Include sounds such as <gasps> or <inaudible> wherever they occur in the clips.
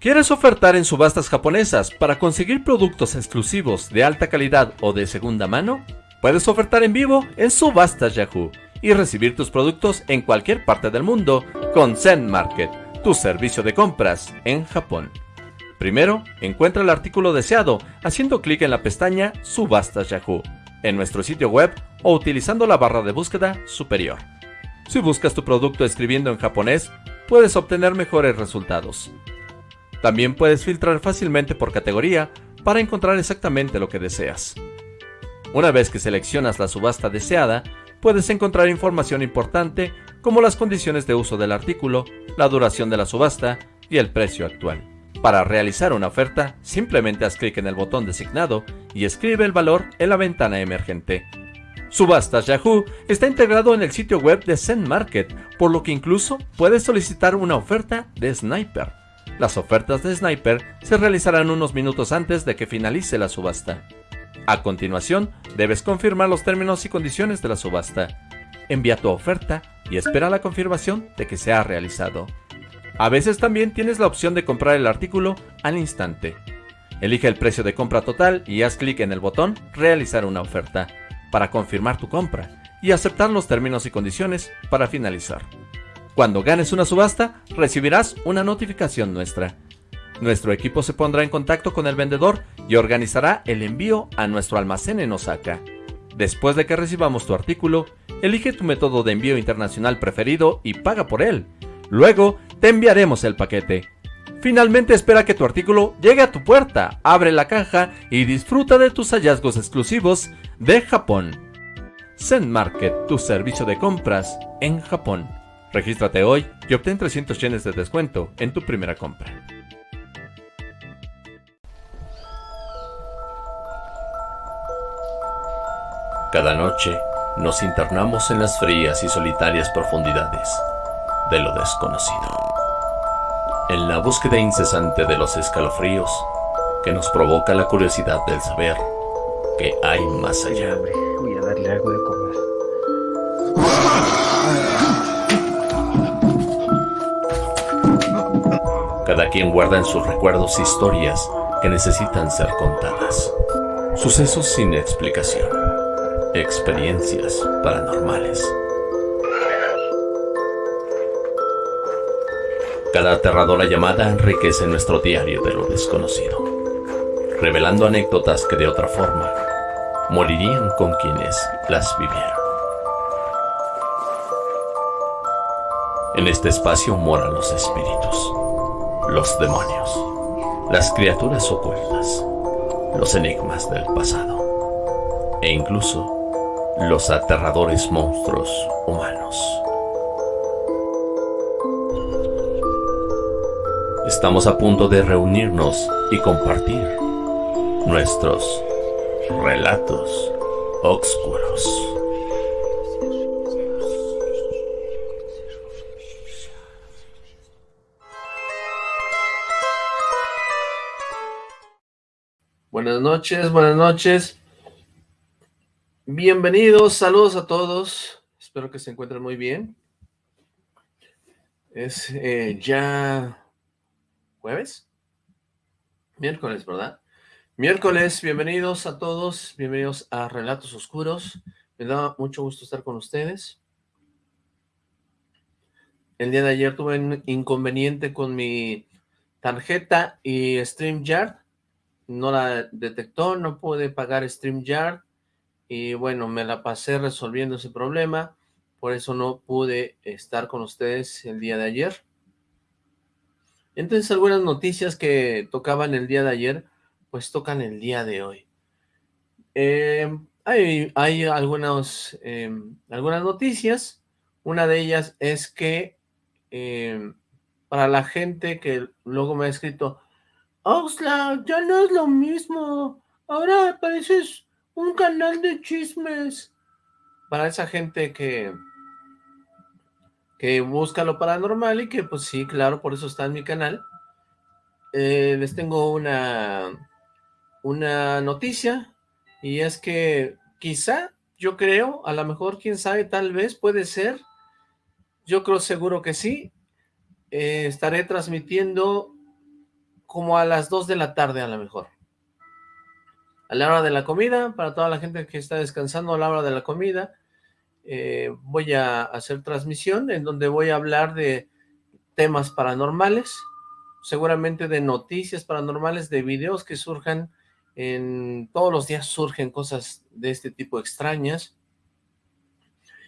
¿Quieres ofertar en subastas japonesas para conseguir productos exclusivos de alta calidad o de segunda mano? Puedes ofertar en vivo en Subastas Yahoo y recibir tus productos en cualquier parte del mundo con Zen Market, tu servicio de compras en Japón. Primero, encuentra el artículo deseado haciendo clic en la pestaña Subastas Yahoo en nuestro sitio web o utilizando la barra de búsqueda superior. Si buscas tu producto escribiendo en japonés, puedes obtener mejores resultados. También puedes filtrar fácilmente por categoría para encontrar exactamente lo que deseas. Una vez que seleccionas la subasta deseada, puedes encontrar información importante como las condiciones de uso del artículo, la duración de la subasta y el precio actual. Para realizar una oferta, simplemente haz clic en el botón designado y escribe el valor en la ventana emergente. Subastas Yahoo está integrado en el sitio web de Zen Market, por lo que incluso puedes solicitar una oferta de Sniper. Las ofertas de Sniper se realizarán unos minutos antes de que finalice la subasta. A continuación, debes confirmar los términos y condiciones de la subasta. Envía tu oferta y espera la confirmación de que se ha realizado. A veces también tienes la opción de comprar el artículo al instante. Elige el precio de compra total y haz clic en el botón Realizar una oferta para confirmar tu compra y aceptar los términos y condiciones para finalizar. Cuando ganes una subasta, recibirás una notificación nuestra. Nuestro equipo se pondrá en contacto con el vendedor y organizará el envío a nuestro almacén en Osaka. Después de que recibamos tu artículo, elige tu método de envío internacional preferido y paga por él. Luego, te enviaremos el paquete. Finalmente espera que tu artículo llegue a tu puerta, abre la caja y disfruta de tus hallazgos exclusivos de Japón. Zen Market, tu servicio de compras en Japón. Regístrate hoy y obtén 300 yenes de descuento en tu primera compra. Cada noche nos internamos en las frías y solitarias profundidades de lo desconocido en la búsqueda incesante de los escalofríos que nos provoca la curiosidad del saber que hay más allá. Voy a darle algo de Cada quien guarda en sus recuerdos historias que necesitan ser contadas. Sucesos sin explicación. Experiencias paranormales Cada aterradora llamada enriquece nuestro diario de lo desconocido, revelando anécdotas que de otra forma morirían con quienes las vivieron. En este espacio moran los espíritus, los demonios, las criaturas ocultas, los enigmas del pasado e incluso los aterradores monstruos humanos. Estamos a punto de reunirnos y compartir nuestros relatos oscuros. Buenas noches, buenas noches. Bienvenidos, saludos a todos. Espero que se encuentren muy bien. Es eh, ya jueves, miércoles, ¿verdad? Miércoles, bienvenidos a todos, bienvenidos a Relatos Oscuros, me da mucho gusto estar con ustedes. El día de ayer tuve un inconveniente con mi tarjeta y StreamYard, no la detectó, no pude pagar StreamYard, y bueno, me la pasé resolviendo ese problema, por eso no pude estar con ustedes el día de ayer. Entonces algunas noticias que tocaban el día de ayer, pues tocan el día de hoy. Em, hay, hay algunas, em, algunas noticias, una de ellas es que em, para la gente que luego me ha escrito, Oxla, ya no es lo mismo, ahora pareces un canal de chismes. Para esa gente que que busca lo paranormal y que pues sí, claro, por eso está en mi canal. Eh, les tengo una, una noticia y es que quizá, yo creo, a lo mejor, quién sabe, tal vez, puede ser, yo creo seguro que sí, eh, estaré transmitiendo como a las 2 de la tarde a lo mejor. A la hora de la comida, para toda la gente que está descansando a la hora de la comida, eh, voy a hacer transmisión en donde voy a hablar de temas paranormales, seguramente de noticias paranormales, de videos que surjan, en todos los días surgen cosas de este tipo extrañas,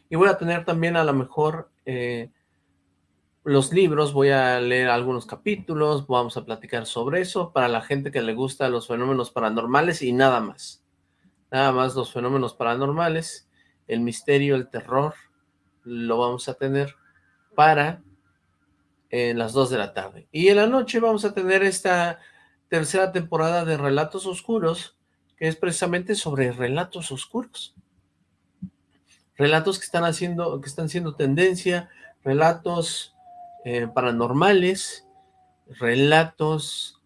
y voy a tener también a lo mejor eh, los libros, voy a leer algunos capítulos, vamos a platicar sobre eso, para la gente que le gusta los fenómenos paranormales y nada más. Nada más los fenómenos paranormales, el misterio, el terror, lo vamos a tener para en las 2 de la tarde. Y en la noche vamos a tener esta tercera temporada de Relatos Oscuros, que es precisamente sobre relatos oscuros. Relatos que están haciendo, que están siendo tendencia, relatos eh, paranormales, relatos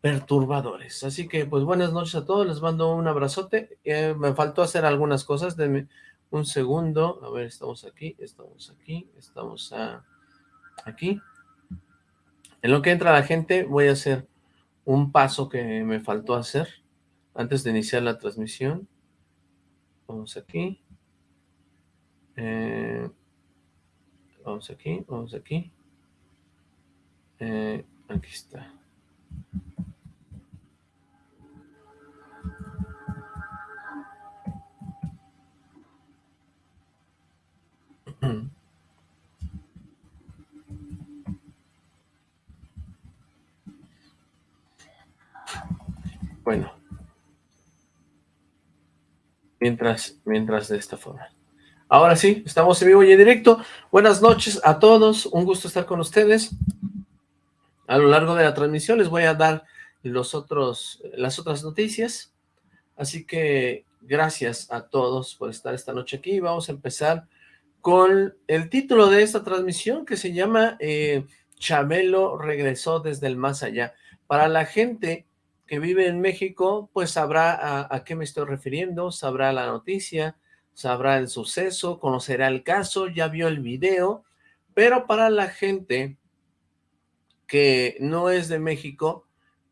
perturbadores. Así que, pues, buenas noches a todos, les mando un abrazote. Eh, me faltó hacer algunas cosas, denme un segundo. A ver, estamos aquí, estamos aquí, estamos aquí. En lo que entra la gente, voy a hacer un paso que me faltó hacer antes de iniciar la transmisión. Vamos aquí. Eh, vamos aquí, vamos aquí. Eh, aquí está. <clears throat> Bueno. Mientras, mientras de esta forma. Ahora sí, estamos en vivo y en directo. Buenas noches a todos, un gusto estar con ustedes. A lo largo de la transmisión les voy a dar los otros, las otras noticias. Así que gracias a todos por estar esta noche aquí. Vamos a empezar con el título de esta transmisión que se llama eh, Chabelo regresó desde el más allá. Para la gente que vive en México, pues sabrá a, a qué me estoy refiriendo, sabrá la noticia, sabrá el suceso, conocerá el caso, ya vio el video, pero para la gente que no es de México,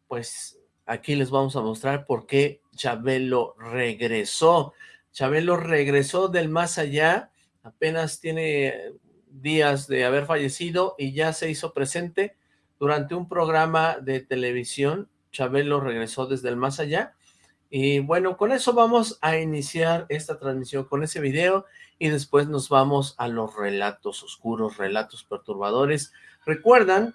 pues aquí les vamos a mostrar por qué Chabelo regresó. Chabelo regresó del más allá, apenas tiene días de haber fallecido y ya se hizo presente durante un programa de televisión. Chabelo regresó desde el más allá y bueno, con eso vamos a iniciar esta transmisión con ese video y después nos vamos a los relatos oscuros, relatos perturbadores. Recuerdan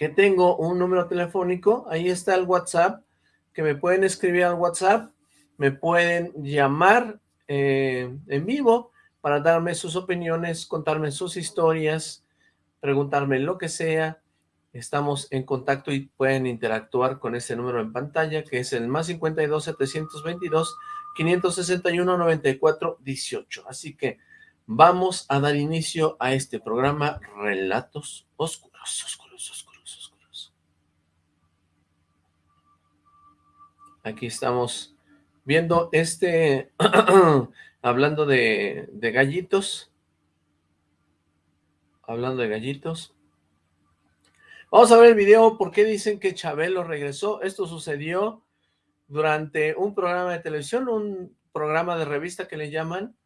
que tengo un número telefónico, ahí está el WhatsApp, que me pueden escribir al WhatsApp, me pueden llamar eh, en vivo para darme sus opiniones, contarme sus historias, preguntarme lo que sea, estamos en contacto y pueden interactuar con ese número en pantalla, que es el más 52 722 561 94 18. Así que vamos a dar inicio a este programa Relatos Oscuros, Oscuros. Aquí estamos viendo este, <clears throat> hablando de, gallitos, hablando de gallitos, Vamos a ver el video, ¿por qué dicen que Chabelo regresó? Esto sucedió durante un programa de televisión, un programa de revista que le llaman.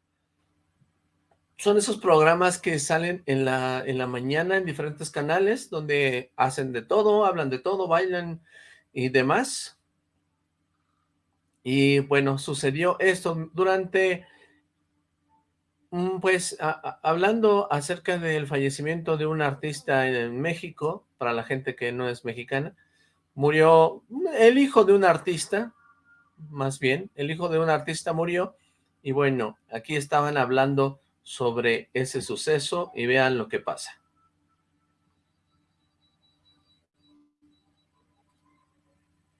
Son esos programas que salen en la, en la mañana en diferentes canales, donde hacen de todo, hablan de todo, bailan y demás. Y bueno, sucedió esto durante Mm, pues hablando acerca del fallecimiento de un artista en México, para la gente que no es mexicana, murió el hijo de un artista, más bien, el hijo de un artista murió, y bueno, aquí estaban hablando sobre ese suceso y vean lo que pasa.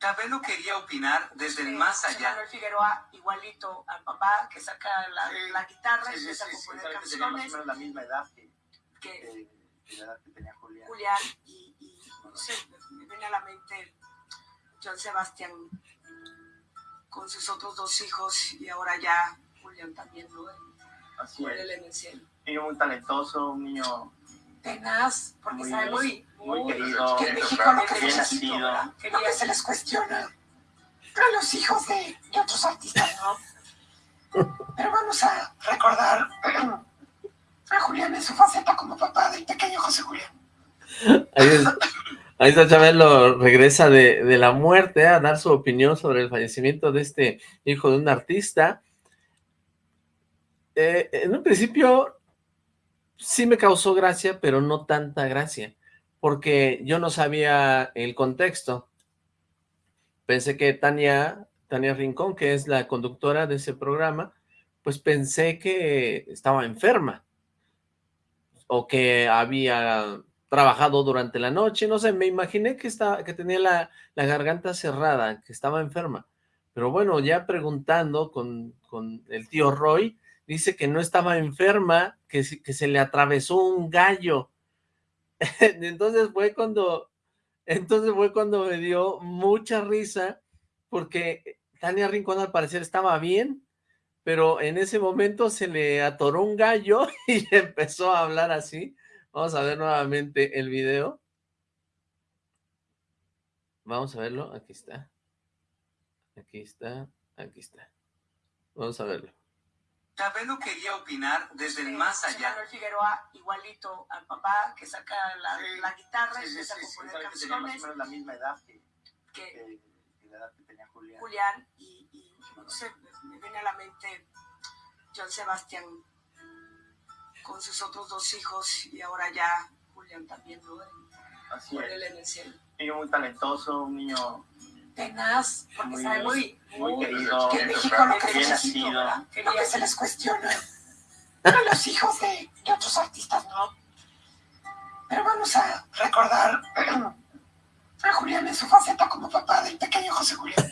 Chabelo quería opinar desde el más allá. Manuel Figueroa, igualito al papá, que saca la, la guitarra y empieza a componer canciones. La misma edad que, que, que, la edad que tenía Julián. Julián, y, y no sé, me viene a la mente John Sebastián con sus otros dos hijos y ahora ya Julián también, ¿no? Así es. Un niño muy talentoso, un niño... Tenaz, porque Muy sabe muy, muy querido, que en México lo que bien nacido. ¿verdad? Lo que se les cuestiona a los hijos de, de otros artistas, ¿no? Pero vamos a recordar a Julián en su faceta como papá del pequeño José Julián. Ahí, es- ahí está Chabelo, regresa de, de la muerte a dar su opinión sobre el fallecimiento de este hijo de un artista. Eh, en un principio sí me causó gracia, pero no tanta gracia, porque yo no sabía el contexto. Pensé que Tania, Tania Rincón, que es la conductora de ese programa, pues pensé que estaba enferma o que había trabajado durante la noche, no sé, me imaginé que, estaba, que tenía la, la garganta cerrada, que estaba enferma. Pero bueno, ya preguntando con, con el tío Roy, dice que no estaba enferma, que, que se le atravesó un gallo. <laughs> Entonces fue cuando, entonces fue cuando me dio mucha risa, porque Tania Rincón al parecer estaba bien, pero en ese momento se le atoró un gallo <laughs> y empezó a hablar así. Vamos a ver nuevamente el video. Vamos a verlo, aquí está. Aquí está, aquí está. Vamos a verlo. Chabelo quería opinar desde el más José allá. Manuel Figueroa, igualito al papá, que saca la, Sí. la guitarra y Sí, empieza sí, a componer sabe que tenía más o canciones, menos la misma edad que, que que- que la edad que tenía Julián. Julián y, y, no sé, me viene a la mente John Sebastián con sus otros dos hijos y ahora ya Julián también, ¿no? Así Con es. él en el cielo. Un niño muy talentoso, un niño Tenaz, porque Muy- sabe muy, muy querido, que en México lo que bien necesito. Lo que se les cuestiona a los hijos de, de otros artistas, ¿no? Pero vamos a recordar a Julián en su faceta como papá del pequeño José Julián.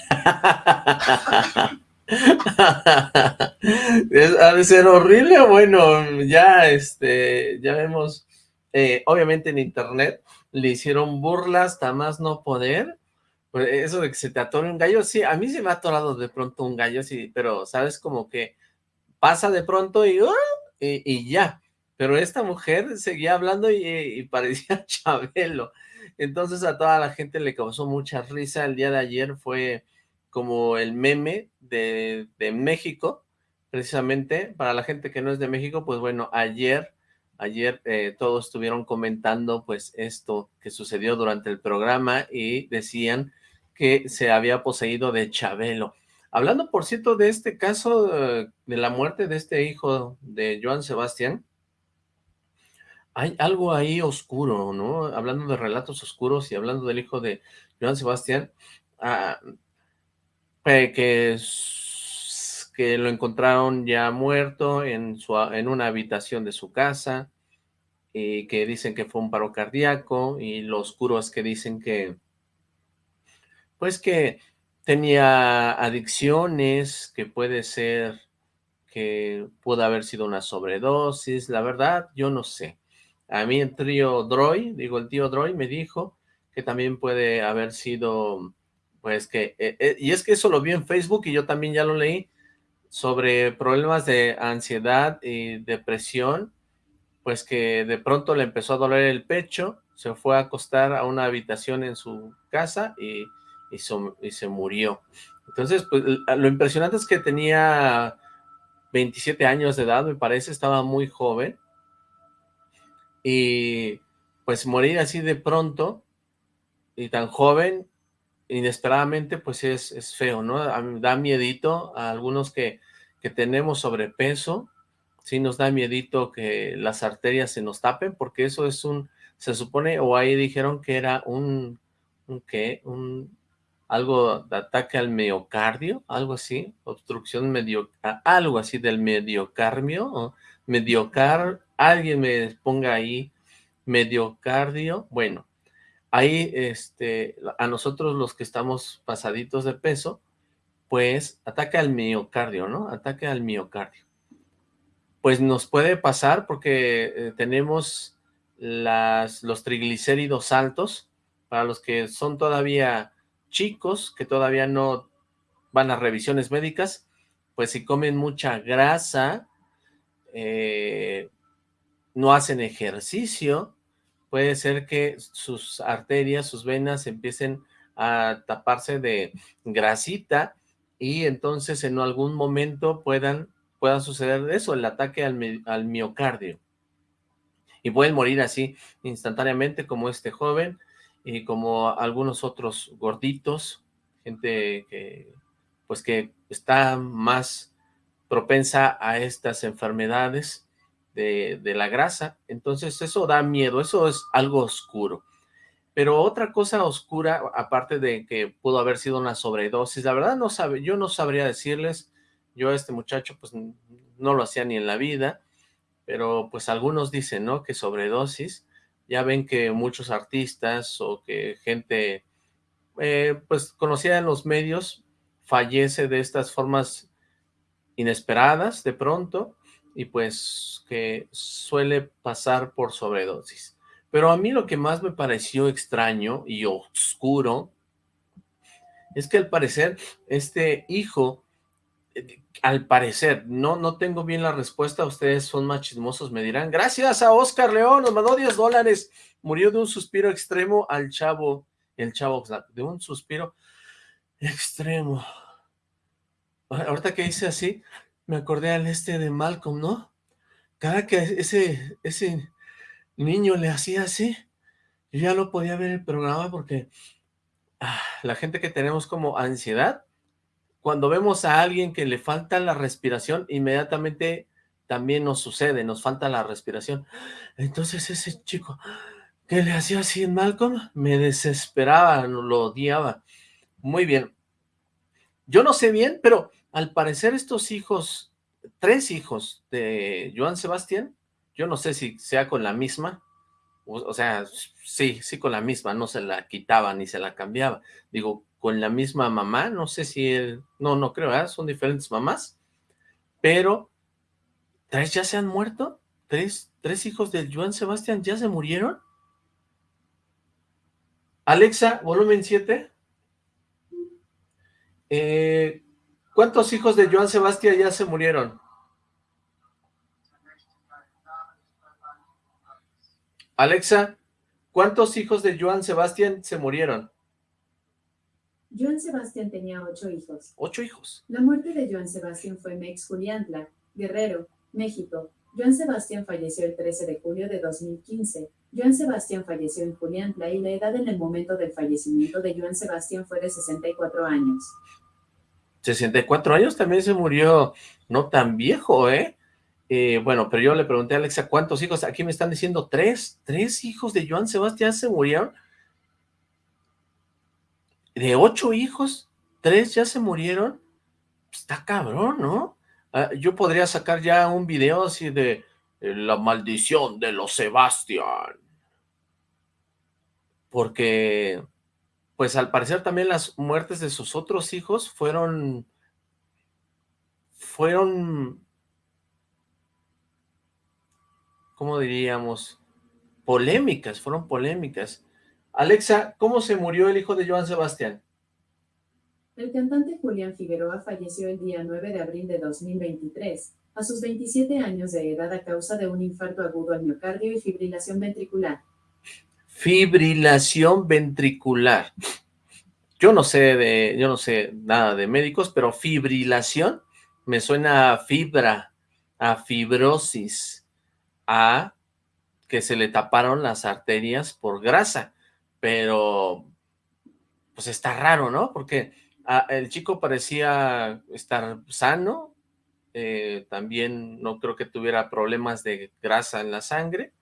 Ha de ser horrible, bueno, ya este, ya vemos, eh, obviamente en internet le hicieron burlas hasta más no poder, eso de que se te atore un gallo, sí, a mí se me ha atorado de pronto un gallo, sí, pero sabes como que pasa de pronto y, ¡ah! y, ya, pero esta mujer seguía hablando y, y parecía <laughs> Chabelo, entonces a toda la gente le causó mucha risa, el día de ayer fue como el meme de, de México, precisamente, para la gente que no es de México, pues bueno, ayer, ayer eh, todos estuvieron comentando pues esto que sucedió durante el programa y decían que se había poseído de Chabelo. Hablando, por cierto, de este caso eh, de la muerte de este hijo de Joan Sebastián, hay algo ahí oscuro, ¿no? Hablando de relatos oscuros y hablando del hijo de Joan Sebastián, ah, que, que lo encontraron ya muerto en, su, en una habitación de su casa, y que dicen que fue un paro cardíaco, y lo oscuro es que dicen que, pues que tenía adicciones, que puede ser que pudo haber sido una sobredosis, la verdad, yo no sé. A mí el trío Droy, digo, el tío Droy me dijo que también puede haber sido, pues que, eh, eh, y es que eso lo vi en Facebook y yo también ya lo leí, sobre problemas de ansiedad y depresión, pues que de pronto le empezó a doler el pecho, se fue a acostar a una habitación en su casa y, y, so- y se murió. Entonces, pues lo impresionante es que tenía 27 años de edad, me parece, estaba muy joven, y pues morir así de pronto y tan joven, inesperadamente, pues es, es feo, ¿no? Da miedito a algunos que, que tenemos sobrepeso, sí nos da miedito que las arterias se nos tapen, porque eso es un, se supone, o ahí dijeron que era un, un ¿qué? Un, algo de ataque al miocardio, algo así, obstrucción medio, a- algo así del mediocardio, mediocar, alguien me ponga ahí mediocardio, bueno, ahí este, a nosotros los que estamos pasaditos de peso, pues ataque al miocardio, ¿no? Ataque al miocardio. Pues nos puede pasar porque eh, tenemos las, los triglicéridos altos, para los que son todavía chicos, que todavía no van a revisiones médicas, pues si comen mucha grasa, eh, no hacen ejercicio, puede ser que sus arterias, sus venas empiecen a taparse de grasita y entonces en algún momento puedan, pueda suceder eso, el ataque al, al miocardio. Y pueden morir así instantáneamente como este joven y como algunos otros gorditos, gente que pues que está más propensa a estas enfermedades de, de, la grasa, entonces eso da miedo, eso es algo oscuro. Pero otra cosa oscura, aparte de que pudo haber sido una sobredosis, la verdad no sabe, yo no sabría decirles, yo a este muchacho pues no lo hacía ni en la vida, pero pues algunos dicen, ¿no? Que sobredosis, ya ven que muchos artistas o que gente eh, pues conocida en los medios fallece de estas formas inesperadas de pronto y pues que suele pasar por sobredosis. Pero a mí lo que más me pareció extraño y oscuro es que al parecer este hijo, al parecer, no, no tengo bien la respuesta, ustedes son más chismosos, me dirán, gracias a Oscar León, nos mandó 10 dólares, murió de un suspiro extremo al chavo, el chavo, de un suspiro extremo. Ahorita que hice así, me acordé al este de Malcolm, ¿no? Cada que ese, ese niño le hacía así, yo ya no podía ver el programa porque ah, la gente que tenemos como ansiedad, cuando vemos a alguien que le falta la respiración, inmediatamente también nos sucede, nos falta la respiración. Entonces ese chico que le hacía así en Malcolm, me desesperaba, lo odiaba. Muy bien. Yo no sé bien, pero al parecer estos hijos, tres hijos de Joan Sebastián, yo no sé si sea con la misma, o, sea, sí, sí con la misma, no se la quitaba ni se la cambiaba. Digo, con la misma mamá, no sé si él, no, no creo, son diferentes mamás, pero ¿tres ya se han muerto? ¿Tres, tres hijos de Joan Sebastián ya se murieron? Alexa, volumen 7. Eh, ¿Cuántos hijos de Joan Sebastián ya se murieron? Alexa, ¿cuántos hijos de Joan Sebastián se murieron? Joan Sebastián tenía ocho hijos. ¿Ocho hijos? La muerte de Joan Sebastián fue Mex Juliantla, Guerrero, México. Joan Sebastián falleció el 13 de julio de 2015. Joan Sebastián falleció en Juliantla y la edad en el momento del fallecimiento de Joan Sebastián fue de 64 años. 64 años también se murió no tan viejo, ¿eh? Eh, bueno, pero yo le pregunté a Alexa, ¿cuántos hijos? Aquí me están diciendo tres, tres hijos de Joan Sebastián se murieron. De ocho hijos, tres ya se murieron. Está cabrón, ¿no? Ah, yo podría sacar ya un video así de eh, la maldición de los Sebastián. Porque, pues al parecer también las muertes de sus otros hijos fueron, fueron ¿cómo diríamos? Polémicas, fueron polémicas. Alexa, ¿cómo se murió el hijo de Joan Sebastián? El cantante Julián Figueroa falleció el día 9 de abril de 2023, a sus 27 años de edad a causa de un infarto agudo al miocardio y fibrilación ventricular. Fibrilación ventricular. Yo no sé de, yo no sé nada de médicos, pero fibrilación me suena a fibra, a fibrosis a que se le taparon las arterias por grasa, pero pues está raro, ¿no? Porque ah, el chico parecía estar sano, eh, también no creo que tuviera problemas de grasa en la sangre,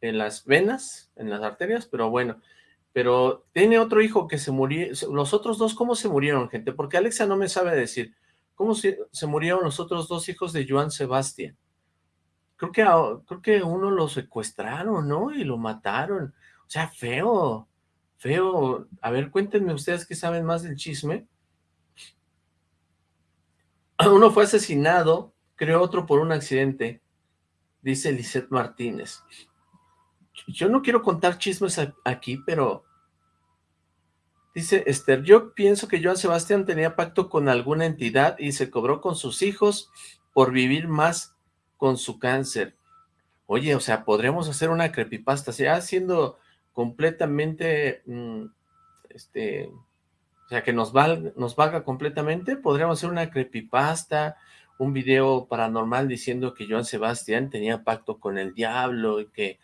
en las venas, en las arterias, pero bueno, pero tiene otro hijo que se murió, los otros dos, ¿cómo se murieron, gente? Porque Alexa no me sabe decir, ¿cómo se, se murieron los otros dos hijos de Joan Sebastián? Creo que, uno lo secuestraron, ¿no? Y lo mataron. O sea, feo, feo. A ver, cuéntenme ustedes que saben más del chisme. <clears throat> Uno fue asesinado, creo otro por un accidente, dice Lisette Martínez. Yo no quiero contar chismes aquí, pero... Dice Esther, yo pienso que Joan Sebastián tenía pacto con alguna entidad y se cobró con sus hijos por vivir más con su cáncer. Oye, o sea, podríamos hacer una creepypasta, ya siendo completamente, mm, este, o sea, que nos, valga, nos completamente, podríamos hacer una creepypasta, un video paranormal diciendo que Joan Sebastián tenía pacto con el diablo y que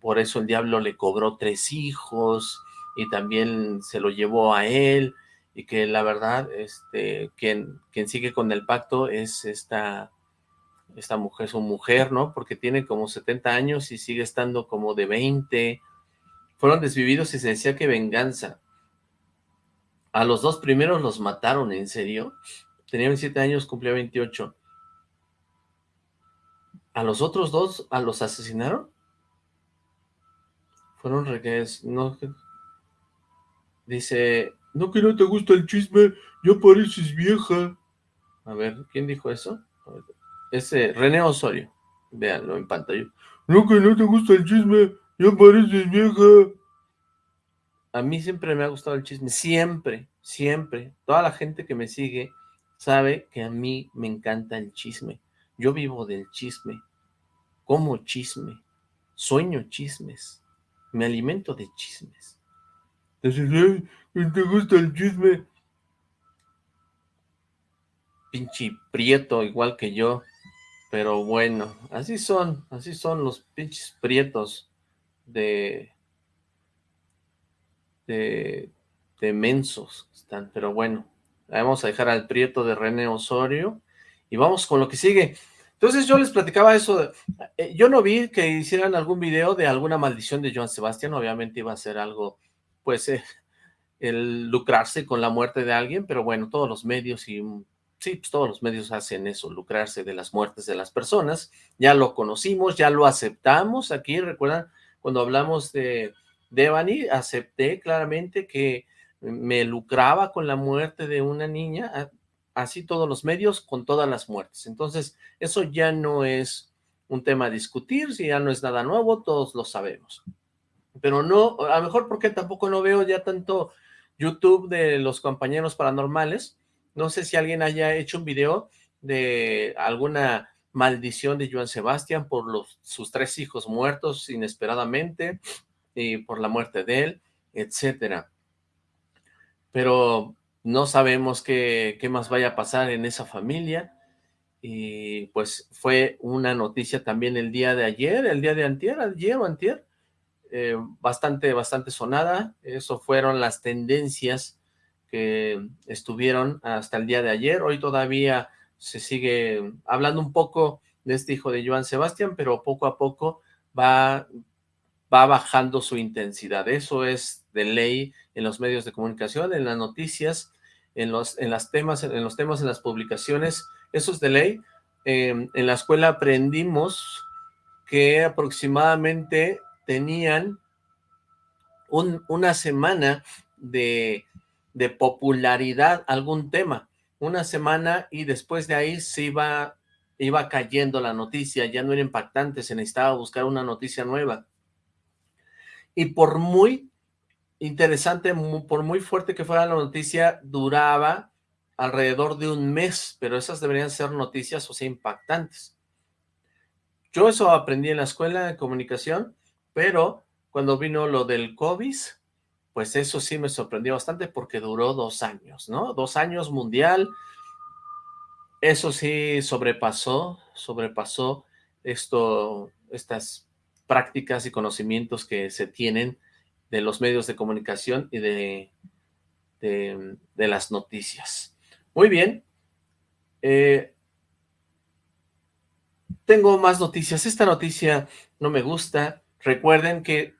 por eso el diablo le cobró tres hijos y también se lo llevó a él y que la verdad, este, quien, quien sigue con el pacto es esta, esta mujer, su mujer, ¿no? Porque tiene como 70 años y sigue estando como de 20. Fueron desvividos y se decía que venganza. A los dos primeros los mataron, ¿en serio? Tenía 27 años, cumplía 28. ¿A los otros dos, a los asesinaron? Fueron regues, no... Dice, no que no te gusta el chisme, ya pareces vieja. A ver, ¿quién dijo eso? Ese, René Osorio. Véanlo en pantalla. No que no te gusta el chisme, ya pareces vieja. A mí siempre me ha gustado el chisme, siempre, siempre. Toda la gente que me sigue sabe que a mí me encanta el chisme. Yo vivo del chisme, como chisme, sueño chismes, me alimento de chismes. ¿te gusta el chisme? Pinche prieto, igual que yo. Pero bueno, así son, así son los pinches prietos de, de, de mensos están, pero bueno, vamos a dejar al prieto de René Osorio y vamos con lo que sigue. Entonces yo les platicaba eso, eh, yo no vi que hicieran algún video de alguna maldición de Joan Sebastián, obviamente iba a ser algo, pues, eh, el lucrarse con la muerte de alguien, pero bueno, todos los medios y sí, pues todos los medios hacen eso, lucrarse de las muertes de las personas, ya lo conocimos, ya lo aceptamos. Aquí, recuerdan cuando hablamos de Devani, acepté claramente que me lucraba con la muerte de una niña, así todos los medios con todas las muertes, entonces eso ya no es un tema a discutir, si ya no es nada nuevo, todos lo sabemos, pero no, a lo mejor porque tampoco no veo ya tanto YouTube de los compañeros paranormales, no sé si alguien haya hecho un video de alguna maldición de Joan Sebastián por los, sus tres hijos muertos inesperadamente y por la muerte de él, etcétera. Pero no sabemos qué, qué más vaya a pasar en esa familia y pues fue una noticia también el día de ayer, el día de antier, ayer o antier, eh, bastante, bastante sonada, eso fueron las tendencias que estuvieron hasta el día de ayer. Hoy todavía se sigue hablando un poco de este hijo de Joan Sebastián, pero poco a poco va, va bajando su intensidad. Eso es de ley en los medios de comunicación, en las noticias, en los, en las temas, en los temas, en las publicaciones, eso es de ley. Eh, en la escuela aprendimos que aproximadamente tenían un, una semana de de popularidad algún tema, una semana y después de ahí se iba, iba cayendo la noticia, ya no era impactante, se necesitaba buscar una noticia nueva. Y por muy interesante, por muy fuerte que fuera la noticia, duraba alrededor de un mes, pero esas deberían ser noticias, o sea, impactantes. Yo eso aprendí en la escuela de comunicación, pero cuando vino lo del COVID, pues eso sí me sorprendió bastante porque duró dos años, ¿no? Dos años mundial, eso sí sobrepasó, sobrepasó esto, estas prácticas y conocimientos que se tienen de los medios de comunicación y de, de, las noticias. Muy bien. Eh, tengo más noticias. Esta noticia no me gusta. Recuerden que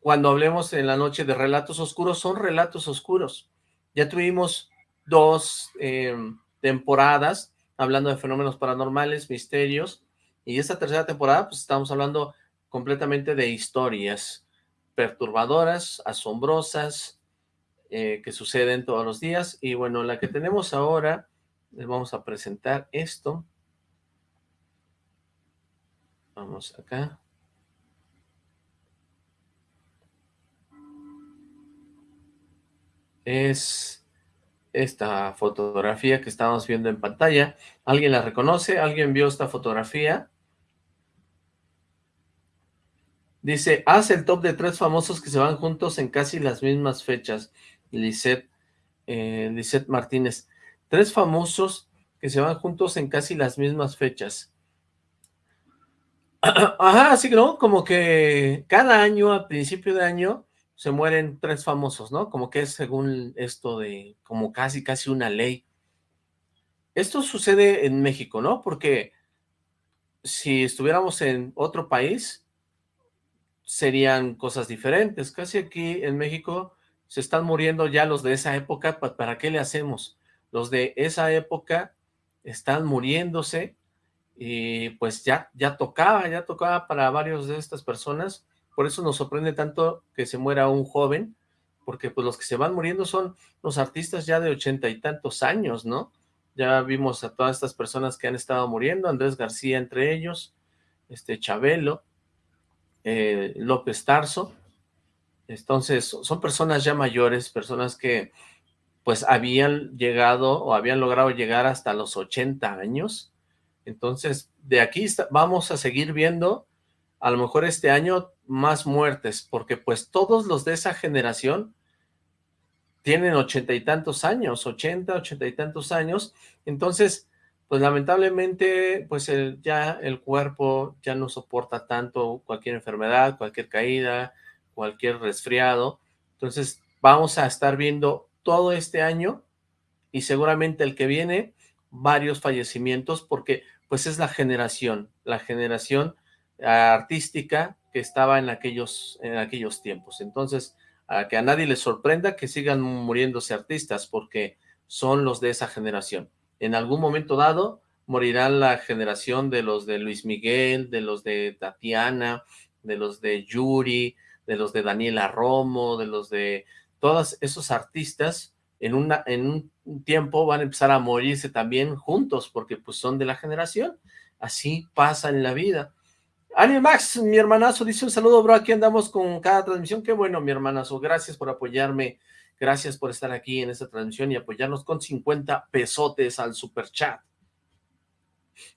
cuando hablemos en la noche de relatos oscuros, son relatos oscuros. Ya tuvimos dos eh, temporadas hablando de fenómenos paranormales, misterios, y esta tercera temporada pues estamos hablando completamente de historias perturbadoras, asombrosas, eh, que suceden todos los días, y bueno, la que tenemos ahora, les vamos a presentar esto. Vamos acá. Es esta fotografía que estamos viendo en pantalla. ¿Alguien la reconoce? ¿Alguien vio esta fotografía? Dice, haz el top de tres famosos que se van juntos en casi las mismas fechas. Lisette, eh, Martínez. Tres famosos que se van juntos en casi las mismas fechas. <clears throat> Ajá, así no, como que cada año, a principio de año, se mueren tres famosos, ¿no? Como que es según esto de, como casi, casi una ley. Esto sucede en México, ¿no? Porque si estuviéramos en otro país, serían cosas diferentes. Casi aquí en México se están muriendo ya los de esa época, ¿para qué le hacemos? Los de esa época están muriéndose y pues ya, ya tocaba, ya tocaba para varios de estas personas, por eso nos sorprende tanto que se muera un joven, porque pues los que se van muriendo son los artistas ya de ochenta y tantos años, ¿no? Ya vimos a todas estas personas que han estado muriendo, Andrés García entre ellos, este Chabelo, eh, López Tarso, entonces son personas ya mayores, personas que pues habían llegado o habían logrado llegar hasta los 80 años, entonces, de aquí vamos a seguir viendo, a lo mejor este año, más muertes, porque pues todos los de esa generación tienen ochenta y tantos años, ochenta, ochenta y tantos años, entonces, pues lamentablemente, pues ya el cuerpo ya no soporta tanto cualquier enfermedad, cualquier caída, cualquier resfriado, entonces vamos a estar viendo todo este año y seguramente el que viene varios fallecimientos porque pues es la generación, la generación artística que estaba en aquellos, en aquellos tiempos. Entonces, a que a nadie le sorprenda que sigan muriéndose artistas, porque son los de esa generación. En algún momento dado, morirán la generación de los de Luis Miguel, de los de Tatiana, de los de Yuri, de los de Daniela Romo, de los de todos esos artistas en, una, en un tiempo van a empezar a morirse también juntos, porque pues son de la generación. Así pasa en la vida. Ariel Max, mi hermanazo, dice un saludo, bro, aquí andamos con cada transmisión. Qué bueno, mi hermanazo, gracias por apoyarme, gracias por estar aquí en esta transmisión y apoyarnos con 50 pesotes al super chat.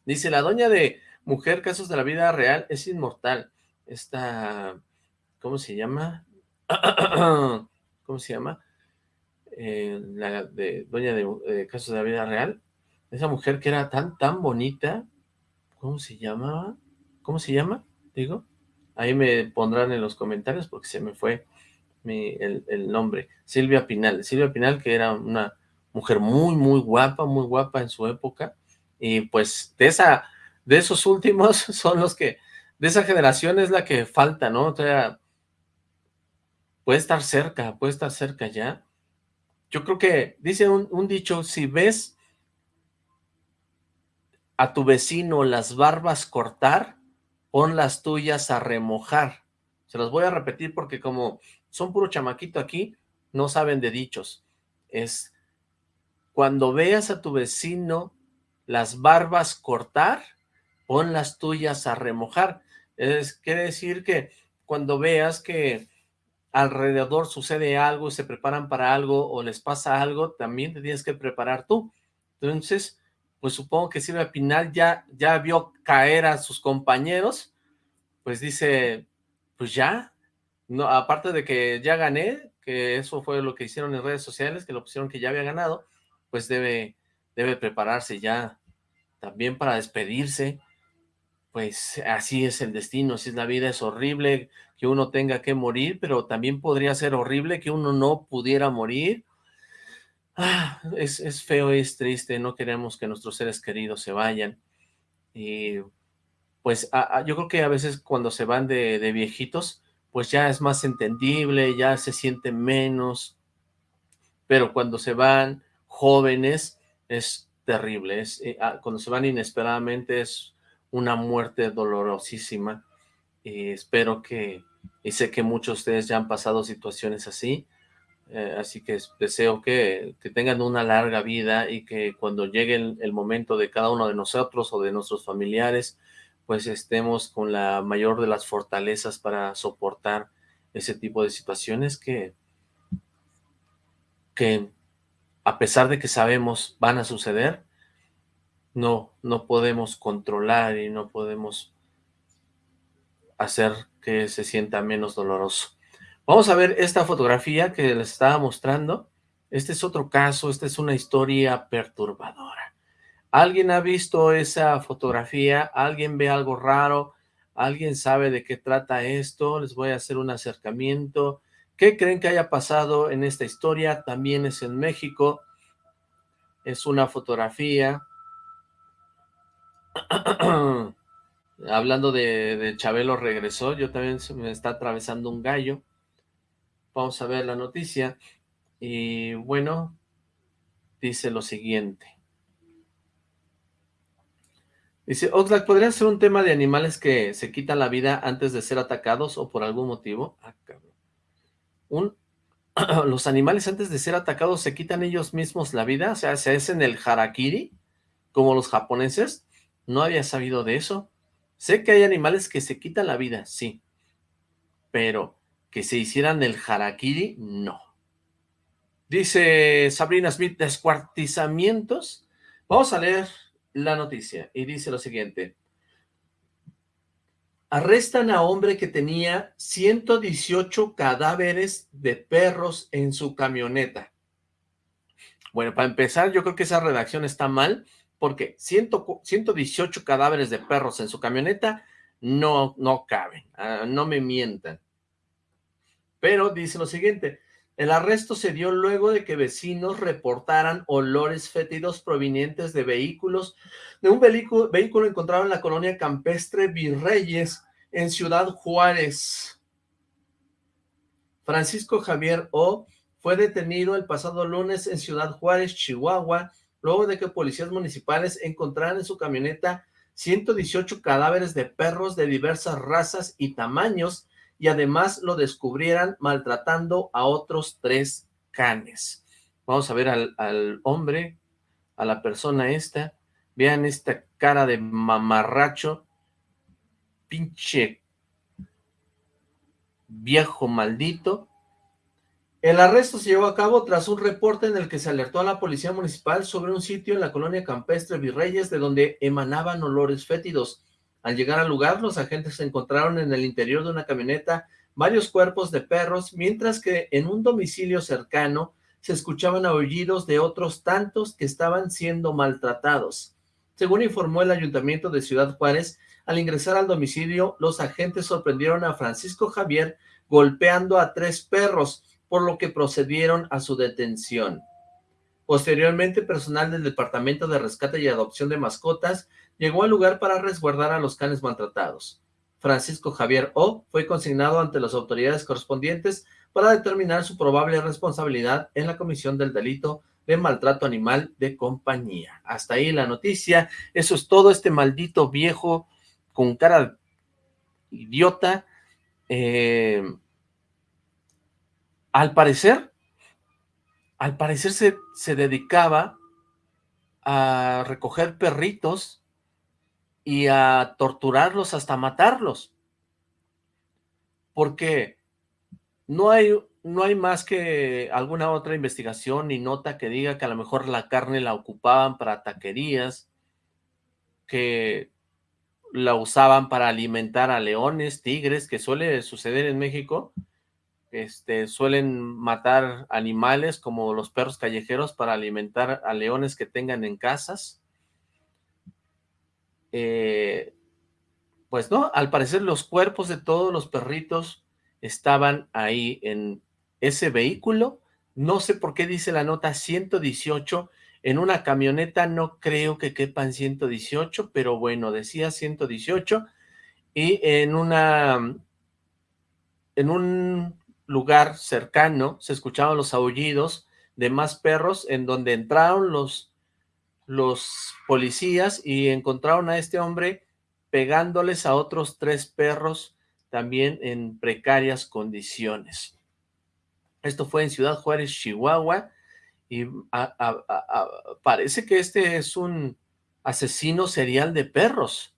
Dice, la doña de Mujer Casos de la Vida Real es inmortal. Esta, ¿cómo se llama? <clears throat> ¿Cómo se llama? Eh, la de Doña de Casos de la Vida Real, esa mujer que era tan, tan bonita, ¿cómo se llamaba? ¿Cómo se llama? Digo, ahí me pondrán en los comentarios porque se me fue el, el, nombre, Silvia Pinal, Silvia Pinal que era una mujer muy, muy guapa, muy guapa en su época, y pues de esa, de esos últimos <laughs> son los que, de esa generación es la que falta, ¿no? O sea, puede estar cerca, puede estar cerca ya, yo creo que dice un, dicho, si ves a tu vecino las barbas cortar, pon las tuyas a remojar. Se los voy a repetir porque como son puro chamaquito aquí, no saben de dichos. Es cuando veas a tu vecino las barbas cortar, pon las tuyas a remojar. Es, quiere decir que cuando veas que alrededor sucede algo, se preparan para algo o les pasa algo, también te tienes que preparar tú. Entonces, pues supongo que Silvia Pinal ya, ya vio caer a sus compañeros, pues dice, pues ya, no, aparte de que ya gané, que eso fue lo que hicieron en redes sociales, que lo pusieron que ya había ganado, pues debe, debe prepararse ya también para despedirse, pues así es el destino, así es la vida, es horrible que uno tenga que morir, pero también podría ser horrible que uno no pudiera morir. Ah, es, feo, es triste, no queremos que nuestros seres queridos se vayan. Y pues yo creo que a veces cuando se van de, de viejitos, pues ya es más entendible, ya se siente menos, pero cuando se van jóvenes es terrible, es, eh, ah, cuando se van inesperadamente es una muerte dolorosísima. Y espero que, y sé que muchos de ustedes ya han pasado situaciones así, eh, así que deseo que, tengan una larga vida y que cuando llegue el, momento de cada uno de nosotros o de nuestros familiares, pues estemos con la mayor de las fortalezas para soportar ese tipo de situaciones que, que a pesar de que sabemos van a suceder, no, no podemos controlar y no podemos hacer que se sienta menos doloroso. Vamos a ver esta fotografía que les estaba mostrando. Este es otro caso, esta es una historia perturbadora. ¿Alguien ha visto esa fotografía? ¿Alguien ve algo raro? ¿Alguien sabe de qué trata esto? Les voy a hacer un acercamiento. ¿Qué creen que haya pasado en esta historia? También es en México. Es una fotografía. <clears throat> Hablando de, Chabelo regresó, yo también se me está atravesando un gallo. Vamos a ver la noticia. Y bueno, dice lo siguiente. Dice, Oxlack, ¿podría ser un tema de animales que se quitan la vida antes de ser atacados o por algún motivo? Ah. Un, <clears throat> los animales antes de ser atacados se quitan ellos mismos la vida, o sea, se hacen el harakiri, como los japoneses. No había sabido de eso. Sé que hay animales que se quitan la vida, sí, pero que se hicieran el harakiri, no. Dice Sabrina Smith, descuartizamientos. Vamos a leer la noticia y dice lo siguiente. Arrestan a hombre que tenía 118 cadáveres de perros en su camioneta. Bueno, para empezar, yo creo que esa redacción está mal, porque 100, 118 cadáveres de perros en su camioneta no, no caben, uh, no me mientan. Pero dice lo siguiente, el arresto se dio luego de que vecinos reportaran olores fétidos provenientes de vehículos, de un vehículo, encontrado en la colonia campestre Virreyes, en Ciudad Juárez. Francisco Javier O. fue detenido el pasado lunes en Ciudad Juárez, Chihuahua, luego de que policías municipales encontraran en su camioneta 118 cadáveres de perros de diversas razas y tamaños, y además lo descubrieran maltratando a otros tres canes. Vamos a ver al, hombre, a la persona esta, vean esta cara de mamarracho, pinche viejo maldito. El arresto se llevó a cabo tras un reporte en el que se alertó a la policía municipal sobre un sitio en la colonia campestre Virreyes de donde emanaban olores fétidos. Al llegar al lugar, los agentes encontraron en el interior de una camioneta varios cuerpos de perros, mientras que en un domicilio cercano se escuchaban aullidos de otros tantos que estaban siendo maltratados. Según informó el Ayuntamiento de Ciudad Juárez, al ingresar al domicilio, los agentes sorprendieron a Francisco Javier golpeando a tres perros, por lo que procedieron a su detención. Posteriormente, personal del Departamento de Rescate y Adopción de Mascotas llegó al lugar para resguardar a los canes maltratados. Francisco Javier O. fue consignado ante las autoridades correspondientes para determinar su probable responsabilidad en la comisión del delito de maltrato animal de compañía. Hasta ahí la noticia. Eso es todo este maldito viejo con cara idiota. Eh, al parecer, al parecer se, se dedicaba a recoger perritos y a torturarlos hasta matarlos. Porque no hay, no hay más que alguna otra investigación ni nota que diga que a lo mejor la carne la ocupaban para taquerías, que la usaban para alimentar a leones, tigres, que suele suceder en México, este, suelen matar animales como los perros callejeros para alimentar a leones que tengan en casas. Eh, pues no, al parecer los cuerpos de todos los perritos estaban ahí en ese vehículo. No sé por qué dice la nota 118. En una camioneta no creo que quepan 118, pero bueno, decía 118. Y en una... En un lugar cercano se escuchaban los aullidos de más perros en donde entraron los, los policías y encontraron a este hombre pegándoles a otros tres perros también en precarias condiciones. Esto fue en Ciudad Juárez, Chihuahua, y parece que este es un asesino serial de perros.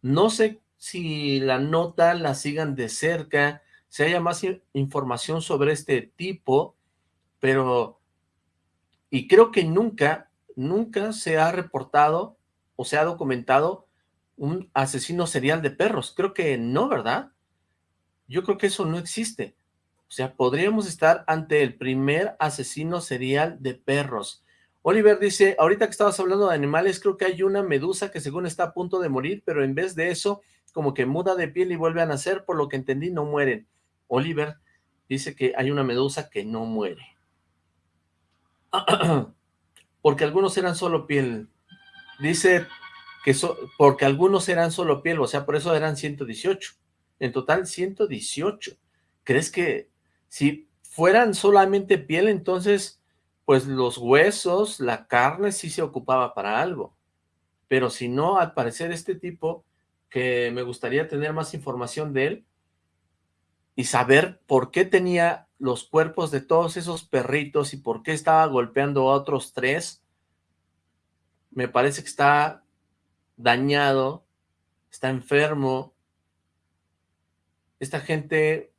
No sé si la nota la sigan de cerca, si haya más información sobre este tipo, pero, y creo que nunca, nunca se ha reportado o se ha documentado un asesino serial de perros. Creo que no, ¿verdad? Yo creo que eso no existe. O sea, podríamos estar ante el primer asesino serial de perros. Oliver dice, ahorita que estabas hablando de animales, creo que hay una medusa que según está a punto de morir, pero en vez de eso, como que muda de piel y vuelve a nacer, por lo que entendí, no mueren. Oliver dice que hay una medusa que no muere. <clears throat> porque algunos eran solo piel. Dice que porque algunos eran solo piel, o sea, por eso eran 118. En total, 118. ¿Crees que si fueran solamente piel, entonces, pues los huesos, la carne sí se ocupaba para algo? Pero si no, al parecer este tipo, que me gustaría tener más información de él, y saber por qué tenía los cuerpos de todos esos perritos y por qué estaba golpeando a otros tres, me parece que está dañado, está enfermo. Esta gente,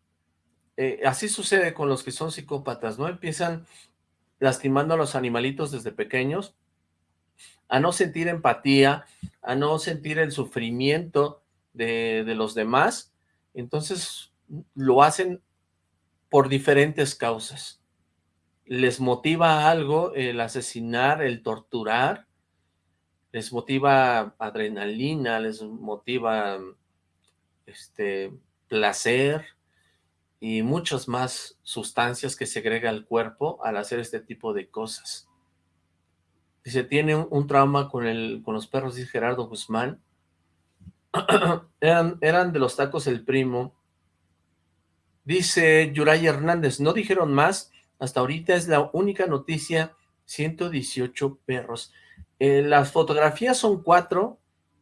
eh, así sucede con los que son psicópatas, ¿no? Empiezan lastimando a los animalitos desde pequeños, a no sentir empatía, a no sentir el sufrimiento de, de los demás, entonces lo hacen por diferentes causas. Les motiva algo el asesinar, el torturar, les motiva adrenalina, les motiva este placer y muchas más sustancias que segrega el cuerpo al hacer este tipo de cosas. Dice, tiene un, trauma con, el, con los perros, dice Gerardo Guzmán. <clears throat> eran, eran de los tacos el primo, Dice Yuray Hernández, no dijeron más, hasta ahorita es la única noticia, 118 perros. Eh, las fotografías son cuatro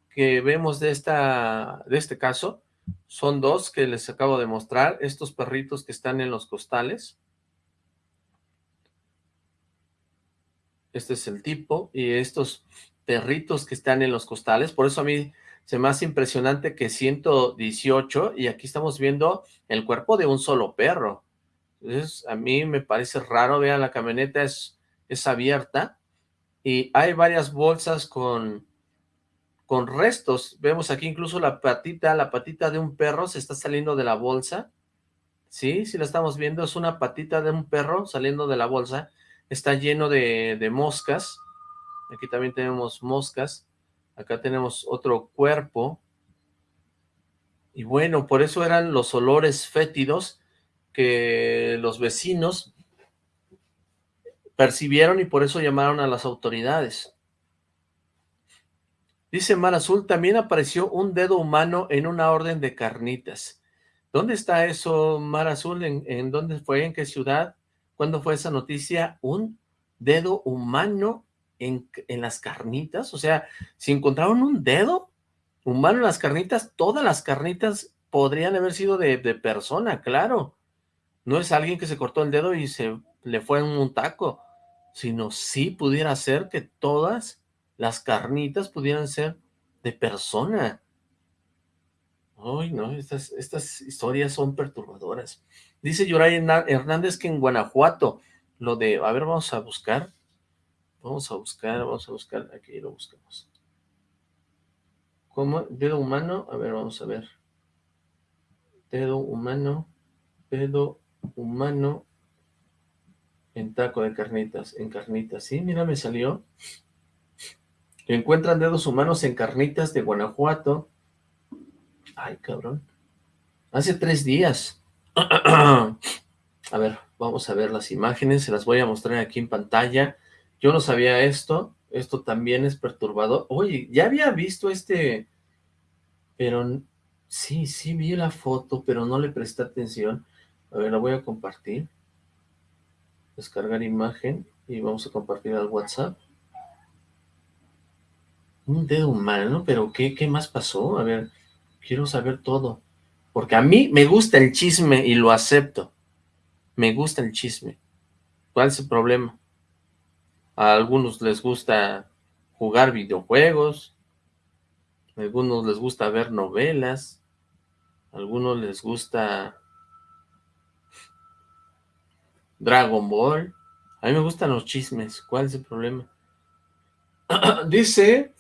que vemos de, esta, de este caso, son dos que les acabo de mostrar, estos perritos que están en los costales. Este es el tipo, y estos perritos que están en los costales, por eso a mí se me hace impresionante que 118, y aquí estamos viendo el cuerpo de un solo perro. A mí me parece raro, vean, la camioneta es, es abierta, y hay varias bolsas con, con restos. Vemos aquí incluso la patita, la patita de un perro se está saliendo de la bolsa. Sí, sí la estamos viendo, es una patita de un perro saliendo de la bolsa. Está lleno de, de moscas. Aquí también tenemos moscas. Acá tenemos otro cuerpo. Y bueno, por eso eran los olores fétidos que los vecinos percibieron y por eso llamaron a las autoridades. Dice Mar Azul, también apareció un dedo humano en una orden de carnitas. ¿Dónde está eso, Mar Azul? ¿En, ¿En, dónde fue? ¿En qué ciudad? ¿Cuándo fue esa noticia? Un dedo humano en, las carnitas, o sea, si encontraron un dedo humano en las carnitas, todas las carnitas podrían haber sido de, persona, claro. No es alguien que se cortó el dedo y se le fue en un taco, sino sí pudiera ser que todas las carnitas pudieran ser de persona. Ay, no, estas, estas historias son perturbadoras. Dice Yoray Hernández que en Guanajuato, lo de, a ver, vamos a buscar, Vamos a buscar, vamos a buscar, aquí lo buscamos. ¿Cómo? ¿Dedo humano? A ver, vamos a ver. Dedo humano, dedo humano en taco de carnitas, en carnitas. Sí, mira, me salió. Encuentran dedos humanos en carnitas de Guanajuato. Ay, cabrón. Hace tres días. <clears throat> a ver, vamos a ver las imágenes. Se las voy a mostrar aquí en pantalla. Yo no sabía esto, esto también es perturbador. Oye, ya había visto este, pero sí, sí vi la foto, pero no le presté atención. A ver, la voy a compartir. Descargar imagen y vamos a compartir al WhatsApp. Un dedo humano, pero ¿qué, qué más pasó? A ver, quiero saber todo. Porque a mí me gusta el chisme y lo acepto. Me gusta el chisme. ¿Cuál es el problema? A algunos les gusta jugar videojuegos, a algunos les gusta ver novelas, a algunos les gusta Dragon Ball. A mí me gustan los chismes, ¿cuál es el problema? <clears throat> dice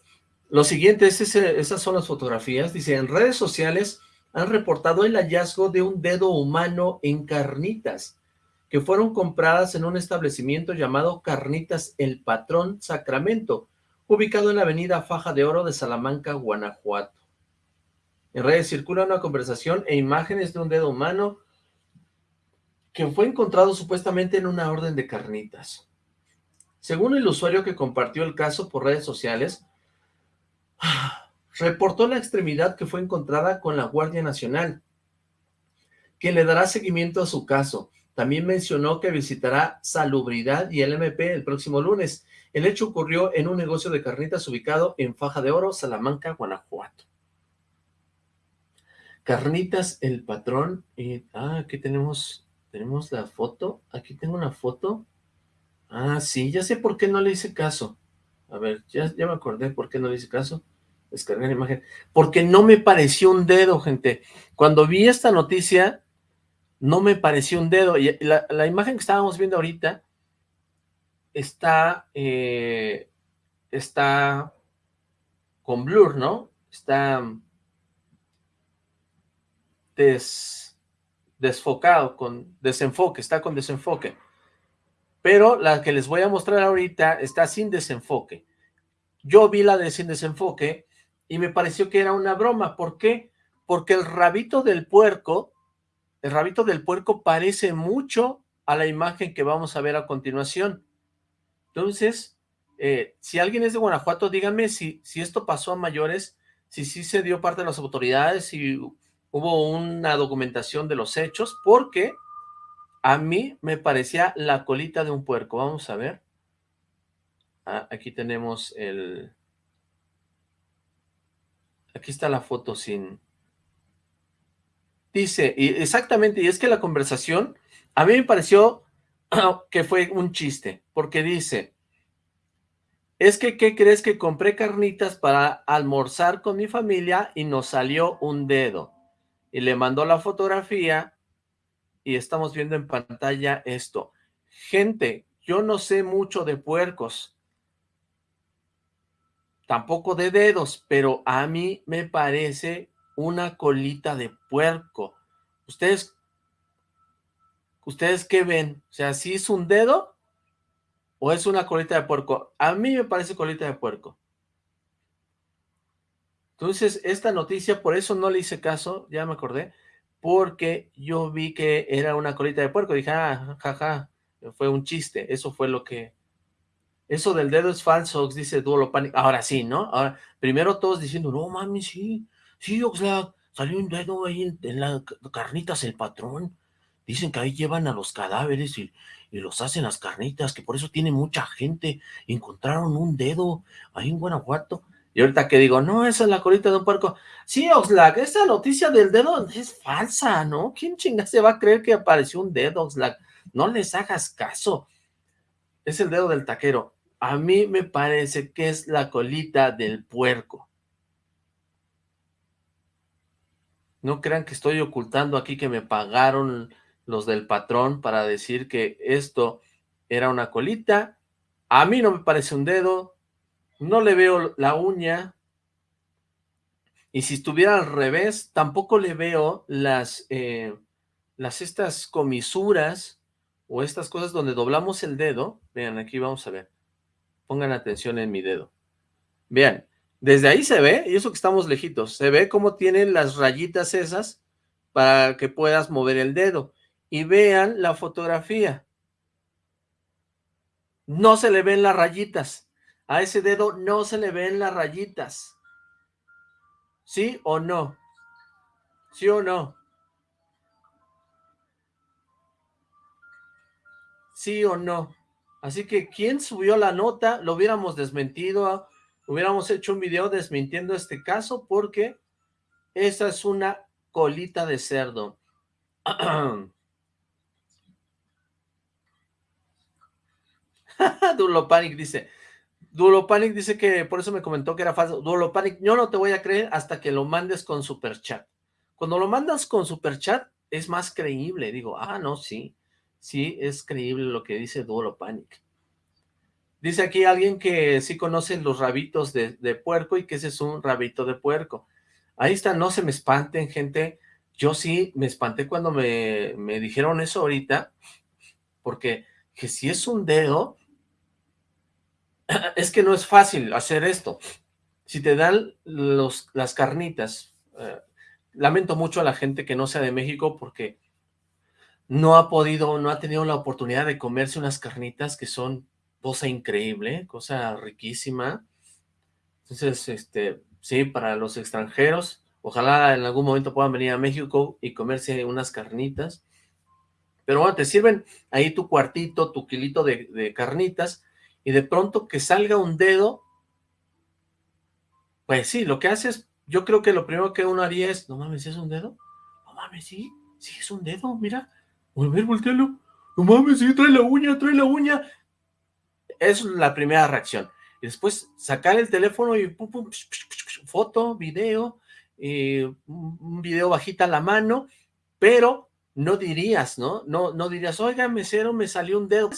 lo siguiente, esas son las fotografías, dice, en redes sociales han reportado el hallazgo de un dedo humano en carnitas, que fueron compradas en un establecimiento llamado Carnitas El Patrón Sacramento, ubicado en la avenida Faja de Oro de Salamanca, Guanajuato. En redes circula una conversación e imágenes de un dedo humano que fue encontrado supuestamente en una orden de carnitas. Según el usuario que compartió el caso por redes sociales, <sighs> reportó la extremidad que fue encontrada con la Guardia Nacional, quien le dará seguimiento a su caso. También mencionó que visitará Salubridad y el MP el próximo lunes. El hecho ocurrió en un negocio de carnitas ubicado en Faja de Oro, Salamanca, Guanajuato. Carnitas El Patrón. Y, ah, aquí tenemos, tenemos la foto. Aquí tengo una foto. Ah, sí, ya sé por qué no le hice caso. A ver, ya, ya me acordé por qué no le hice caso descargar imagen, porque no me pareció un dedo, gente. Cuando vi esta noticia, no me pareció un dedo. Y la, imagen que estábamos viendo ahorita está, eh, está con blur, ¿no? Está des, desfocado, con desenfoque, está con desenfoque. Pero la que les voy a mostrar ahorita está sin desenfoque. Yo vi la de sin desenfoque y me pareció que era una broma. ¿Por qué? Porque el rabito del puerco, el rabito del puerco parece mucho a la imagen que vamos a ver a continuación. Entonces, eh, si alguien es de Guanajuato, díganme si, esto pasó a mayores, si sí se dio parte de las autoridades, si hubo una documentación de los hechos, porque a mí me parecía la colita de un puerco. Vamos a ver. Ah, aquí tenemos el, Aquí está la foto sin... Dice, y exactamente, y es que la conversación a mí me pareció <clears throat> que fue un chiste, porque dice, es que, ¿qué crees que compré carnitas para almorzar con mi familia y nos salió un dedo? Y le mandó la fotografía y estamos viendo en pantalla esto. Gente, yo no sé mucho de puercos, tampoco de dedos, pero a mí me parece una colita de puerco. ¿Ustedes, ustedes qué ven? O sea, ¿sí es un dedo o es una colita de puerco? A mí me parece colita de puerco. Entonces, esta noticia, por eso no le hice caso, ya me acordé, porque yo vi que era una colita de puerco. Dije, ah, jaja, fue un chiste. Eso fue lo que, eso del dedo es falso, dice Duolo Panic. Ahora sí, ¿no? Primero todos diciendo, no mami, sí, sí, Oxlack, salió un dedo ahí en, las carnitas el patrón. Dicen que ahí llevan a los cadáveres y, los hacen las carnitas, que por eso tiene mucha gente. Encontraron un dedo ahí en Guanajuato. Y ahorita que digo, no, esa es la colita de un puerco. Sí, Oxlack, esa noticia del dedo es falsa, ¿no? ¿Quién chinga se va a creer que apareció un dedo, Oxlack? No les hagas caso. Es el dedo del taquero a mí me parece que es la colita del puerco. No crean que estoy ocultando aquí que me pagaron los del patrón para decir que esto era una colita. A mí no me parece un dedo, no le veo la uña, y si estuviera al revés, tampoco le veo las, eh, las estas comisuras o estas cosas donde doblamos el dedo. Vean, aquí vamos a ver. Pongan atención en mi dedo. Vean, desde ahí se ve, y eso que estamos lejitos, se ve cómo tienen las rayitas esas para que puedas mover el dedo. Y vean la fotografía. No se le ven las rayitas. A ese dedo no se le ven las rayitas. ¿Sí o no? ¿Sí o no? ¿Sí o no? Así que, ¿quién subió la nota? Lo hubiéramos desmentido, hubiéramos hecho un video desmintiendo este caso porque esa es una colita de cerdo. <clears throat> Dulo Panic dice, Dulo Panic dice que por eso me comentó que era falso. Dulo Panic, yo no te voy a creer hasta que lo mandes con superchat. Cuando lo mandas con superchat es más creíble. Digo, ah, no, sí sí es creíble lo que dice Duolo Panic. Dice aquí alguien que sí conoce los rabitos de, puerco y que ese es un rabito de puerco. Ahí está, no se me espanten, gente. yo sí me espanté cuando me, me dijeron eso ahorita, porque que si es un dedo, <clears throat> es que no es fácil hacer esto. Si te dan los, las carnitas, eh, lamento mucho a la gente que no sea de México porque no ha podido, no ha tenido la oportunidad de comerse unas carnitas que son cosa increíble, cosa riquísima. Entonces, este, sí, para los extranjeros, ojalá en algún momento puedan venir a México y comerse unas carnitas. Pero bueno, te sirven ahí tu cuartito, tu kilito de, carnitas, y de pronto que salga un dedo, pues sí, lo que haces, yo creo que lo primero que uno haría es, no mames, ¿es un dedo? No mames, sí, sí es un dedo, mira, a voltealo, no mames, sí, trae la uña, trae la uña. Es la primera reacción. Y después sacar el teléfono y pum, pum, foto, video, un video bajita la mano, pero no dirías, ¿no? No, no dirías, oiga, mesero, me salió un dedo.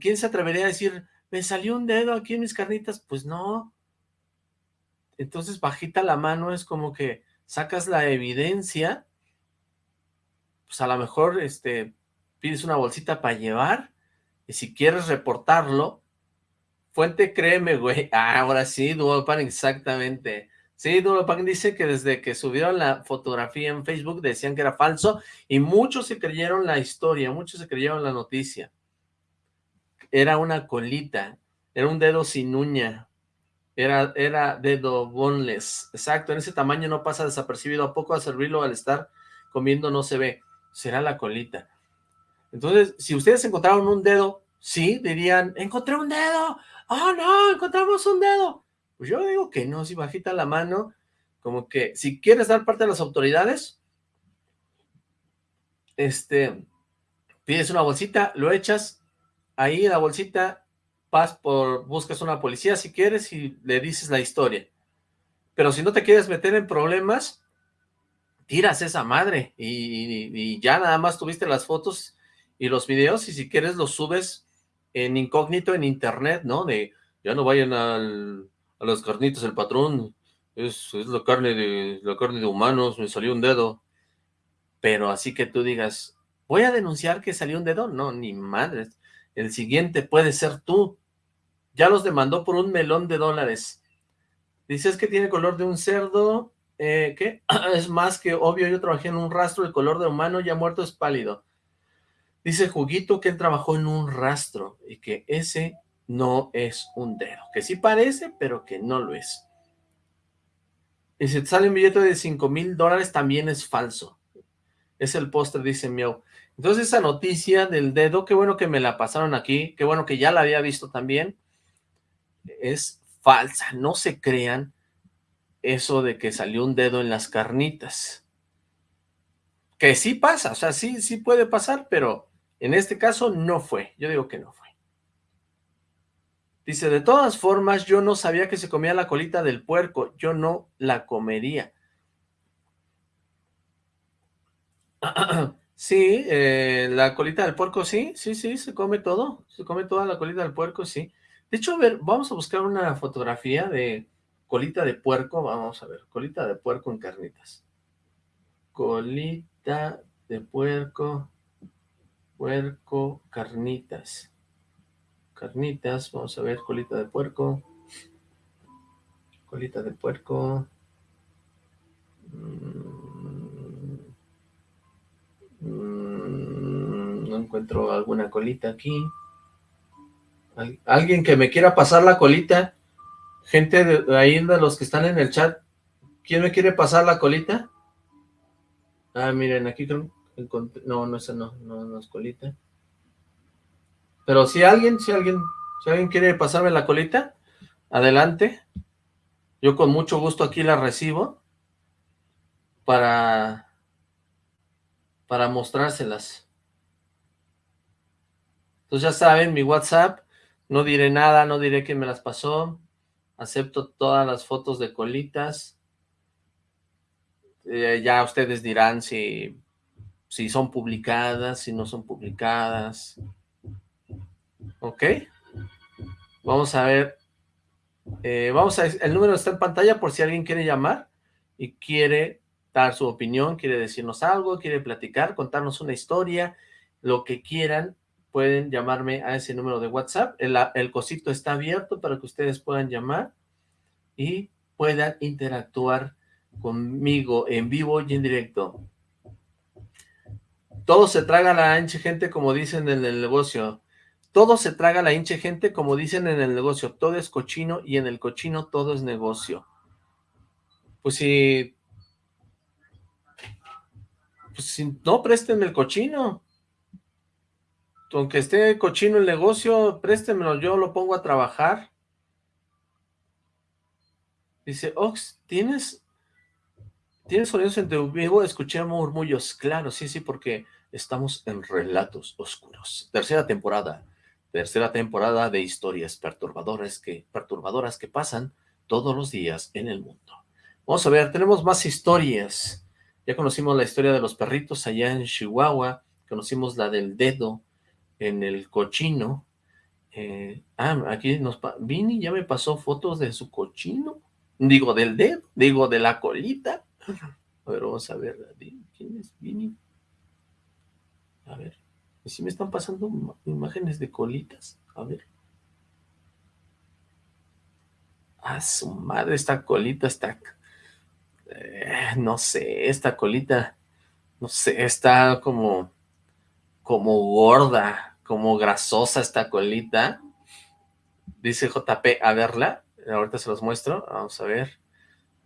¿Quién se atrevería a decir, me salió un dedo aquí en mis carnitas? Pues no. Entonces, bajita la mano es como que sacas la evidencia, pues a lo mejor este, pides una bolsita para llevar, y si quieres reportarlo, fuente créeme, güey, ah, <laughs> ahora sí, Duopan, exactamente, sí, Duopan dice que desde que subieron la fotografía en Facebook decían que era falso, y muchos se creyeron la historia, muchos se creyeron la noticia, era una colita, era un dedo sin uña, era, era dedo boneless, exacto, en ese tamaño no pasa desapercibido, ¿a poco a servirlo al estar comiendo no se ve? Será la colita. Entonces, si ustedes encontraron un dedo, sí, dirían, encontré un dedo, oh no, encontramos un dedo. Pues yo digo que no, si bajita la mano, como que si quieres dar parte a las autoridades, este, pides una bolsita, lo echas, ahí en la bolsita, vas por, buscas una policía si quieres y le dices la historia. Pero si no te quieres meter en problemas, tiras esa madre y, ya nada más tuviste las fotos y los videos y si quieres los subes en incógnito en internet, ¿no? De, ya no vayan al, a las carnitas, el patrón, es, la carne de la carne de humanos, me salió un dedo. Pero así que tú digas, voy a denunciar que salió un dedo, no, ni madres. El siguiente puede ser tú. Ya los demandó por un melón de dólares. Dices que tiene color de un cerdo, eh, ¿qué? <clears throat> es más que obvio, yo trabajé en un rastro, el color de humano ya muerto es pálido. Dice Juguito que él trabajó en un rastro y que ese no es un dedo. Que sí parece, pero que no lo es. Y si te sale un billete de 5 mil dólares, también es falso. Es el póster, dice Miau. Entonces esa noticia del dedo, qué bueno que me la pasaron aquí, qué bueno que ya la había visto también, es falsa. No se crean eso de que salió un dedo en las carnitas. Que sí pasa, o sea, sí, sí puede pasar, pero en este caso no fue, yo digo que no fue. Dice, de todas formas, yo no sabía que se comía la colita del puerco, yo no la comería. <clears throat> Sí, eh, la colita del puerco, sí, sí, sí, se come todo, se come toda la colita del puerco, sí. De hecho, a ver, vamos a buscar una fotografía de colita de puerco, vamos a ver, colita de puerco en carnitas. Colita de puerco, puerco, carnitas. Carnitas, vamos a ver, colita de puerco. Colita de puerco. Mm, no encuentro alguna colita aquí. Alguien que me quiera pasar la colita. Gente de ahí de los que están en el chat. ¿Quién me quiere pasar la colita? Ah, miren, aquí creo no, no, esa no, no, no es colita. Pero si alguien, si alguien, si alguien quiere pasarme la colita, adelante. Yo con mucho gusto aquí la recibo para, para mostrárselas. Entonces ya saben, mi WhatsApp, no diré nada, no diré quién me las pasó, acepto todas las fotos de colitas. Eh, ya ustedes dirán si si son publicadas, si no son publicadas. ¿Ok? Vamos a ver. Eh, vamos a, el número está en pantalla por si alguien quiere llamar y quiere dar su opinión, quiere decirnos algo, quiere platicar, contarnos una historia, lo que quieran, pueden llamarme a ese número de WhatsApp. El, el cosito está abierto para que ustedes puedan llamar y puedan interactuar conmigo en vivo y en directo. Todo se traga la hinche gente como dicen en el negocio. Todo se traga la hinche gente como dicen en el negocio. Todo es cochino y en el cochino todo es negocio. Pues si... Pues si no, presten el cochino. Aunque esté cochino el negocio, préstemelo, yo lo pongo a trabajar. Dice, Ox, ¿tienes ¿Tienes sonidos en tu vivo? Escuché murmullos. Claro, sí, sí, porque estamos en Relatos Oscuros. Tercera temporada. Tercera temporada de historias perturbadoras que, perturbadoras que pasan todos los días en el mundo. Vamos a ver, tenemos más historias. Ya conocimos la historia de los perritos allá en Chihuahua. Conocimos la del dedo en el cochino. Eh, ah, aquí nos... Vini ya me pasó fotos de su cochino. Digo, del dedo. Digo, de la colita. A ver, vamos a ver. ¿Quién es Vini? A ver. ¿Y si me están pasando imágenes de colitas? A ver. Ah, su madre, esta colita está... Eh, no sé, esta colita... No sé, está como... Como gorda, como grasosa esta colita. Dice JP, a verla. Ahorita se los muestro. Vamos a ver.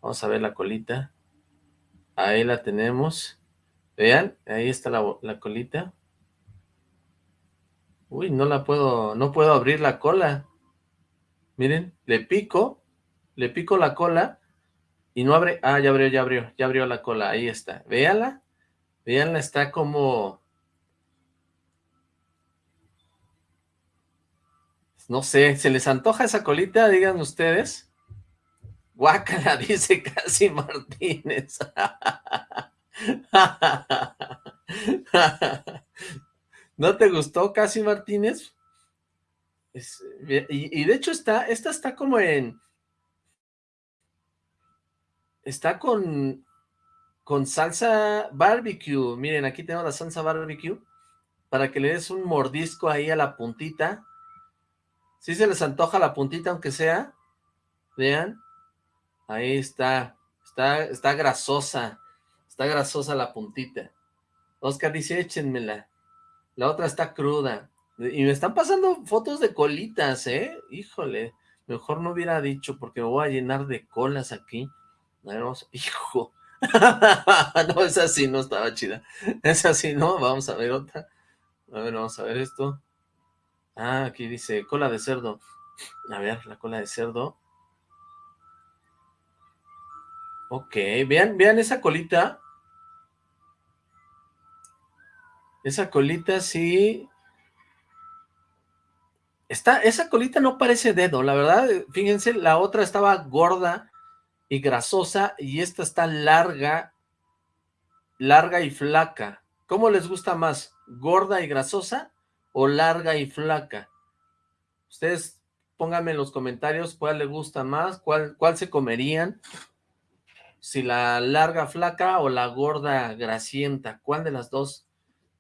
Vamos a ver la colita. Ahí la tenemos. Vean, ahí está la, colita. Uy, no la puedo, no puedo abrir la cola. Miren, le pico, le pico la cola y no abre. Ah, ya abrió, ya abrió, ya abrió la cola. Ahí está. Véanla, véanla, está como... No sé, ¿se les antoja esa colita? Digan ustedes. Guácala, <laughs> dice Casi Martínez. <laughs> ¿No te gustó Casi Martínez? y, de hecho está, esta está como en... Está con, con salsa barbecue. Miren, aquí tengo la salsa barbecue. Para que le des un mordisco ahí a la puntita. Si se les antoja la puntita, aunque sea. Vean. Ahí está. Está, está grasosa. Está grasosa la puntita. Oscar dice, échenmela. La otra está cruda. Y me están pasando fotos de colitas, ¿eh? Híjole. Mejor no hubiera dicho porque me voy a llenar de colas aquí. A ver, vamos. Hijo. <laughs> no, esa sí no estaba chida. Esa sí no. Vamos a ver otra. A ver, vamos a ver esto. Ah, aquí dice cola de cerdo. A ver, la cola de cerdo. Ok, vean, vean esa colita. Esa colita sí... Está, esa colita no parece dedo, la verdad, fíjense, la otra estaba gorda y grasosa y esta está larga, larga y flaca. ¿Cómo les gusta más? ¿Gorda y grasosa o larga y flaca? Ustedes pónganme en los comentarios cuál les gusta más, cuál, cuál se comerían si la larga flaca o la gorda grasienta, ¿cuál de las dos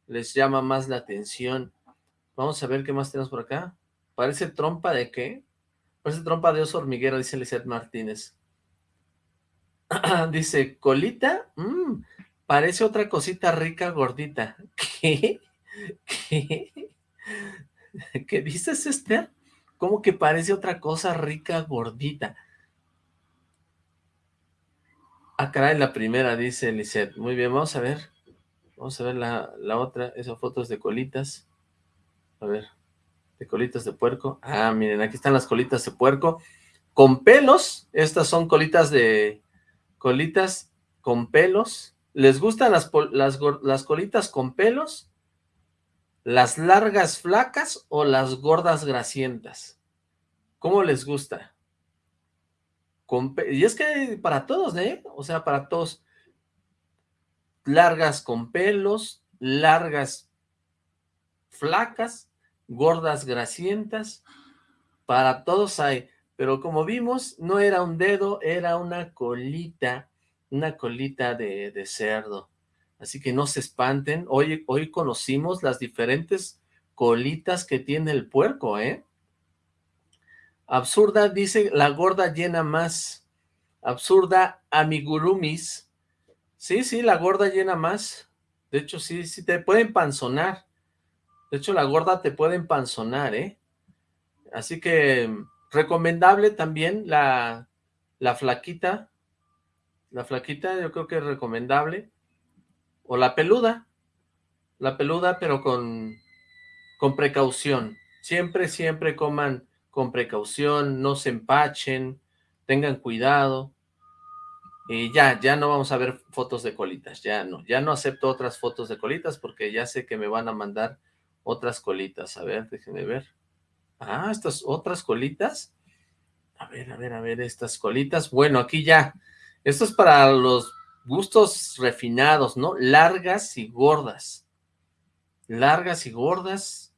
les llama más la atención? Vamos a ver qué más tenemos por acá. ¿Parece trompa de qué? Parece trompa de oso hormiguero, dice Lizeth Martínez. <clears throat> dice, colita, mm, parece otra cosita rica gordita. <laughs> ¿Qué? ¿Qué? <laughs> ¿Qué dices, Esther? ¿Cómo que parece otra cosa rica gordita? Ah, caray, la primera, dice Lisette. Muy bien, vamos a ver. Vamos a ver la, la otra, esas fotos de colitas. A ver, de colitas de puerco. Ah, miren, aquí están las colitas de puerco. Con pelos, estas son colitas de... Colitas con pelos. ¿Les gustan las, las, las colitas con pelos? ¿Las largas flacas o las gordas grasientas? ¿Cómo les gusta? y es que para todos, ¿eh? O sea, para todos. Largas con pelos, largas flacas, gordas grasientas, para todos hay. Pero como vimos, no era un dedo, era una colita una colita de, cerdo. Así que no se espanten. Hoy, hoy conocimos las diferentes colitas que tiene el puerco, ¿eh? Absurda dice, la gorda llena más. Absurda amigurumis. Sí, sí, la gorda llena más. De hecho, sí, sí, te pueden panzonar. De hecho, la gorda te puede empanzonar, ¿eh? Así que, recomendable también la, la flaquita. La flaquita yo creo que es recomendable. O la peluda. La peluda, pero con, con precaución. Siempre, siempre coman con precaución, no se empachen, tengan cuidado. Y ya, ya no vamos a ver fotos de colitas, ya no. Ya no acepto otras fotos de colitas porque ya sé que me van a mandar otras colitas. A ver, déjenme ver. Ah, estas otras colitas. A ver, a ver, a ver, estas colitas. Bueno, aquí ya. Esto es para los gustos refinados, ¿no? Largas y gordas. Largas y gordas.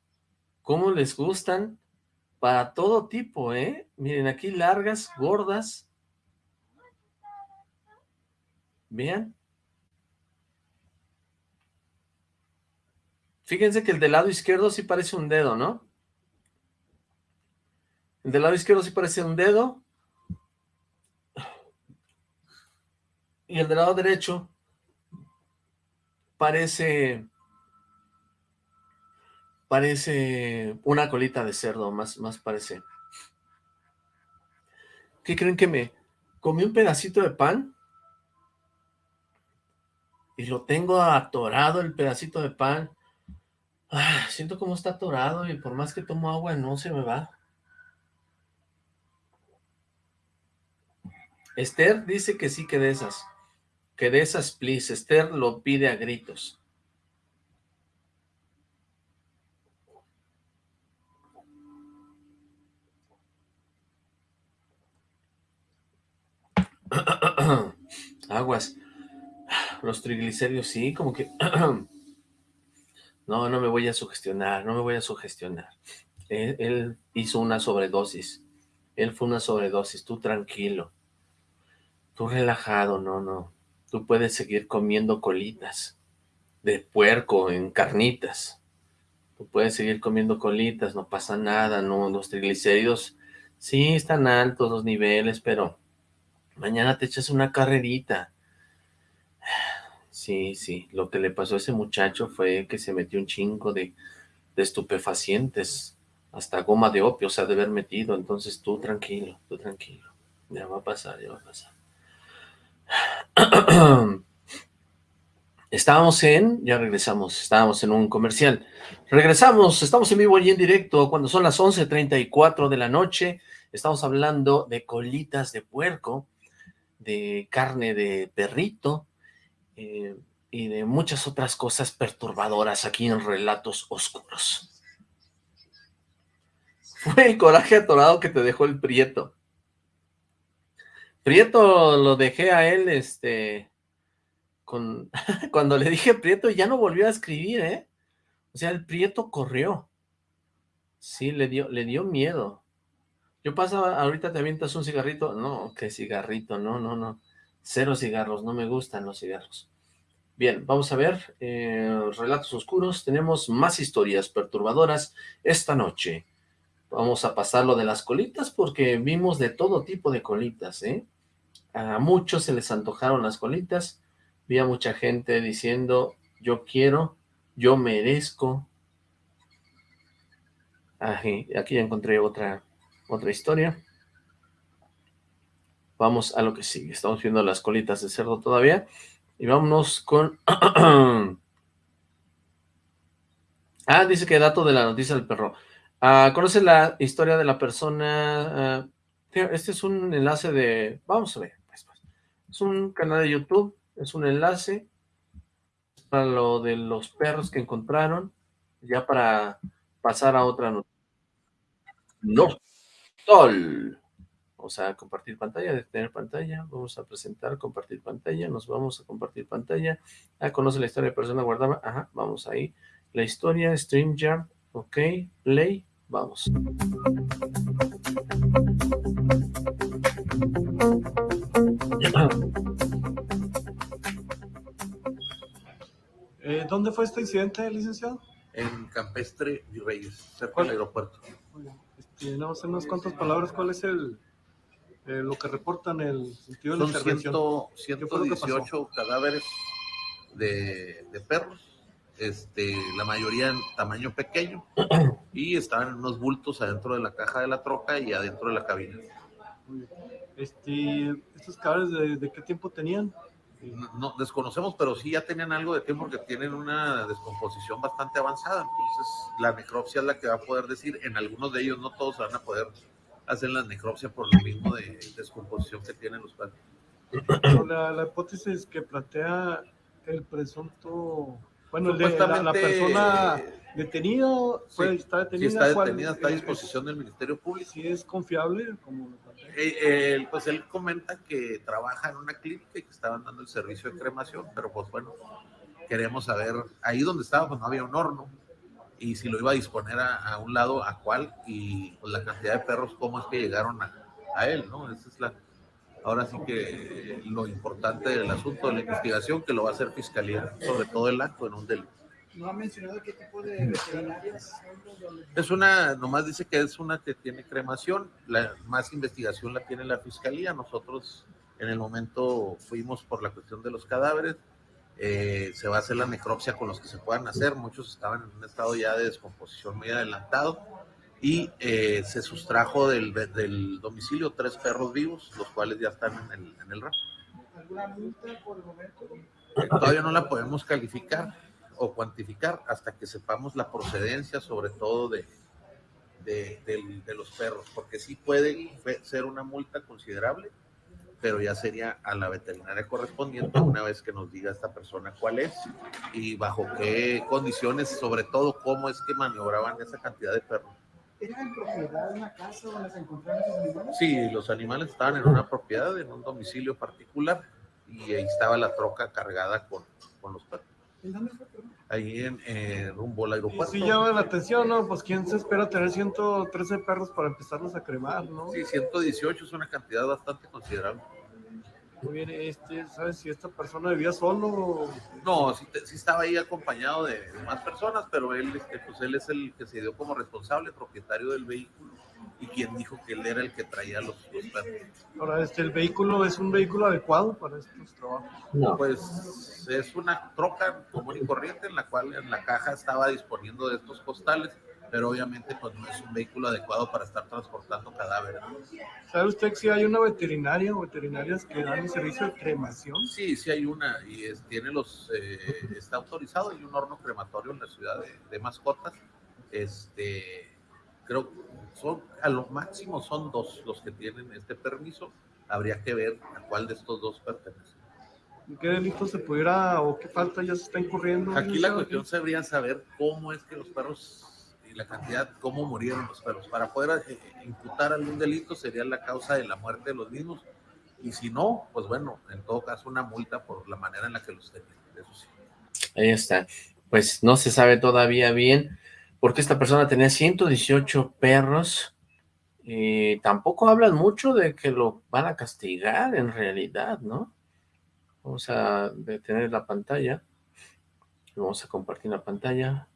¿Cómo les gustan? Para todo tipo, ¿eh? Miren, aquí largas, gordas. Vean. Fíjense que el del lado izquierdo sí parece un dedo, ¿no? El del lado izquierdo sí parece un dedo. Y el del lado derecho parece... Parece una colita de cerdo, más, más parece. ¿Qué creen que me comí un pedacito de pan? Y lo tengo atorado el pedacito de pan. Ah, siento como está atorado y por más que tomo agua no se me va. Esther dice que sí, que de esas. Que de esas, please. Esther lo pide a gritos. <clears throat> Aguas. Los triglicéridos, sí, como que... <clears throat> no, no me voy a sugestionar, no me voy a sugestionar. Él, hizo una sobredosis. Él fue una sobredosis, tú tranquilo. Tú relajado, no, no. Tú puedes seguir comiendo colitas de puerco en carnitas. Tú puedes seguir comiendo colitas, no pasa nada, no, los triglicéridos sí están altos los niveles, pero mañana te echas una carrerita. Sí, sí, lo que le pasó a ese muchacho fue que se metió un chingo de, estupefacientes, hasta goma de opio se ha de haber metido, entonces tú tranquilo, tú tranquilo, ya va a pasar, ya va a pasar. <clears throat> Estábamos en, ya regresamos, estábamos en un comercial. Regresamos, estamos en vivo y en directo cuando son las 11.34 de la noche. Estamos hablando de colitas de puerco, de carne de perrito eh, y de muchas otras cosas perturbadoras aquí en Relatos Oscuros. <laughs> Fue el coraje atorado que te dejó el Prieto. Prieto lo dejé a él, este, con, <laughs> cuando le dije Prieto ya no volvió a escribir, ¿eh? O sea, el Prieto corrió. Sí, le dio, le dio miedo. Yo pasaba, ahorita te avientas un cigarrito. No, qué cigarrito, no, no, no. Cero cigarros, no me gustan los cigarros. Bien, vamos a ver, eh, Relatos Oscuros, tenemos más historias perturbadoras esta noche. Vamos a pasar lo de las colitas porque vimos de todo tipo de colitas, ¿eh? A muchos se les antojaron las colitas, vi a mucha gente diciendo, yo quiero, yo merezco. Aquí, aquí ya encontré otra, otra historia. Vamos a lo que sigue, estamos viendo las colitas de cerdo todavía, y vámonos con... <clears throat> ah, dice que dato de la noticia del perro. Ah, ¿Conoce la historia de la persona? Ah, este es un enlace de... Vamos a ver. Es un canal de YouTube, es un enlace para lo de los perros que encontraron, ya para pasar a otra noticia. No, Sol vamos a compartir pantalla, detener pantalla, vamos a presentar, compartir pantalla, nos vamos a compartir pantalla, ah, conoce la historia de persona guardada, ajá, vamos ahí, la historia, StreamYard, ok, play, vamos. Eh, ¿Dónde fue este incidente, licenciado? En Campestre y Reyes, cerca del aeropuerto. Tenemos este, unas cuantas palabras, ¿cuál es el, eh, lo que reportan el sentido de la intervención? ciento- ¿Qué fue lo que pasó? 118 cadáveres de, de perros, este, la mayoría en tamaño pequeño, y estaban en unos bultos adentro de la caja de la troca y adentro de la cabina. Este, ¿Estos cadáveres de, de qué tiempo tenían? No, no, desconocemos, pero sí ya tenían algo de tiempo porque tienen una descomposición bastante avanzada. Entonces, la necropsia es la que va a poder decir. En algunos de ellos, no todos se van a poder hacer la necropsia por lo mismo de descomposición que tienen los. Pero La, la hipótesis que plantea el presunto, bueno, el de, la, persona detenida, fue, sí, está Sí, detenida, está ¿cuál- detenida, está a eh, disposición del Ministerio Público. Si es confiable, como plantea. Eh, él, pues él comenta que trabaja en una clínica y que estaban dando el servicio de cremación, pero pues bueno, queremos saber, ahí donde estaba pues no había un horno, y si lo iba a disponer a, a un lado, a cuál, y pues la cantidad de perros, cómo es que llegaron a, a él, ¿no? Esa es la, ahora sí que eh, lo importante del asunto de la investigación, que lo va a hacer Fiscalía, sobre todo el acto en un delito. ¿No ha mencionado qué tipo de veterinarias? Es una, nomás dice que es una que tiene cremación, la más investigación la tiene la fiscalía. Nosotros en el momento fuimos por la cuestión de los cadáveres, eh, se va a hacer la necropsia con los que se puedan hacer, muchos estaban en un estado ya de descomposición muy adelantado y eh, se sustrajo del, del domicilio tres perros vivos, los cuales ya están en el, en el. ¿Alguna multa por el momento? Todavía no la podemos calificar o cuantificar hasta que sepamos la procedencia, sobre todo de, de, del- de los perros, porque sí puede ser una multa considerable, pero ya sería a la veterinaria correspondiente una vez que nos diga esta persona cuál es y bajo qué condiciones, sobre todo cómo es que maniobraban esa cantidad de perros. ¿Era en propiedad de una casa donde se encontraron esos animales? Sí, los animales estaban en una propiedad, en un domicilio particular, y ahí estaba la troca cargada con, con los perros. ¿En dónde fue? Ahí en, en rumbo al aeropuerto. sí llama la atención, ¿no? Pues quién se espera tener 113 perros para empezarlos a cremar, ¿no? Sí, 118 es una cantidad bastante considerable. Muy bien, este, ¿sabes si esta persona vivía solo? o- No, sí, te- sí estaba ahí acompañado de, de más personas, pero él, este, pues él es el que se dio como responsable, propietario del vehículo, y quien dijo que él era el que traía los, los perros. Ahora, este, ¿el vehículo es un vehículo adecuado para estos trabajos? No. Pues es una troca común y corriente en la cual en la caja estaba disponiendo de estos costales, pero obviamente pues no es un vehículo adecuado para estar transportando cadáveres. ¿Sabe usted si hay una veterinaria o veterinarias que dan el servicio de cremación? Sí, sí hay una y es- tiene los, eh, está autorizado, hay un horno crematorio en la ciudad de, de mascotas. Este, creo son, a lo máximo son dos los que tienen este permiso. Habría que ver a cuál de estos dos pertenece. ¿En ¿Qué delito se pudiera o qué falta ya se está incurriendo? Aquí la cuestión sería saber cómo es que los perros la cantidad, cómo murieron los perros. Para poder eh, imputar algún delito sería la causa de la muerte de los mismos. Y si no, pues bueno, en todo caso una multa por la manera en la que los tenían. Ahí está. Pues no se sabe todavía bien por qué esta persona tenía 118 perros y tampoco hablan mucho de que lo van a castigar en realidad, ¿no? Vamos a detener la pantalla. Vamos a compartir la pantalla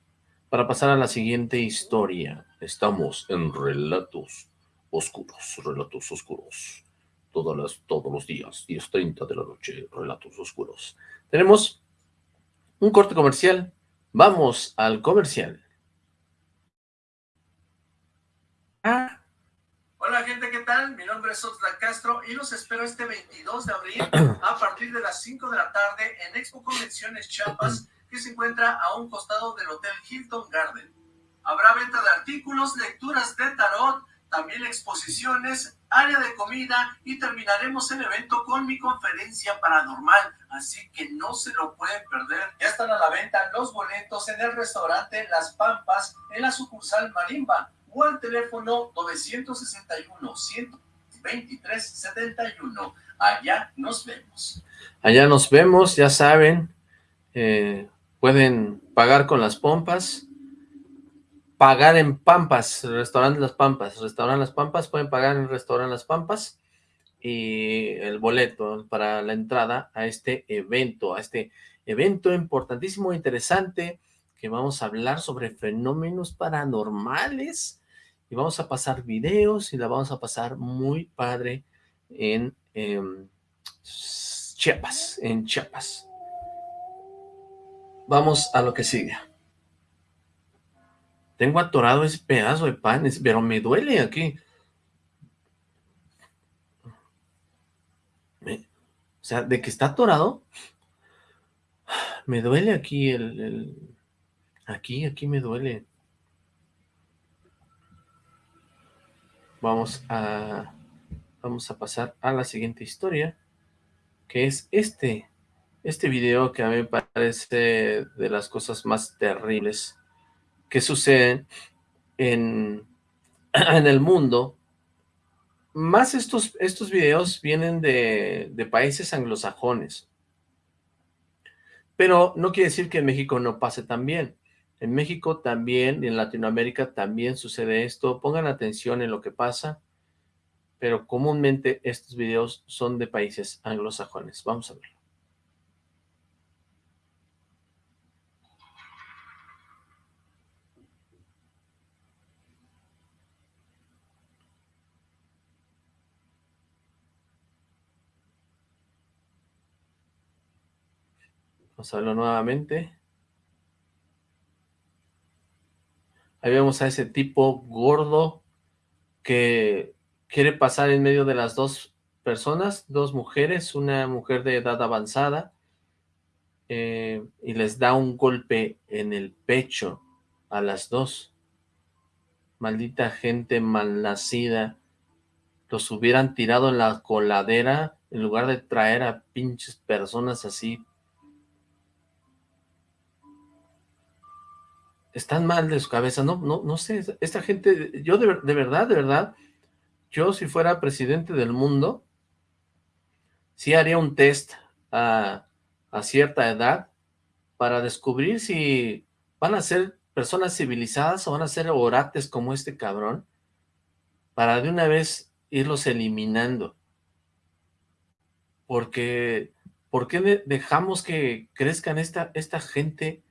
para pasar a la siguiente historia. Estamos en Relatos Oscuros, Relatos Oscuros. Todas las, todos los días, 10.30 de la noche, Relatos Oscuros. Tenemos un corte comercial. Vamos al comercial. Ah, Hola gente, ¿qué tal? Mi nombre es Oxlack Castro y los espero este 22 de abril <clears throat> a partir de las 5 de la tarde en Expo Convenciones Chiapas que se encuentra a un costado del Hotel Hilton Garden. Habrá venta de artículos, lecturas de tarot, también exposiciones, área de comida y terminaremos el evento con mi conferencia paranormal, así que no se lo pueden perder. Ya están a la venta los boletos en el restaurante Las Pampas en la sucursal Marimba o al teléfono 961-123-71. Allá nos vemos. allá nos vemos, ya saben. eh, pueden pagar con las pompas. Pagar en Pampas, restaurante Las Pampas. Restaurante Las Pampas, pueden pagar en restaurante Las Pampas. y el boleto para la entrada a este evento, a este evento importantísimo, interesante, que vamos a hablar sobre fenómenos paranormales y vamos a pasar videos y la vamos a pasar muy padre en em, Chiapas, en Chiapas. Vamos a lo que sigue. Tengo atorado ese pedazo de pan, pero me duele aquí. o sea, de que está atorado, me duele aquí el, el, Aquí, aquí me duele. Vamos a... Vamos a pasar a la siguiente historia, que es este, este video que a mí me parece de las cosas más terribles que suceden <clears throat> en, el mundo. Más estos, estos videos vienen de, de países anglosajones. Pero no quiere decir que en México no pase también. En México también y en Latinoamérica también sucede esto. Pongan atención en lo que pasa, pero comúnmente estos videos son de países anglosajones. Vamos a verlo. Vamos a verlo nuevamente. Ahí vemos a ese tipo gordo que quiere pasar en medio de las dos personas, dos mujeres, una mujer de edad avanzada, eh, y les da un golpe en el pecho a las dos. Maldita gente malnacida. Los hubieran tirado en la coladera en lugar de traer a pinches personas así están mal de su cabeza, no, no, no sé, esta gente, yo de, verdad, de verdad, yo si fuera presidente del mundo, sí haría un test a, cierta edad para descubrir si van a ser personas civilizadas o van a ser orates como este cabrón, para de una vez irlos eliminando. Porque, ¿por qué dejamos que crezcan esta, esta gente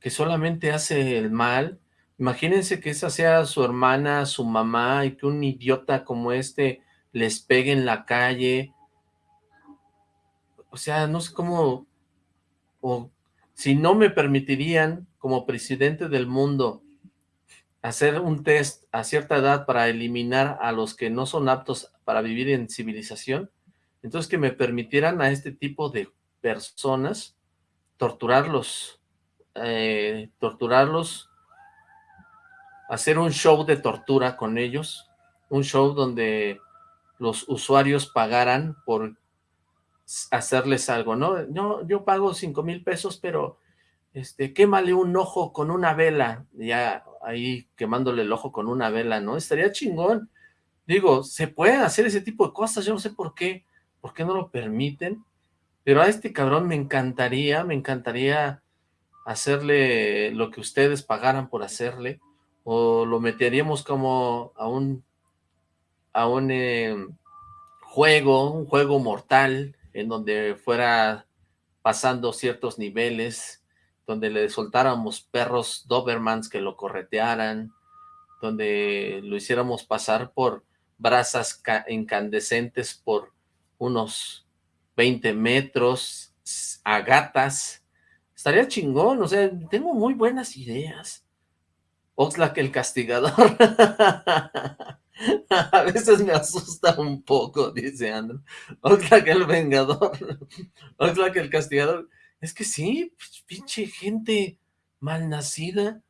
que solamente hace el mal, imagínense que esa sea su hermana, su mamá, y que un idiota como este les pegue en la calle, o sea, no sé cómo, o si no me permitirían como presidente del mundo hacer un test a cierta edad para eliminar a los que no son aptos para vivir en civilización, entonces que me permitieran a este tipo de personas torturarlos, eh, torturarlos, hacer un show de tortura con ellos, un show donde los usuarios pagaran por hacerles algo, ¿no? No, yo pago cinco mil pesos, pero este, quémale un ojo con una vela, ya ahí quemándole el ojo con una vela, ¿no? Estaría chingón. Digo, se pueden hacer ese tipo de cosas, yo no sé por qué, por qué no lo permiten, pero a este cabrón me encantaría, me encantaría hacerle lo que ustedes pagaran por hacerle, o lo meteríamos como a un, a un em, juego, un juego mortal, en donde fuera pasando ciertos niveles, donde le soltáramos perros Dobermans que lo corretearan, donde lo hiciéramos pasar por brasas incandescentes por unos 20 metros, a gatas, Estaría chingón, o sea, tengo muy buenas ideas. Oxlack el castigador. <laughs> A veces me asusta un poco, dice Andrew. Oxlack el vengador. <laughs> Oxlack el castigador. Es que sí, pues, pinche gente malnacida.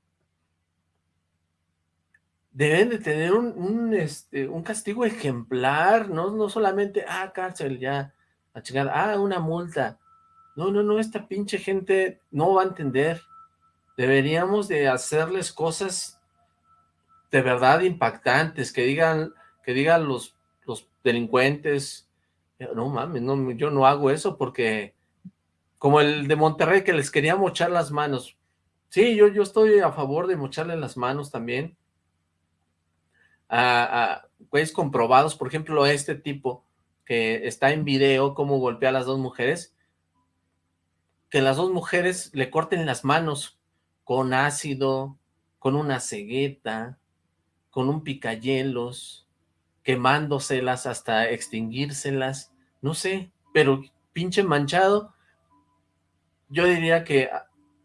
Deben de tener un, este, un castigo ejemplar, ¿no? No solamente, ah, cárcel, ya, a chingar, ah, una multa. No, no, no, esta pinche gente no va a entender. Deberíamos de hacerles cosas de verdad impactantes, que digan, que digan los, los delincuentes, no mames, no, yo no hago eso porque, como el de Monterrey que les quería mochar las manos, sí, yo, yo estoy a favor de mocharle las manos también, a, güeyes comprobados, por ejemplo, este tipo que está en video, cómo golpea a las dos mujeres, que las dos mujeres le corten las manos con ácido, con una cegueta, con un picayelos, quemándoselas hasta extinguírselas, no sé, pero pinche manchado, yo diría que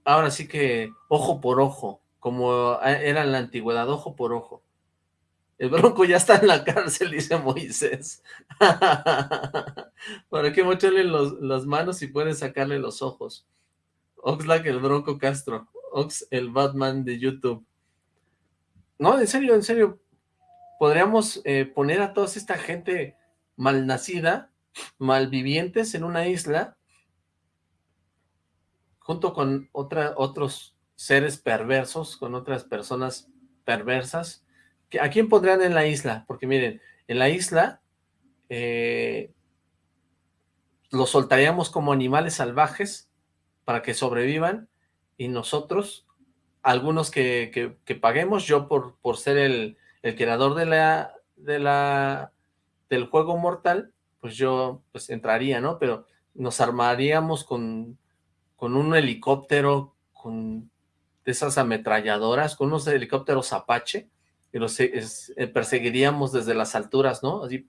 ahora sí que ojo por ojo, como era en la antigüedad, ojo por ojo. El bronco ya está en la cárcel, dice Moisés. <laughs> ¿Para qué mocharle las manos y pueden sacarle los ojos? Oxlack, el bronco Castro. Ox, el Batman de YouTube. No, en serio, en serio. Podríamos eh, poner a toda esta gente malnacida, malvivientes en una isla, junto con otra, otros seres perversos, con otras personas perversas, ¿A quién pondrían en la isla? Porque miren, en la isla eh, los soltaríamos como animales salvajes para que sobrevivan y nosotros, algunos que, paguemos, yo por, por ser el, creador de la, de la, del juego mortal, pues yo pues entraría, ¿no? Pero nos armaríamos con, con un helicóptero, con de esas ametralladoras, con unos helicópteros Apache, y los eh, perseguiríamos desde las alturas, ¿no? Así,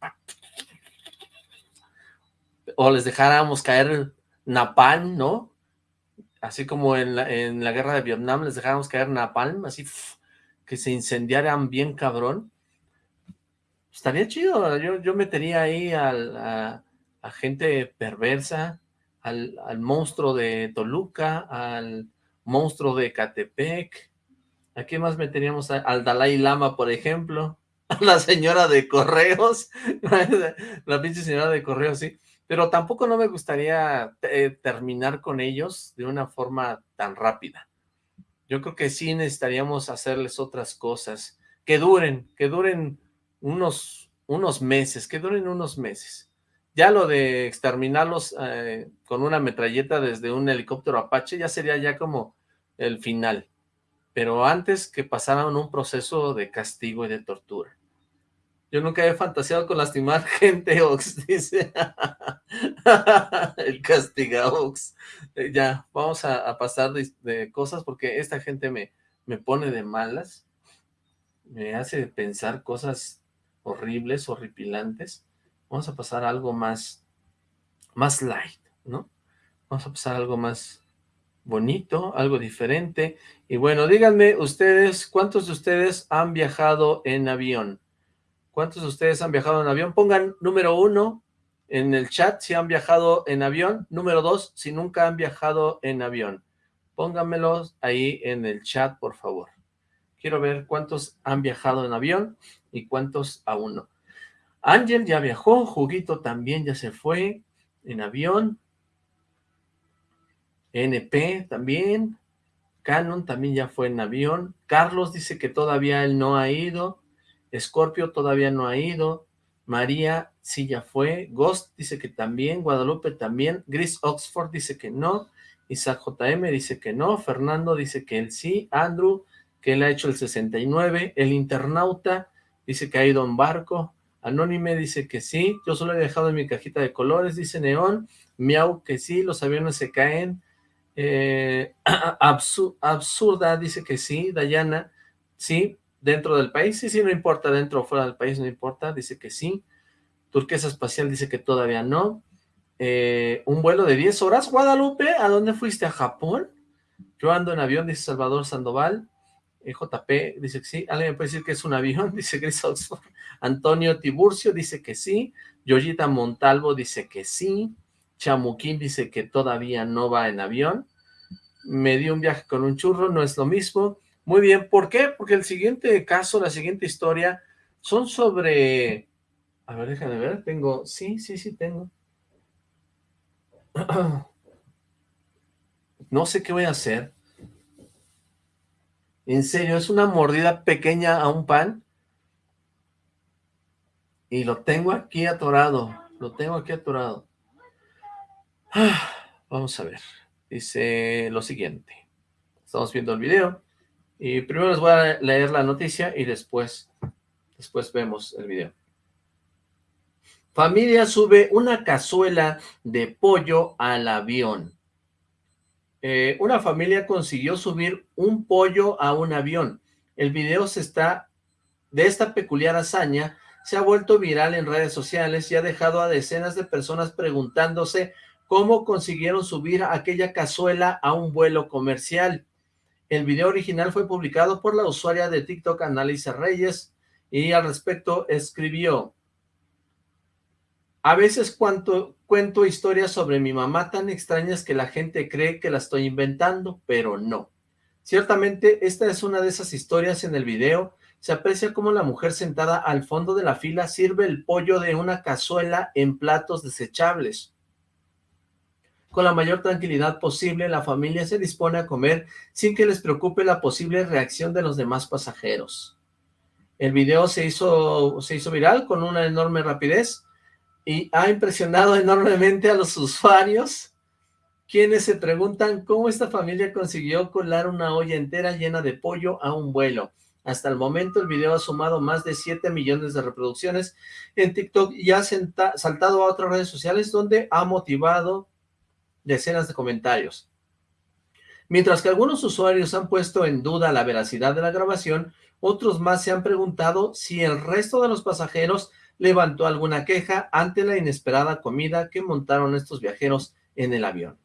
o les dejáramos caer napalm, ¿no? Así como en la, en la guerra de Vietnam les dejáramos caer napalm, así que se incendiaran bien cabrón. Estaría chido, yo, yo metería ahí a, gente perversa, al, al monstruo de Toluca, al monstruo de Catepec, ¿A quién más meteríamos? Al Dalai Lama, por ejemplo. <laughs> A la señora de correos. <laughs> la pinche señora de correos, sí. Pero tampoco no me gustaría eh, terminar con ellos de una forma tan rápida. Yo creo que sí necesitaríamos hacerles otras cosas. Que duren, que duren unos, unos meses, que duren unos meses. Ya lo de exterminarlos eh, con una metralleta desde un helicóptero Apache ya sería ya como el final pero antes que pasaran un proceso de castigo y de tortura. Yo nunca he fantaseado con lastimar <laughs> gente, Ox, dice. <laughs> El castiga, Ox. Eh, ya, vamos a, pasar de, cosas porque esta gente me, me pone de malas. Me hace pensar cosas horribles, horripilantes. Vamos a pasar algo más, más light, ¿no? Vamos a pasar algo más, bonito, algo diferente. Y bueno, díganme ustedes, ¿cuántos de ustedes han viajado en avión? ¿Cuántos de ustedes han viajado en avión? Pongan número uno en el chat si han viajado en avión. Número dos, si nunca han viajado en avión. Pónganmelos ahí en el chat, por favor. Quiero ver cuántos han viajado en avión y cuántos aún no. Ángel ya viajó, Juguito también ya se fue en avión. NP también, Canon también ya fue en avión, Carlos dice que todavía él no ha ido, Scorpio todavía no ha ido, María sí ya fue, Ghost dice que también, Guadalupe también, Gris Oxford dice que no, Isaac JM dice que no, Fernando dice que él sí, Andrew, que él ha hecho el 69, el internauta dice que ha ido en barco, Anónime dice que sí, yo solo he dejado en mi cajita de colores, dice Neón, Miau que sí, los aviones se caen, eh, <clears throat> absurda, dice que sí, Dayana, sí, dentro del país, sí, sí, no importa, dentro o fuera del país, no importa, dice que sí, Turquesa Espacial dice que todavía no, eh, un vuelo de 10 horas, Guadalupe, ¿a dónde fuiste? ¿A Japón? Yo ando en avión, dice Salvador Sandoval, eh, JP dice que sí, alguien me puede decir que es un avión, <laughs> dice Oxford, Antonio Tiburcio dice que sí, Yoyita Montalvo dice que sí, Chamuquín dice que todavía no va en avión. Me dio un viaje con un churro, no es lo mismo. Muy bien, ¿por qué? Porque el siguiente caso, la siguiente historia, son sobre... A ver, déjame ver, tengo... Sí, sí, sí, tengo. <clears throat> No sé qué voy a hacer. En serio, es una mordida pequeña a un pan. Y lo tengo aquí atorado. Lo tengo aquí atorado. <sighs> Vamos a ver. Dice lo siguiente. Estamos viendo el video. Y primero les voy a leer la noticia y después, después vemos el video. Familia sube una cazuela de pollo al avión. Eh, una familia consiguió subir un pollo a un avión. El video se está de esta peculiar hazaña se ha vuelto viral en redes sociales y ha dejado a decenas de personas preguntándose cómo consiguieron subir aquella cazuela a un vuelo comercial. El video original fue publicado por la usuaria de TikTok Annalisa Reyes y al respecto escribió A veces cuento historias sobre mi mamá tan extrañas que la gente cree que la estoy inventando, pero no. Ciertamente esta es una de esas historias en el video se aprecia cómo la mujer sentada al fondo de la fila sirve el pollo de una cazuela en platos desechables. Con la mayor tranquilidad posible, la familia se dispone a comer sin que les preocupe la posible reacción de los demás pasajeros. El video se hizo, se hizo viral con una enorme rapidez y ha impresionado <laughs> enormemente a los usuarios, quienes se preguntan cómo esta familia consiguió colar una olla entera llena de pollo a un vuelo. Hasta el momento el video ha sumado más de 7 millones de reproducciones en TikTok y ha saltado a otras redes sociales donde ha motivado decenas de comentarios. Mientras que algunos usuarios han puesto en duda la veracidad de la grabación, otros más se han preguntado si el resto de los pasajeros levantó alguna queja ante la inesperada comida que montaron estos viajeros en el avión.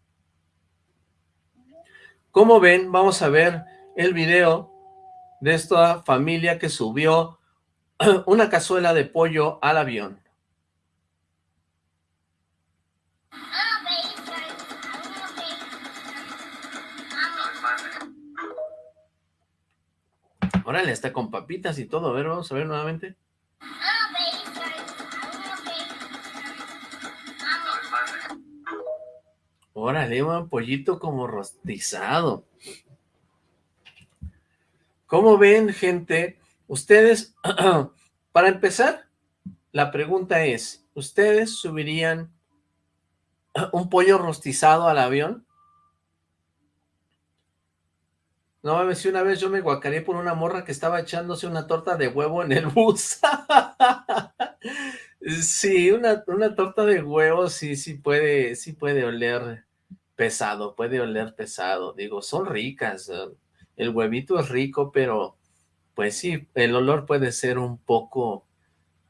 Como ven, vamos a ver el video de esta familia que subió <clears throat> una cazuela de pollo al avión. Órale, está con papitas y todo. A ver, vamos a ver nuevamente. Órale, un pollito como rostizado. ¿Cómo ven, gente? Ustedes, <clears throat> para empezar, la pregunta es, ¿ustedes subirían <clears throat> un pollo rostizado al avión? No, me si una vez yo me guacaré por una morra que estaba echándose una torta de huevo en el <laughs> bus. sí, una, una torta de huevo sí, sí puede, sí puede oler pesado, puede oler pesado. Digo, son ricas, el huevito es rico, pero pues sí, el olor puede ser un poco...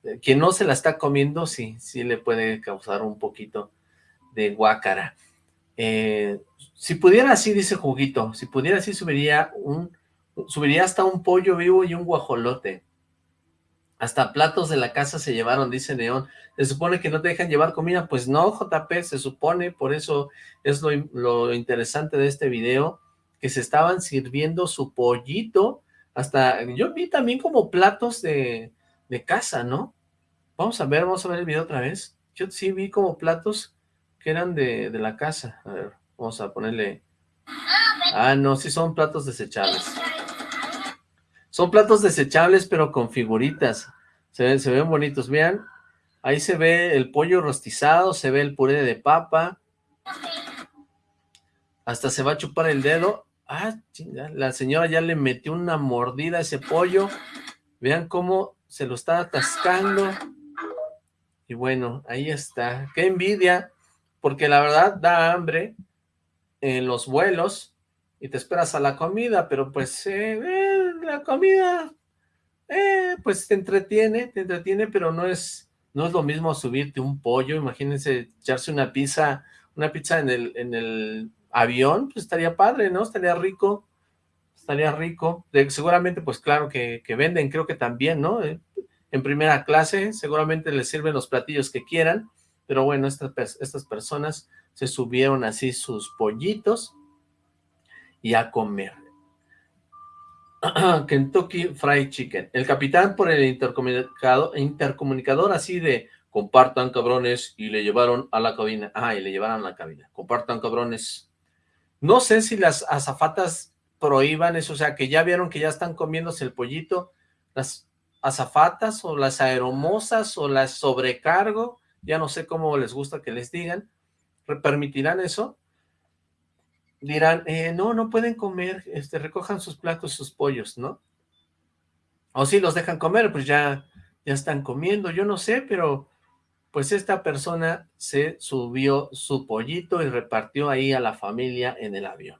Eh, quien no se la está comiendo, sí, sí le puede causar un poquito de guácara. Eh, si pudiera así, dice Juguito, si pudiera así subiría un subiría hasta un pollo vivo y un guajolote. Hasta platos de la casa se llevaron, dice Neón. Se supone que no te dejan llevar comida. Pues no, JP, se supone, por eso es lo, lo interesante de este video, que se estaban sirviendo su pollito, hasta, yo vi también como platos de, de casa, ¿no? Vamos a ver, vamos a ver el video otra vez. Yo sí vi como platos que eran de, de la casa. A ver, vamos a ponerle... Ah, no, sí son platos desechables. Son platos desechables, pero con figuritas. Se ven, se ven bonitos, vean. Ahí se ve el pollo rostizado, se ve el puré de papa. Hasta se va a chupar el dedo. Ah, chinga, la señora ya le metió una mordida a ese pollo. Vean cómo se lo está atascando. Y bueno, ahí está. ¡Qué envidia! Porque la verdad da hambre en los vuelos y te esperas a la comida, pero pues eh, eh, la comida, eh, pues te entretiene, te entretiene, pero no es, no es lo mismo subirte un pollo. Imagínense echarse una pizza, una pizza en el, en el avión, pues estaría padre, ¿no? Estaría rico, estaría rico. seguramente, pues claro que, venden, creo que también, ¿no? Eh, en primera clase, seguramente les sirven los platillos que quieran, pero bueno, estas, estas personas se subieron así sus pollitos y a comer. <clears throat> Kentucky Fried Chicken. El capitán por el intercomunicador, intercomunicador así de compartan cabrones y le llevaron a la cabina. Ah, y le llevaron a la cabina. Compartan cabrones no sé si las azafatas prohíban eso, o sea, que ya vieron que ya están comiéndose el pollito, las azafatas o las aeromosas o las sobrecargo, ya no sé cómo les gusta que les digan, ¿permitirán eso? Dirán, eh, no, no pueden comer, este, recojan sus platos, sus pollos, ¿no? O si los dejan comer, pues ya, ya están comiendo, yo no sé, pero Pues esta persona se subió su pollito y repartió ahí a la familia en el avión.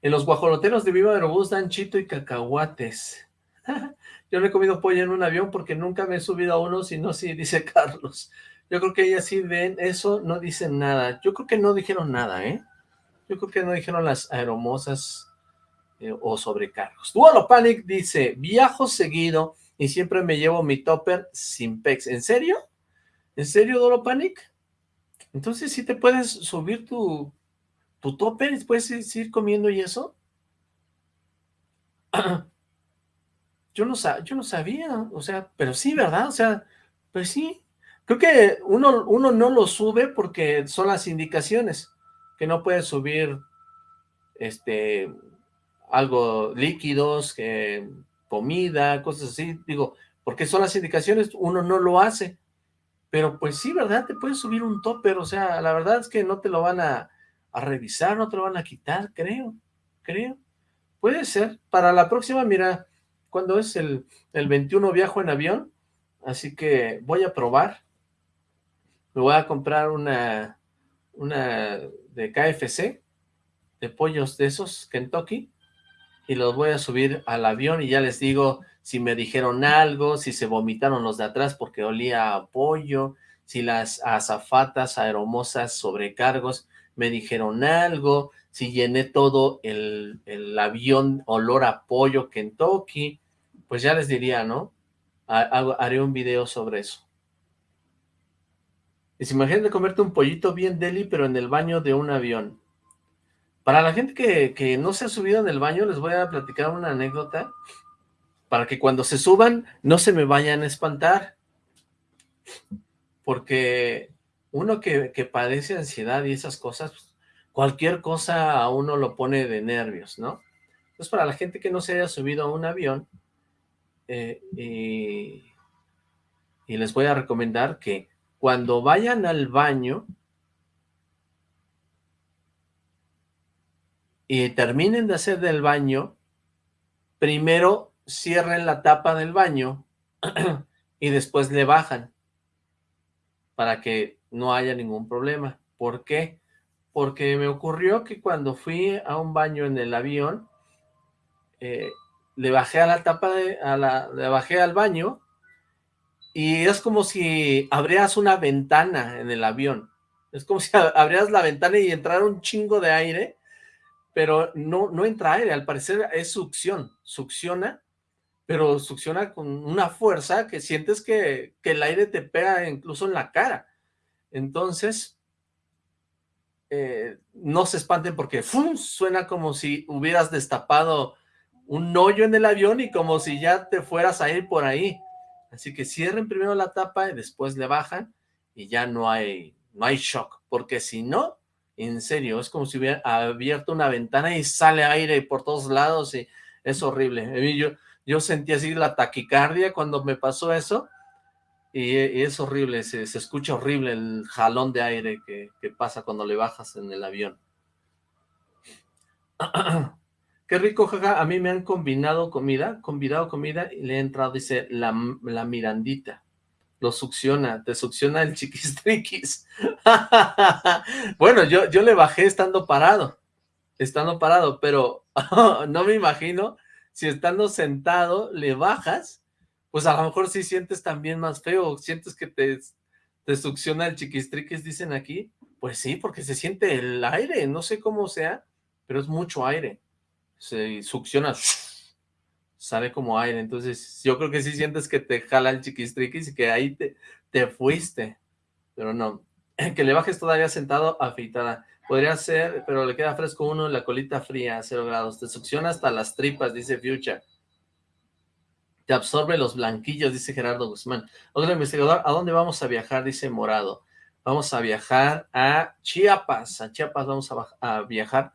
En los guajoloteros de Viva Aerobús dan chito y cacahuates. <laughs> Yo no he comido pollo en un avión porque nunca me he subido a uno, sino sí, dice <laughs> Carlos. Yo creo que ellas sí ven eso, no dicen nada. Yo creo que no dijeron nada, ¿eh? Yo creo que no dijeron las aeromosas eh, o sobrecargos. Dualo Panic dice, viajo seguido y siempre me llevo mi topper sin pex. ¿En serio? ¿En serio, Dualo Panic? Entonces sí te puedes subir tu, tu topper puedes ir comiendo y eso. <clears throat> Yo no, yo no sabía, o sea, pero sí, ¿verdad? O sea, pues sí. Creo que uno, uno no lo sube porque son las indicaciones, que no puedes subir este algo líquidos, comida, cosas así, digo, porque son las indicaciones, uno no lo hace, pero pues sí, ¿verdad? Te puedes subir un topper, o sea, la verdad es que no te lo van a, a revisar, no te lo van a quitar, creo, creo, puede ser, para la próxima, mira, cuando es el, el 21 viajo en avión, así que voy a probar, me voy a comprar una, una de KFC, de pollos de esos, Kentucky, y los voy a subir al avión y ya les digo si me dijeron algo, si se vomitaron los de atrás porque olía a pollo, si las azafatas aeromosas sobrecargos me dijeron algo, si llené todo el, el avión olor a pollo Kentucky, pues ya les diría, ¿no? Haré un video sobre eso. Y si imagínate comerte un pollito bien deli, pero en el baño de un avión. Para la gente que, que no se ha subido en el baño, les voy a platicar una anécdota para que cuando se suban no se me vayan a espantar. Porque uno que, que padece ansiedad y esas cosas, cualquier cosa a uno lo pone de nervios, ¿no? Entonces, para la gente que no se haya subido a un avión, eh, y, y les voy a recomendar que cuando vayan al baño y terminen de hacer del baño, primero cierren la tapa del baño <clears throat> y después le bajan para que no haya ningún problema. ¿Por qué? Porque me ocurrió que cuando fui a un baño en el avión, eh, le bajé a la tapa de, a la, le bajé al baño y es como si abrieras una ventana en el avión. Es como si abrieras la ventana y entrara un chingo de aire, pero no, no entra aire, al parecer es succión, succiona, pero succiona con una fuerza que sientes que, que el aire te pega incluso en la cara. Entonces, eh, no se espanten porque ¡fum! suena como si hubieras destapado un hoyo en el avión y como si ya te fueras a ir por ahí. Así que cierren primero la tapa y después le bajan y ya no hay, no hay shock, porque si no, en serio, es como si hubiera abierto una ventana y sale aire por todos lados y es horrible. Yo, yo sentí así la taquicardia cuando me pasó eso y, es horrible, se, se, escucha horrible el jalón de aire que, que pasa cuando le bajas en el avión. <clears throat> Qué rico, jaja, a mí me han combinado comida, convidado comida y le he entrado, dice, la, la Mirandita. Lo succiona, te succiona el chiquistriquis. <laughs> <laughs> bueno, yo, yo le bajé estando parado, estando parado, pero <laughs> no me imagino si estando sentado le bajas, pues a lo mejor sí sientes también más feo, sientes que te, te succiona el chiquistriquis, dicen aquí. Pues sí, porque se siente el aire, no sé cómo sea, pero es mucho aire se succiona, sale como aire, entonces yo creo que sí sientes que te jala el chiquistriquis y que ahí te, te fuiste, pero no, <clears throat> que le bajes todavía sentado afeitada, podría ser, pero le queda fresco uno, la colita fría, a cero grados, te succiona hasta las tripas, dice Future, te absorbe los blanquillos, dice Gerardo Guzmán, otro investigador, ¿a dónde vamos a viajar? Dice Morado, vamos a viajar a Chiapas, a Chiapas vamos a viajar,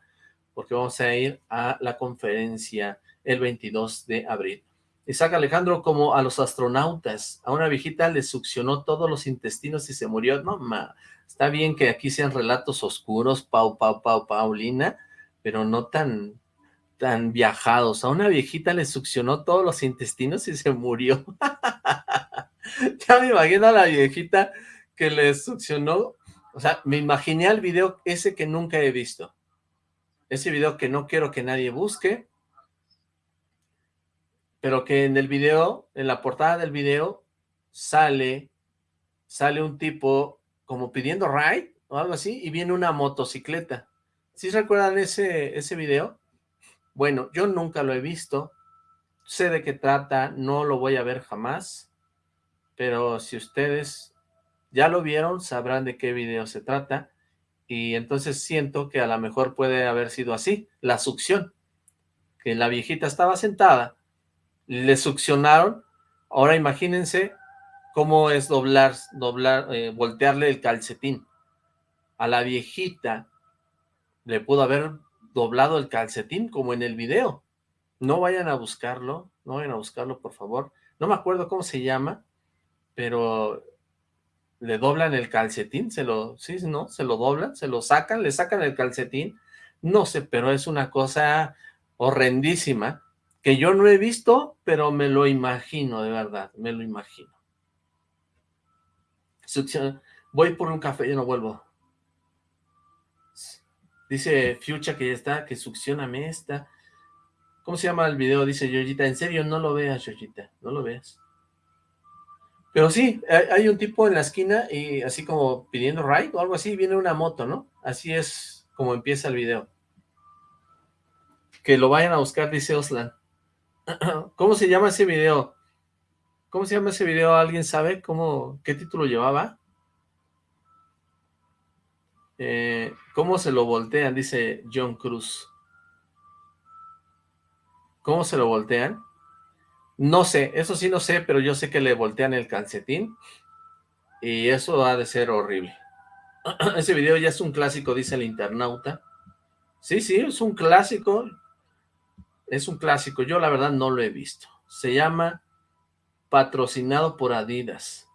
porque vamos a ir a la conferencia el 22 de abril. Isaac Alejandro, como a los astronautas, a una viejita le succionó todos los intestinos y se murió. No, ma, está bien que aquí sean relatos oscuros, Pau, Pau, Pau, Paulina, pero no tan, tan viajados. A una viejita le succionó todos los intestinos y se murió. <laughs> ya me imagino a la viejita que le succionó, o sea, me imaginé al video ese que nunca he visto, ese video que no quiero que nadie busque, pero que en el video, en la portada del video, sale, sale un tipo como pidiendo ride o algo así, y viene una motocicleta. ¿Sí recuerdan ese, ese video? Bueno, yo nunca lo he visto, sé de qué trata, no lo voy a ver jamás, pero si ustedes ya lo vieron, sabrán de qué video se trata, y entonces siento que a lo mejor puede haber sido así, la succión, que la viejita estaba sentada, le succionaron, ahora imagínense cómo es doblar, doblar, eh, voltearle el calcetín. A la viejita le pudo haber doblado el calcetín como en el video. No vayan a buscarlo, no vayan a buscarlo por favor. No me acuerdo cómo se llama, pero le doblan el calcetín, se lo, sí, ¿no? Se lo doblan, se lo sacan, le sacan el calcetín. No sé, pero es una cosa horrendísima que yo no he visto, pero me lo imagino, de verdad, me lo imagino. Voy por un café, y no vuelvo. Dice Fucha que ya está, que succioname esta. ¿Cómo se llama el video? Dice Yoyita. En serio, no lo veas, Yoyita. No lo veas. Pero sí, hay un tipo en la esquina y así como pidiendo ride o algo así, viene una moto, ¿no? Así es como empieza el video. Que lo vayan a buscar, dice Oslan. <clears throat> ¿Cómo se llama ese video? ¿Cómo se llama ese video? ¿Alguien sabe cómo, qué título llevaba? Eh, ¿Cómo se lo voltean? Dice John Cruz. ¿Cómo se lo voltean? No sé, eso sí no sé, pero yo sé que le voltean el calcetín. Y eso ha de ser horrible. <clears throat> Ese video ya es un clásico, dice el internauta. Sí, sí, es un clásico. Es un clásico. Yo la verdad no lo he visto. Se llama Patrocinado por Adidas.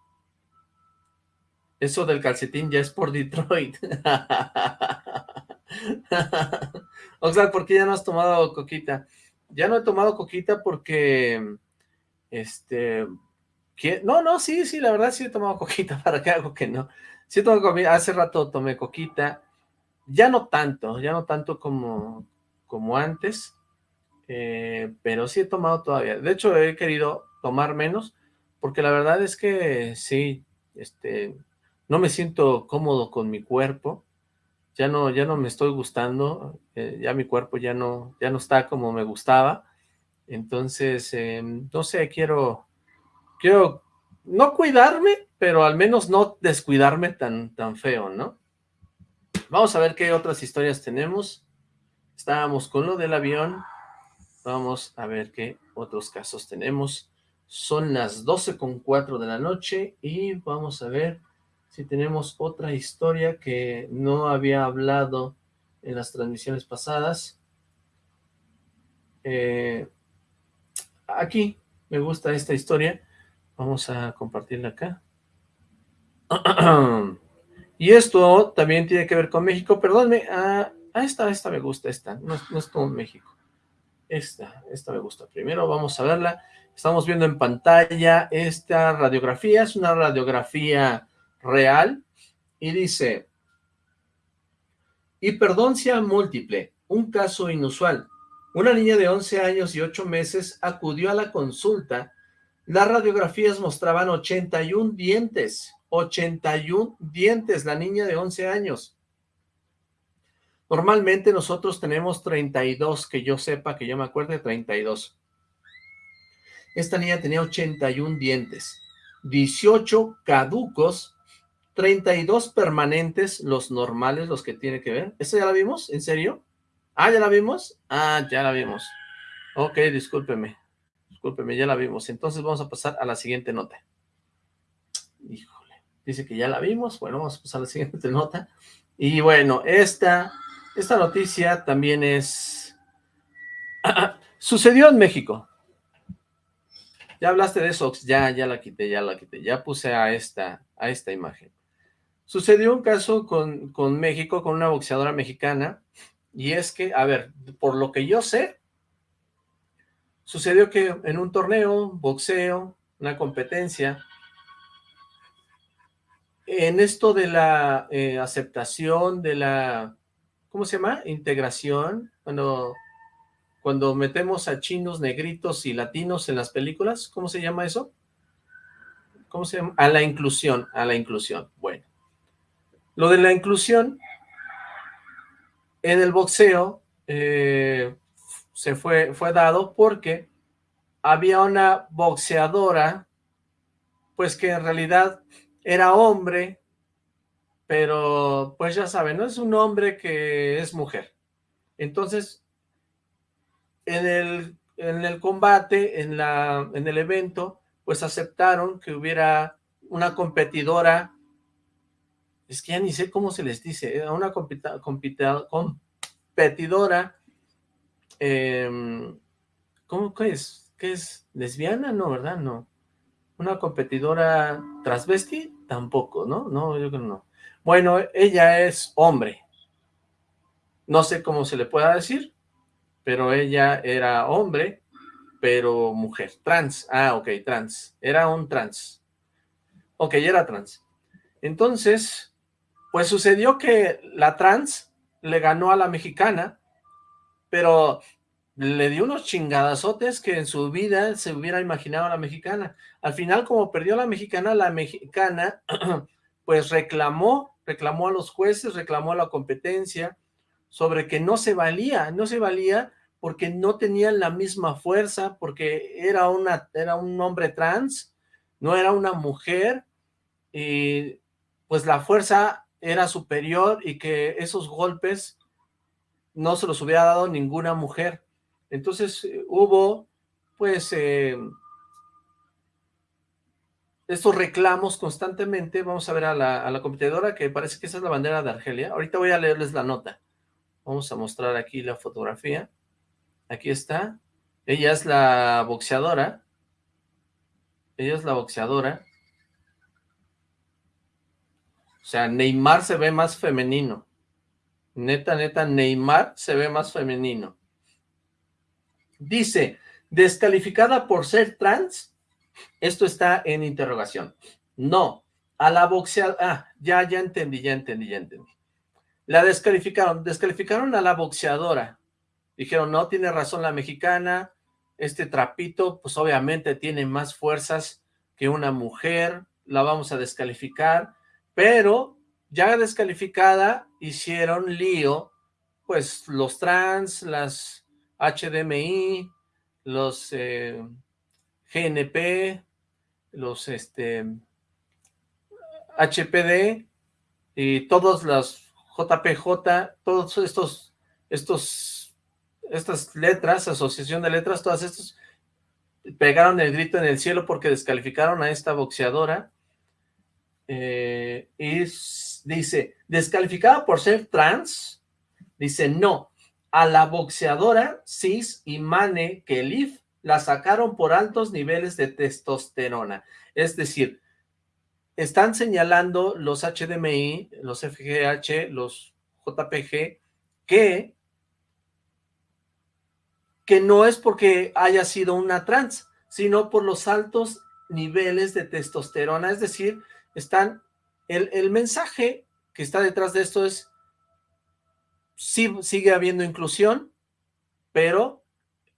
Eso del calcetín ya es por Detroit. <laughs> Oxlack, ¿por qué ya no has tomado coquita? Ya no he tomado coquita porque, este, no, no, sí, sí, la verdad sí he tomado <laughs> coquita, ¿para qué hago que no? Sí he tomado hace rato tomé coquita, ya no tanto, ya no tanto como, como antes, eh, pero sí he tomado todavía. De hecho, he querido tomar menos, porque la verdad es que sí, este, no me siento cómodo con mi cuerpo, ya no, ya no me estoy gustando, eh, ya mi cuerpo ya no, ya no está como me gustaba, entonces, eh, no sé, quiero, quiero no cuidarme, pero al menos no descuidarme tan, tan feo, ¿no? Vamos a ver qué otras historias tenemos. Estábamos con lo del avión, vamos a ver qué otros casos tenemos. Son las 12 con 4 de la noche y vamos a ver si tenemos otra historia que no había hablado en las transmisiones pasadas. Eh, aquí me gusta esta historia. Vamos a compartirla acá. <clears throat> y esto también tiene que ver con México. Perdónme, ah, esta, esta me gusta, esta. No, no es con México. Esta, esta me gusta. Primero vamos a verla. Estamos viendo en pantalla esta radiografía. Es una radiografía real y dice, hiperdoncia múltiple, un caso inusual. Una niña de 11 años y 8 meses acudió a la consulta. Las radiografías mostraban 81 dientes, 81 dientes, la niña de 11 años. Normalmente nosotros tenemos 32, que yo sepa, que yo me acuerde, 32. Esta niña tenía 81 dientes, 18 caducos 32 permanentes, los normales, los que tiene que ver. ¿Esa ya la vimos? ¿En serio? Ah, ¿ya la vimos? Ah, ya la vimos. Ok, discúlpeme. Discúlpeme, ya la vimos. Entonces vamos a pasar a la siguiente nota. Híjole. Dice que ya la vimos. Bueno, vamos a pasar a la siguiente <laughs> nota. Y bueno, esta, esta noticia también es... <clears throat> Sucedió en México. Ya hablaste de eso, ya, ya la quité, ya la quité. Ya puse a esta, a esta imagen. Sucedió un caso con, con México, con una boxeadora mexicana, y es que, a ver, por lo que yo sé, sucedió que en un torneo, boxeo, una competencia, en esto de la eh, aceptación, de la, ¿cómo se llama? Integración, cuando, cuando metemos a chinos, negritos y latinos en las películas, ¿cómo se llama eso? ¿Cómo se llama? A la inclusión, a la inclusión, bueno. Lo de la inclusión, en el boxeo, eh, se fue, fue dado porque había una boxeadora, pues que en realidad era hombre, pero pues ya saben, no es un hombre que es mujer. Entonces, en el, en el combate, en, la, en el evento, pues aceptaron que hubiera una competidora, es que ya ni sé cómo se les dice, ¿eh? una compita, compita, competidora, eh, ¿cómo que es? ¿Qué es? ¿Lesbiana? No, ¿verdad? No. ¿Una competidora transvesti? Tampoco, ¿no? No, yo creo que no. Bueno, ella es hombre. No sé cómo se le pueda decir, pero ella era hombre, pero mujer. Trans. Ah, ok, trans. Era un trans. Ok, era trans. Entonces, pues sucedió que la trans le ganó a la mexicana, pero le dio unos chingadazotes que en su vida se hubiera imaginado a la mexicana. Al final, como perdió la mexicana, la mexicana <clears throat> pues reclamó, reclamó a los jueces, reclamó a la competencia sobre que no se valía, no se valía porque no tenían la misma fuerza, porque era, una, era un hombre trans, no era una mujer, y pues la fuerza era superior y que esos golpes no se los hubiera dado ninguna mujer. Entonces eh, hubo, pues, eh, estos reclamos constantemente. Vamos a ver a la, a la, competidora, que parece que esa es la bandera de Argelia. Ahorita voy a leerles la nota. Vamos a mostrar aquí la fotografía. Aquí está. Ella es la boxeadora. Ella es la boxeadora. O sea, Neymar se ve más femenino. Neta, neta, Neymar se ve más femenino. Dice, descalificada por ser trans, esto está en interrogación. No, a la boxeadora, ah, ya, ya entendí, ya entendí, ya entendí. La descalificaron, descalificaron a la boxeadora. Dijeron, no, tiene razón la mexicana, este trapito, pues obviamente tiene más fuerzas que una mujer, la vamos a descalificar, pero ya descalificada hicieron lío, pues los trans, las HDMI, los eh, GNP, los este, HPD y todos los JPJ, todos estos, estos, estas letras, asociación de letras, todas estas pegaron el grito en el cielo porque descalificaron a esta boxeadora eh, y dice, descalificada por ser trans, dice no, a la boxeadora Cis y Mane Kelif la sacaron por altos niveles de testosterona. Es decir, están señalando los HDMI, los FGH, los JPG, que, que no es porque haya sido una trans, sino por los altos niveles de testosterona. Es decir, están, el, el mensaje que está detrás de esto es sí sigue habiendo inclusión, pero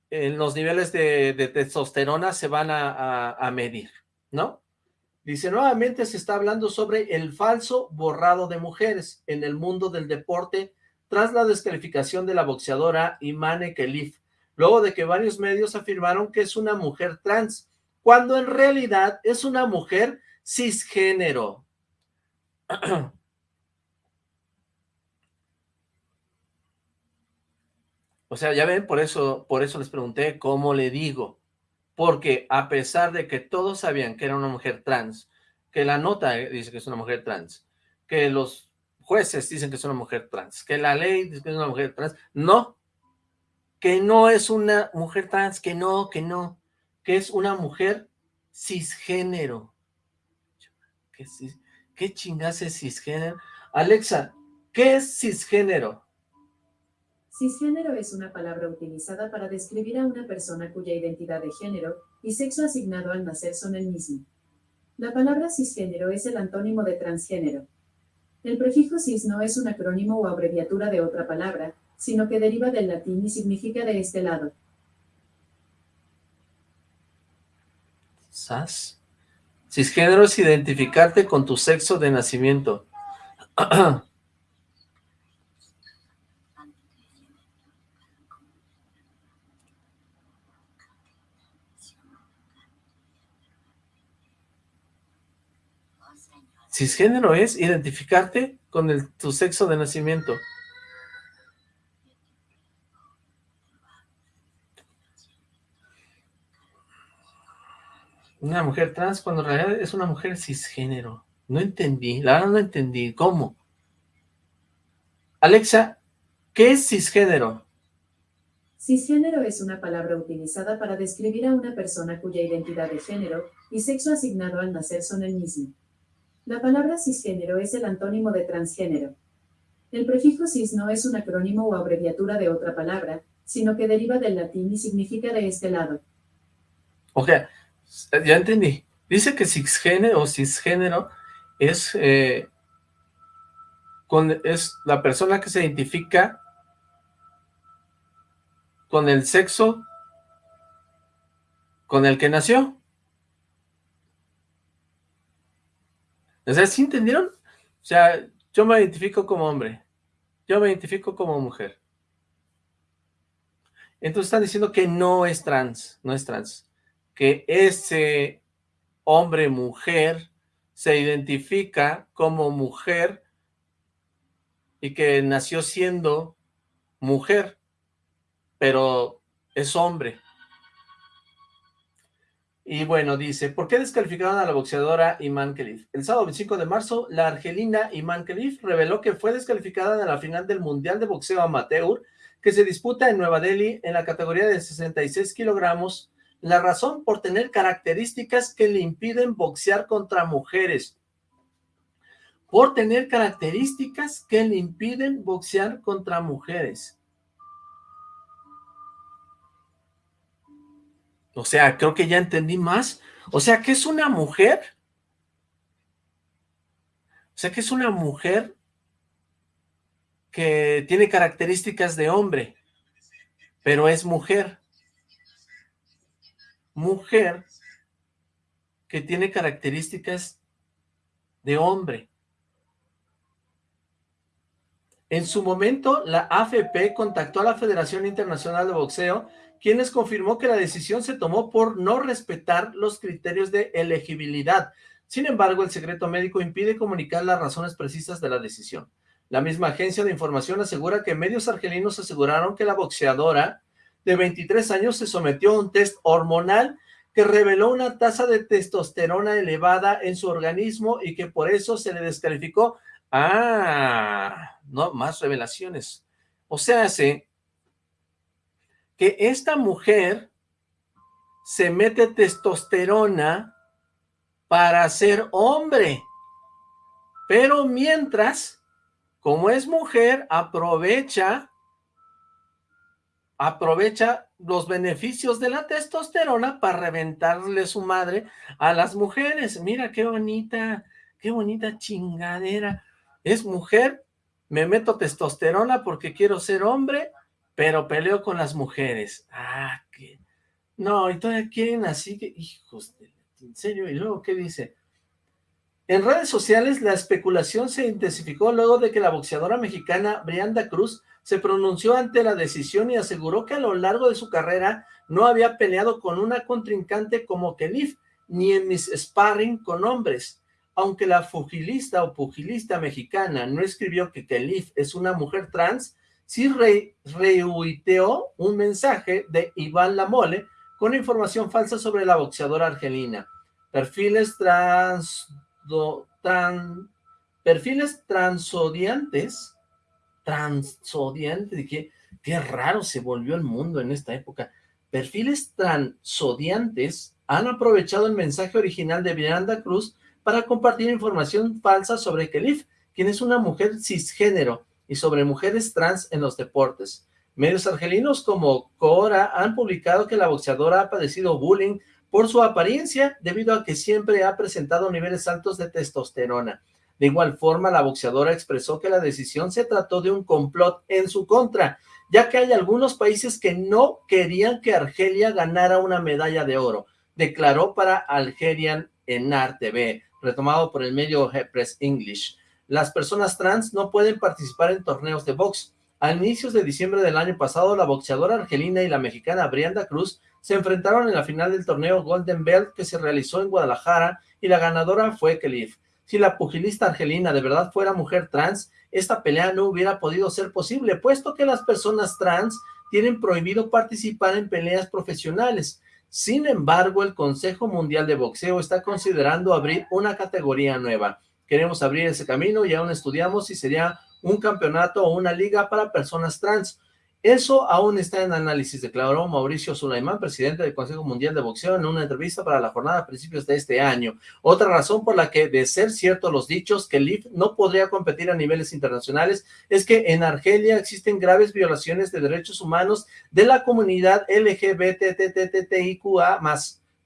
en los niveles de, de testosterona se van a, a, a, medir, ¿no? Dice, nuevamente se está hablando sobre el falso borrado de mujeres en el mundo del deporte tras la descalificación de la boxeadora Imane Kelif, luego de que varios medios afirmaron que es una mujer trans, cuando en realidad es una mujer cisgénero. O sea, ya ven, por eso, por eso les pregunté cómo le digo. Porque a pesar de que todos sabían que era una mujer trans, que la nota dice que es una mujer trans, que los jueces dicen que es una mujer trans, que la ley dice que es una mujer trans, no, que no es una mujer trans, que no, que no, que es una mujer cisgénero. ¿Qué, qué chingas es cisgénero? Alexa, ¿qué es cisgénero? Cisgénero es una palabra utilizada para describir a una persona cuya identidad de género y sexo asignado al nacer son el mismo. La palabra cisgénero es el antónimo de transgénero. El prefijo cis no es un acrónimo o abreviatura de otra palabra, sino que deriva del latín y significa de este lado. ¿Sas? Cisgénero es identificarte con tu sexo de nacimiento. Cisgénero es identificarte con el- tu sexo de nacimiento. Una mujer trans cuando en realidad es una mujer cisgénero. No entendí, la verdad no entendí. ¿Cómo? Alexa, ¿qué es cisgénero? Cisgénero es una palabra utilizada para describir a una persona cuya identidad de género y sexo asignado al nacer son el mismo. La palabra cisgénero es el antónimo de transgénero. El prefijo cis no es un acrónimo o abreviatura de otra palabra, sino que deriva del latín y significa de este lado. Ok, ya entendí. Dice que cisgénero o cisgénero es, eh, con, es la persona que se identifica con el sexo con el que nació. O sea, ¿sí entendieron? O sea, yo me identifico como hombre, yo me identifico como mujer. Entonces están diciendo que no es trans, no es trans, que ese hombre, mujer, se identifica como mujer y que nació siendo mujer, pero es hombre. Y bueno, dice, ¿por qué descalificaron a la boxeadora Iman Khelif? El sábado 25 de marzo, la argelina Iman Khelif reveló que fue descalificada en la final del Mundial de Boxeo Amateur que se disputa en Nueva Delhi en la categoría de 66 kilogramos. La razón por tener características que le impiden boxear contra mujeres. Por tener características que le impiden boxear contra mujeres. O sea, creo que ya entendí más. O sea, que es una mujer. O sea, que es una mujer que tiene características de hombre, pero es mujer. Mujer que tiene características de hombre. En su momento, la AFP contactó a la Federación Internacional de Boxeo, quienes confirmó que la decisión se tomó por no respetar los criterios de elegibilidad. Sin embargo, el secreto médico impide comunicar las razones precisas de la decisión. La misma agencia de información asegura que medios argelinos aseguraron que la boxeadora de 23 años se sometió a un test hormonal que reveló una tasa de testosterona elevada en su organismo y que por eso se le descalificó. Ah, no, más revelaciones. O sea, hace que esta mujer se mete testosterona para ser hombre, pero mientras, como es mujer, aprovecha, aprovecha los beneficios de la testosterona para reventarle su madre a las mujeres. Mira qué bonita, qué bonita chingadera. Es mujer, me meto testosterona porque quiero ser hombre, pero peleo con las mujeres. Ah, qué... No, y todavía quieren así que... Hijos. ¿En serio? ¿Y luego qué dice? En redes sociales la especulación se intensificó luego de que la boxeadora mexicana Brianda Cruz se pronunció ante la decisión y aseguró que a lo largo de su carrera no había peleado con una contrincante como Kelif, ni en mis sparring con hombres. Aunque la pugilista o pugilista mexicana no escribió que Kelif es una mujer trans, sí re rehuiteó un mensaje de Iván Lamole con información falsa sobre la boxeadora argelina. Perfiles trans, do, tran, perfiles transodiantes, transodiantes, qué, qué raro se volvió el mundo en esta época. Perfiles transodiantes han aprovechado el mensaje original de Miranda Cruz para compartir información falsa sobre Kelif, quien es una mujer cisgénero, y sobre mujeres trans en los deportes. Medios argelinos como Cora han publicado que la boxeadora ha padecido bullying por su apariencia, debido a que siempre ha presentado niveles altos de testosterona. De igual forma, la boxeadora expresó que la decisión se trató de un complot en su contra, ya que hay algunos países que no querían que Argelia ganara una medalla de oro, declaró para Algerian Enar TV, retomado por el medio Press English. Las personas trans no pueden participar en torneos de box. A inicios de diciembre del año pasado, la boxeadora argelina y la mexicana Brianda Cruz se enfrentaron en la final del torneo Golden Belt que se realizó en Guadalajara y la ganadora fue Kelif. Si la pugilista argelina de verdad fuera mujer trans, esta pelea no hubiera podido ser posible, puesto que las personas trans tienen prohibido participar en peleas profesionales. Sin embargo, el Consejo Mundial de Boxeo está considerando abrir una categoría nueva. Queremos abrir ese camino y aún estudiamos si sería un campeonato o una liga para personas trans. Eso aún está en análisis, declaró Mauricio Sulaimán, presidente del Consejo Mundial de Boxeo, en una entrevista para la jornada a principios de este año. Otra razón por la que, de ser cierto los dichos que LIF no podría competir a niveles internacionales, es que en Argelia existen graves violaciones de derechos humanos de la comunidad LGBTTTIQA+,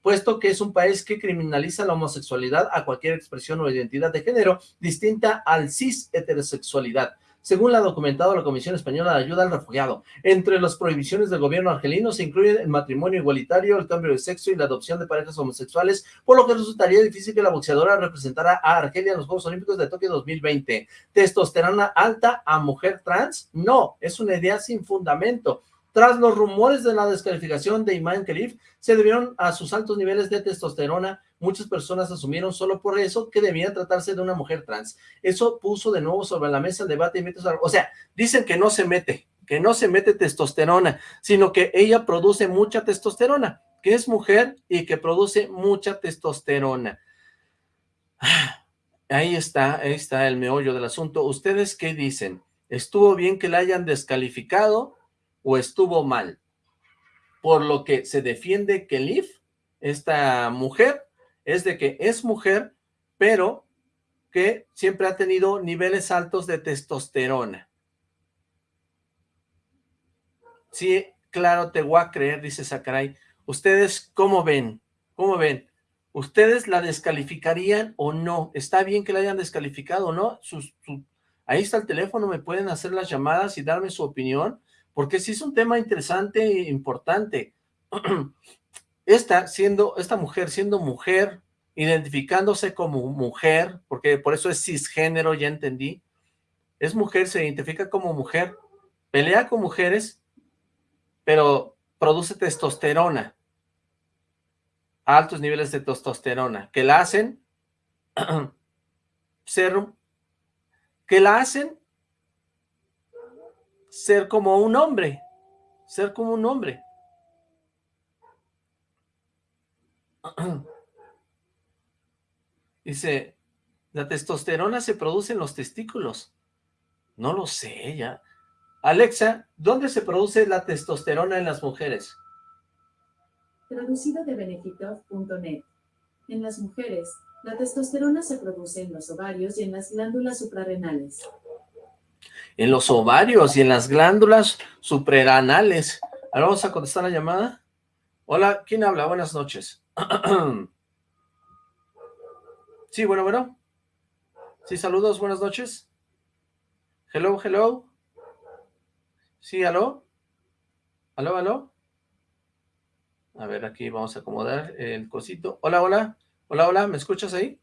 puesto que es un país que criminaliza la homosexualidad a cualquier expresión o identidad de género distinta al cis heterosexualidad según la documentado la Comisión Española de Ayuda al Refugiado. Entre las prohibiciones del gobierno argelino se incluyen el matrimonio igualitario, el cambio de sexo y la adopción de parejas homosexuales, por lo que resultaría difícil que la boxeadora representara a Argelia en los Juegos Olímpicos de Tokio 2020. ¿Testosterona alta a mujer trans? No, es una idea sin fundamento. Tras los rumores de la descalificación de Iman Khalif, se debieron a sus altos niveles de testosterona. Muchas personas asumieron solo por eso que debía tratarse de una mujer trans. Eso puso de nuevo sobre la mesa el debate y mitos. O sea, dicen que no se mete, que no se mete testosterona, sino que ella produce mucha testosterona, que es mujer y que produce mucha testosterona. <sighs> Ahí está, ahí está el meollo del asunto. ¿Ustedes qué dicen? ¿Estuvo bien que la hayan descalificado? o estuvo mal. Por lo que se defiende que Liv, esta mujer, es de que es mujer, pero que siempre ha tenido niveles altos de testosterona. Sí, claro, te voy a creer, dice Sacaray. ¿Ustedes cómo ven? ¿Cómo ven? ¿Ustedes la descalificarían o no? ¿Está bien que la hayan descalificado o no? ahí está el teléfono, me pueden hacer las llamadas y darme su opinión porque sí es un tema interesante e importante. <clears throat> Esta, siendo, esta mujer siendo mujer, identificándose como mujer, porque por eso es cisgénero, ya entendí, es mujer, se identifica como mujer, pelea con mujeres, pero produce testosterona, altos niveles de testosterona, que la hacen <clears throat> ser, que la hacen ser como un hombre, ser como un hombre. <clears throat> Dice, la testosterona se produce en los testículos. No lo sé, ya. Alexa, ¿dónde se produce la testosterona en las mujeres? Traducido de benefitov.net. En las mujeres, la testosterona se produce en los ovarios y en las glándulas suprarrenales en los ovarios y en las glándulas suprarrenales. Ahora vamos a contestar la llamada. Hola, ¿quién habla? Buenas noches. Sí, bueno, bueno. Sí, saludos, buenas noches. Hello, hello. Sí, aló. Aló, aló. A ver, aquí vamos a acomodar el cosito. Hola, hola. Hola, hola, ¿me escuchas ahí?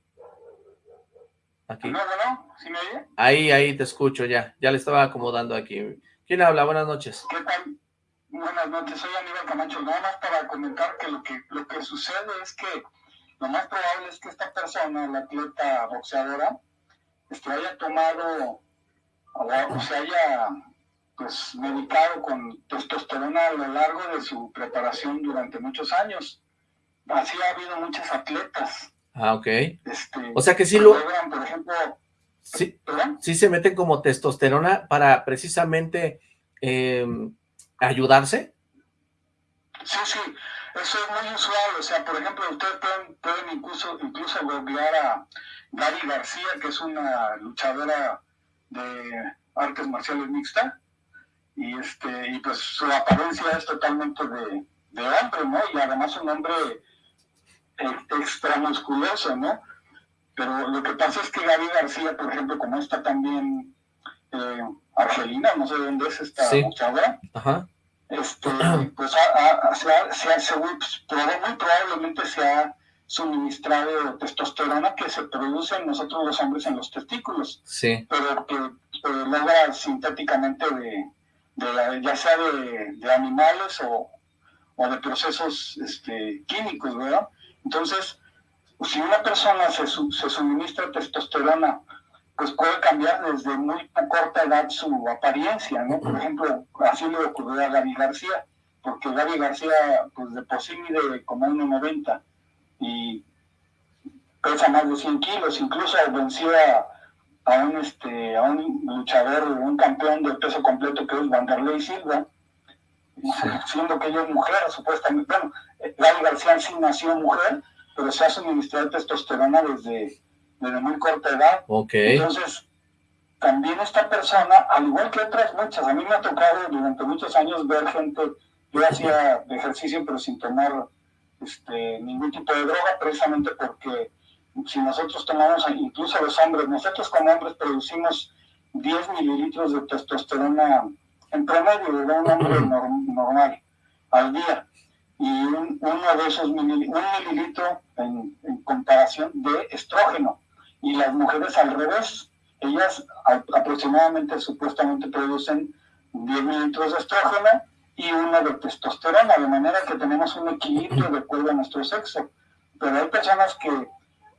Aquí. No, no, no, ¿sí me oye? Ahí, ahí te escucho ya, ya le estaba acomodando aquí. ¿Quién habla? Buenas noches. ¿Qué tal? Buenas noches, soy Aníbal Camacho. Nada más para comentar que lo que, lo que sucede es que lo más probable es que esta persona, la atleta boxeadora, este, haya tomado o, se haya pues medicado con testosterona a lo largo de su preparación durante muchos años. Así ha habido muchas atletas Ah, ok. Este, o sea que sí lo... Por ejemplo... Sí, sí se meten como testosterona para precisamente em, ayudarse. Sí, sí, eso es muy usual. O sea, por ejemplo, ustedes pueden, incluso, incluso googlear a Gaby García, que es una luchadora de artes marciales mixta, y este y pues su apariencia es totalmente de, de hombre, ¿no? Y además un hombre eh, extramusculoso, ¿no? Pero lo que pasa es que Gaby García, por ejemplo, como está también eh, Argelina, no sé dónde es esta Sí. muchacha, Ajá. este, <clears throat> pues se ha- se ha- se- pues, muy probablemente se ha suministrado testosterona que se produce en nosotros los hombres en los testículos, Sí. pero que eh, logra sintéticamente de, de- ya sea de, de animales o, o de procesos este, químicos, ¿verdad? Entonces, si una persona se, su- se suministra testosterona, pues puede cambiar desde muy corta edad su apariencia, ¿no? Por ejemplo, así le ocurrió a Gaby García, porque Gaby García, pues de por sí mide como 1,90 y pesa más de 100 kilos, incluso venció a, a un, este, a un luchador, un campeón de peso completo que es Vanderlei Silva, siendo que ella es mujer, supuestamente, bueno, Gaby García sí nació mujer, pero se ha suministrado testosterona desde, desde muy corta edad. Ok. Entonces, también esta persona, al igual que otras muchas, a mí me ha tocado durante muchos años ver gente, yo hacía ejercicio pero sin tomar este, ningún tipo de droga, precisamente porque si nosotros tomamos, incluso los hombres, nosotros como hombres producimos 10 mililitros de testosterona en promedio de un hombre nor- normal al día. Y un- uno de esos mililitros, un mililitro en, en comparación de estrógeno. Y las mujeres al revés, ellas aproximadamente, supuestamente producen 10 mililitros de estrógeno y uno de testosterona, de manera que tenemos un equilibrio de acuerdo a nuestro sexo. Pero hay personas que,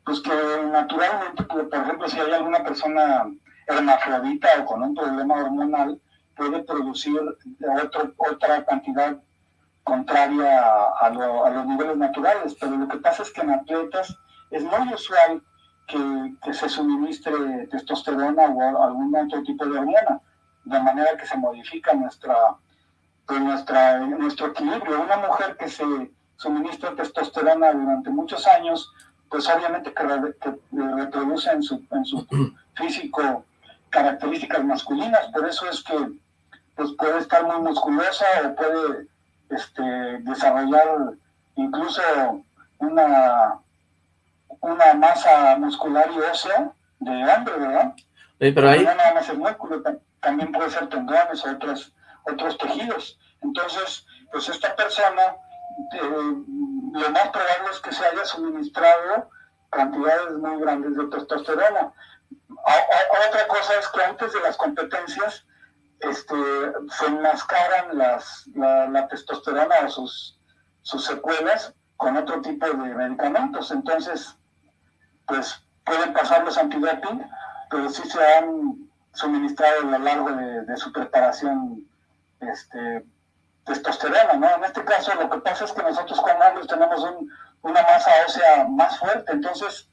pues que naturalmente, pues, por ejemplo, si hay alguna persona hermafrodita o con un problema hormonal, puede producir otro- otra cantidad contraria a lo- a los niveles naturales. Pero lo que pasa es que en atletas es muy usual que, que se suministre testosterona o algún otro tipo de hormona, de manera que se modifica nuestra, pues nuestra, nuestro equilibrio. Una mujer que se suministra testosterona durante muchos años, pues obviamente que, re- que reproduce en su, en su <clears throat> físico características masculinas, por eso es que pues puede estar muy musculosa o puede este, desarrollar incluso una, una masa muscular y ósea de hombre, ¿verdad? Pero ahí, no nada más el músculo, ta- también puede ser tendones o otros, otros tejidos. Entonces, pues esta persona, eh, lo más probable es que se haya suministrado cantidades muy grandes de testosterona. Otra cosa es que antes de las competencias este, se enmascaran las, la, la testosterona o sus, sus secuelas con otro tipo de medicamentos. Entonces, pues pueden pasar los antidoping, pero sí se han suministrado a lo largo de, de su preparación este, testosterona, ¿no? En este caso lo que pasa es que nosotros como hombres tenemos un- una masa ósea más fuerte, entonces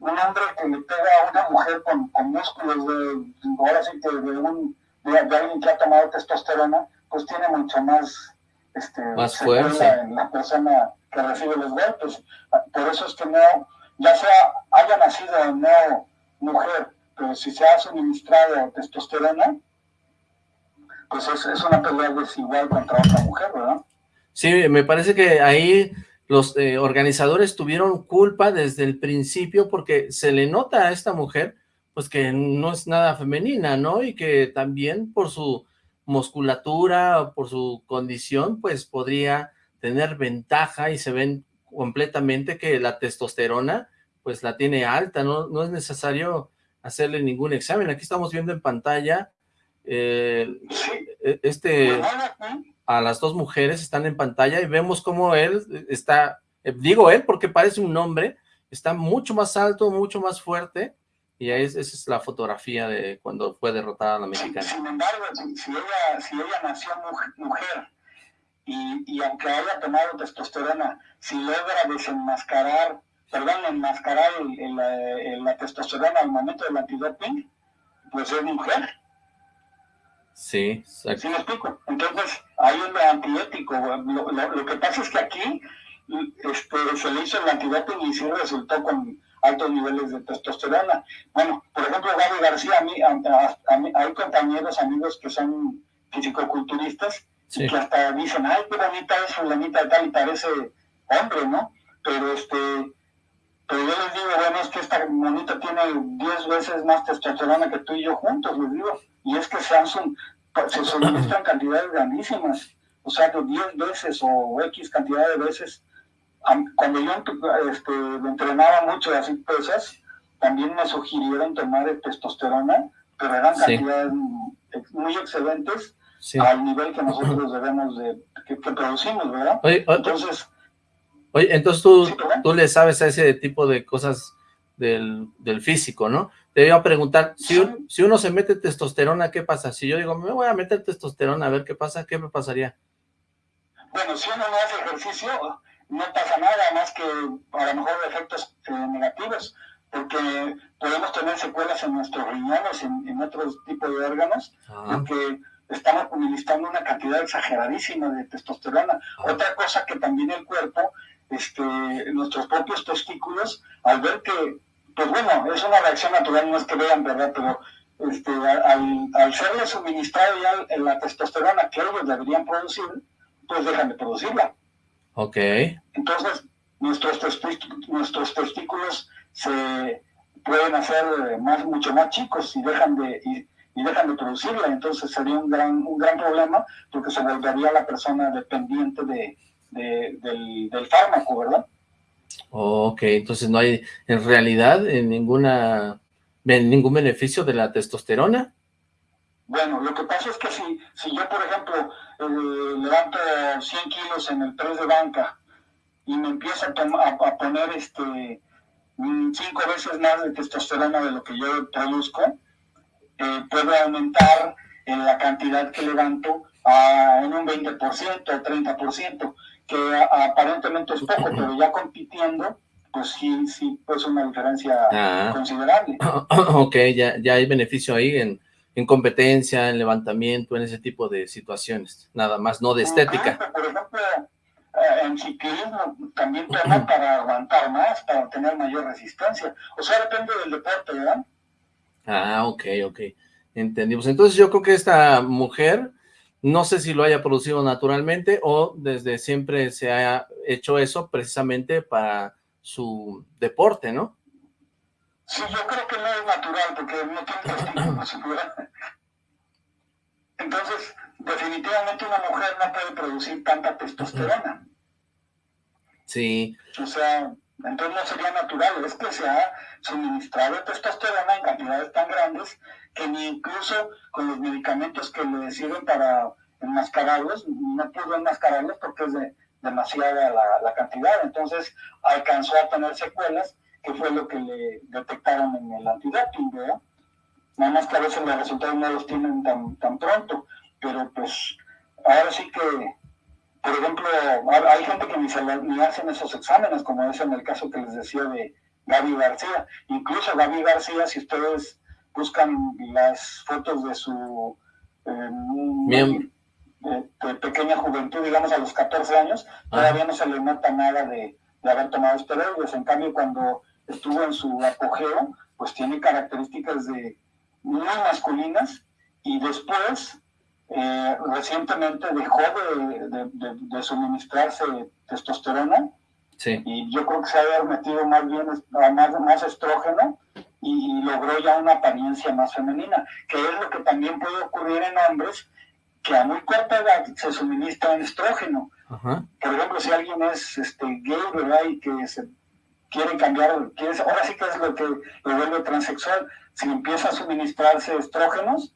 un hombre que le pega a una mujer con, con músculos de, ahora sí que de, un, de, de alguien que ha tomado testosterona, pues tiene mucho más, este, Más fuerza. en la persona que recibe los golpes. Por eso es que no, ya sea haya nacido o no mujer, pero si se ha suministrado testosterona, pues es, es una pelea desigual contra otra mujer, ¿verdad? sí, me parece que ahí los eh, organizadores tuvieron culpa desde el principio porque se le nota a esta mujer pues que no es nada femenina, ¿no? Y que también por su musculatura, por su condición, pues podría tener ventaja y se ven completamente que la testosterona pues la tiene alta, no, no es necesario hacerle ningún examen. Aquí estamos viendo en pantalla eh, e- este a las dos mujeres están en pantalla y vemos cómo él está, eh, digo él porque parece un hombre, está mucho más alto, mucho más fuerte, y ahí es, esa es la fotografía de cuando fue derrotada la mexicana. Sin embargo, si, si ella, si ella nació mujer, mujer y, y aunque haya tomado testosterona, si logra desenmascarar, perdón, enmascarar el- el, la testosterona al momento del antidoping, pues es mujer. Sí, exacto. ¿Sí me explico? Entonces, hay un antiético. Lo, lo- lo que pasa es que aquí este, se le hizo el antidoping y sí resultó con altos niveles de testosterona. Bueno, por ejemplo, Gaby García, a mí, a- a- a mí- hay compañeros, amigos que son fisicoculturistas Sí. que hasta dicen, ay, qué bonita es fulanita de tal y parece hombre, ¿no? pero este, pero yo les digo, bueno, es que esta monita tiene 10 veces más testosterona que tú y yo juntos, les digo, y es que Samsung se suministran <clears throat> cantidades grandísimas, o sea, de 10 veces o X cantidad de veces. Cuando yo este, lo entrenaba mucho de así pesas, también me sugirieron tomar testosterona, pero eran Sí. cantidades muy excedentes Sí. al nivel que nosotros debemos de, que, que producimos, ¿verdad? Oye, Entonces, Oye, entonces tú, Sí, tú le sabes a ese tipo de cosas del, del físico, ¿no? Te iba a preguntar, si, un- si uno se mete testosterona, ¿qué pasa? Si yo digo, me voy a meter testosterona, a ver qué pasa, ¿qué me pasaría? bueno, si uno no hace ejercicio, no pasa nada más que a lo mejor efectos eh, negativos, porque podemos tener secuelas en nuestros riñones, en, en otros tipos de órganos, Ah, porque estamos administrando una cantidad exageradísima de testosterona. Otra cosa que también el cuerpo, este, nuestros propios testículos, al ver que, pues bueno, es una reacción natural, no es que vean, ¿verdad? Pero este, al, al serle suministrado ya la testosterona que ellos deberían producir, pues dejan de producirla. ok. Entonces, nuestros, nuestros testículos se pueden hacer eh, más, mucho más chicos y dejan de y, y dejan de producirla. Entonces sería un gran, un gran problema porque se volvería la persona dependiente de, de- del, del fármaco, ¿verdad? Ok, entonces no hay en realidad en ninguna en ningún beneficio de la testosterona. Bueno, lo que pasa es que si, si yo, por ejemplo, eh, levanto 100 kilos en el press de banca y me empiezo a, a- a poner este mm, cinco veces más de testosterona de lo que yo produzco, eh, puedo aumentar en la cantidad que levanto a, en un 20% o 30%, que a- aparentemente es poco, pero ya compitiendo, pues sí, sí, pues una diferencia Ah. considerable. <coughs> ok, ya, ya hay beneficio ahí en, en competencia, en levantamiento, en ese tipo de situaciones, nada más, no de estética. Por ejemplo, eh, en ciclismo también para aguantar más, para tener mayor resistencia. O sea, depende del deporte, ¿verdad? Ah, ok, ok, entendimos. Entonces yo creo que esta mujer, no sé si lo haya producido naturalmente o desde siempre se ha hecho eso precisamente para su deporte, ¿no? Sí, yo creo que no es natural porque no tiene. <clears throat> Entonces, definitivamente una mujer no puede producir tanta testosterona. Sí, O sea, entonces no sería natural, es que se ha suministrado testosterona en cantidades tan grandes que ni incluso con los medicamentos que le sirven para enmascararlos, no pudo enmascararlos porque es de- demasiada la, cantidad. Entonces alcanzó a tener secuelas, que fue lo que le detectaron en el antidoping. Nada más que a veces los resultados no los tienen tan, tan pronto, pero pues ahora sí que por ejemplo, hay gente que ni, se ni hacen esos exámenes, como es en el caso que les decía de Gaby García. Incluso Gaby García, si ustedes buscan las fotos de su eh, de, de pequeña juventud, digamos a los 14 años, todavía no se le nota nada de, de haber tomado esteroides. En cambio, cuando estuvo en su apogeo, pues tiene características de muy masculinas y después eh, recientemente dejó de, de- de- de suministrarse testosterona sí. y yo creo que se ha de haber metido más bien es- más, más estrógeno y, y logró ya una apariencia más femenina, que es lo que también puede ocurrir en hombres que a muy corta edad se suministran estrógeno. Ajá. Por ejemplo, si alguien es este, gay, ¿verdad? Y que se quiere cambiar, quiere, ahora sí que es lo que lo vuelve transexual, si empieza a suministrarse estrógenos,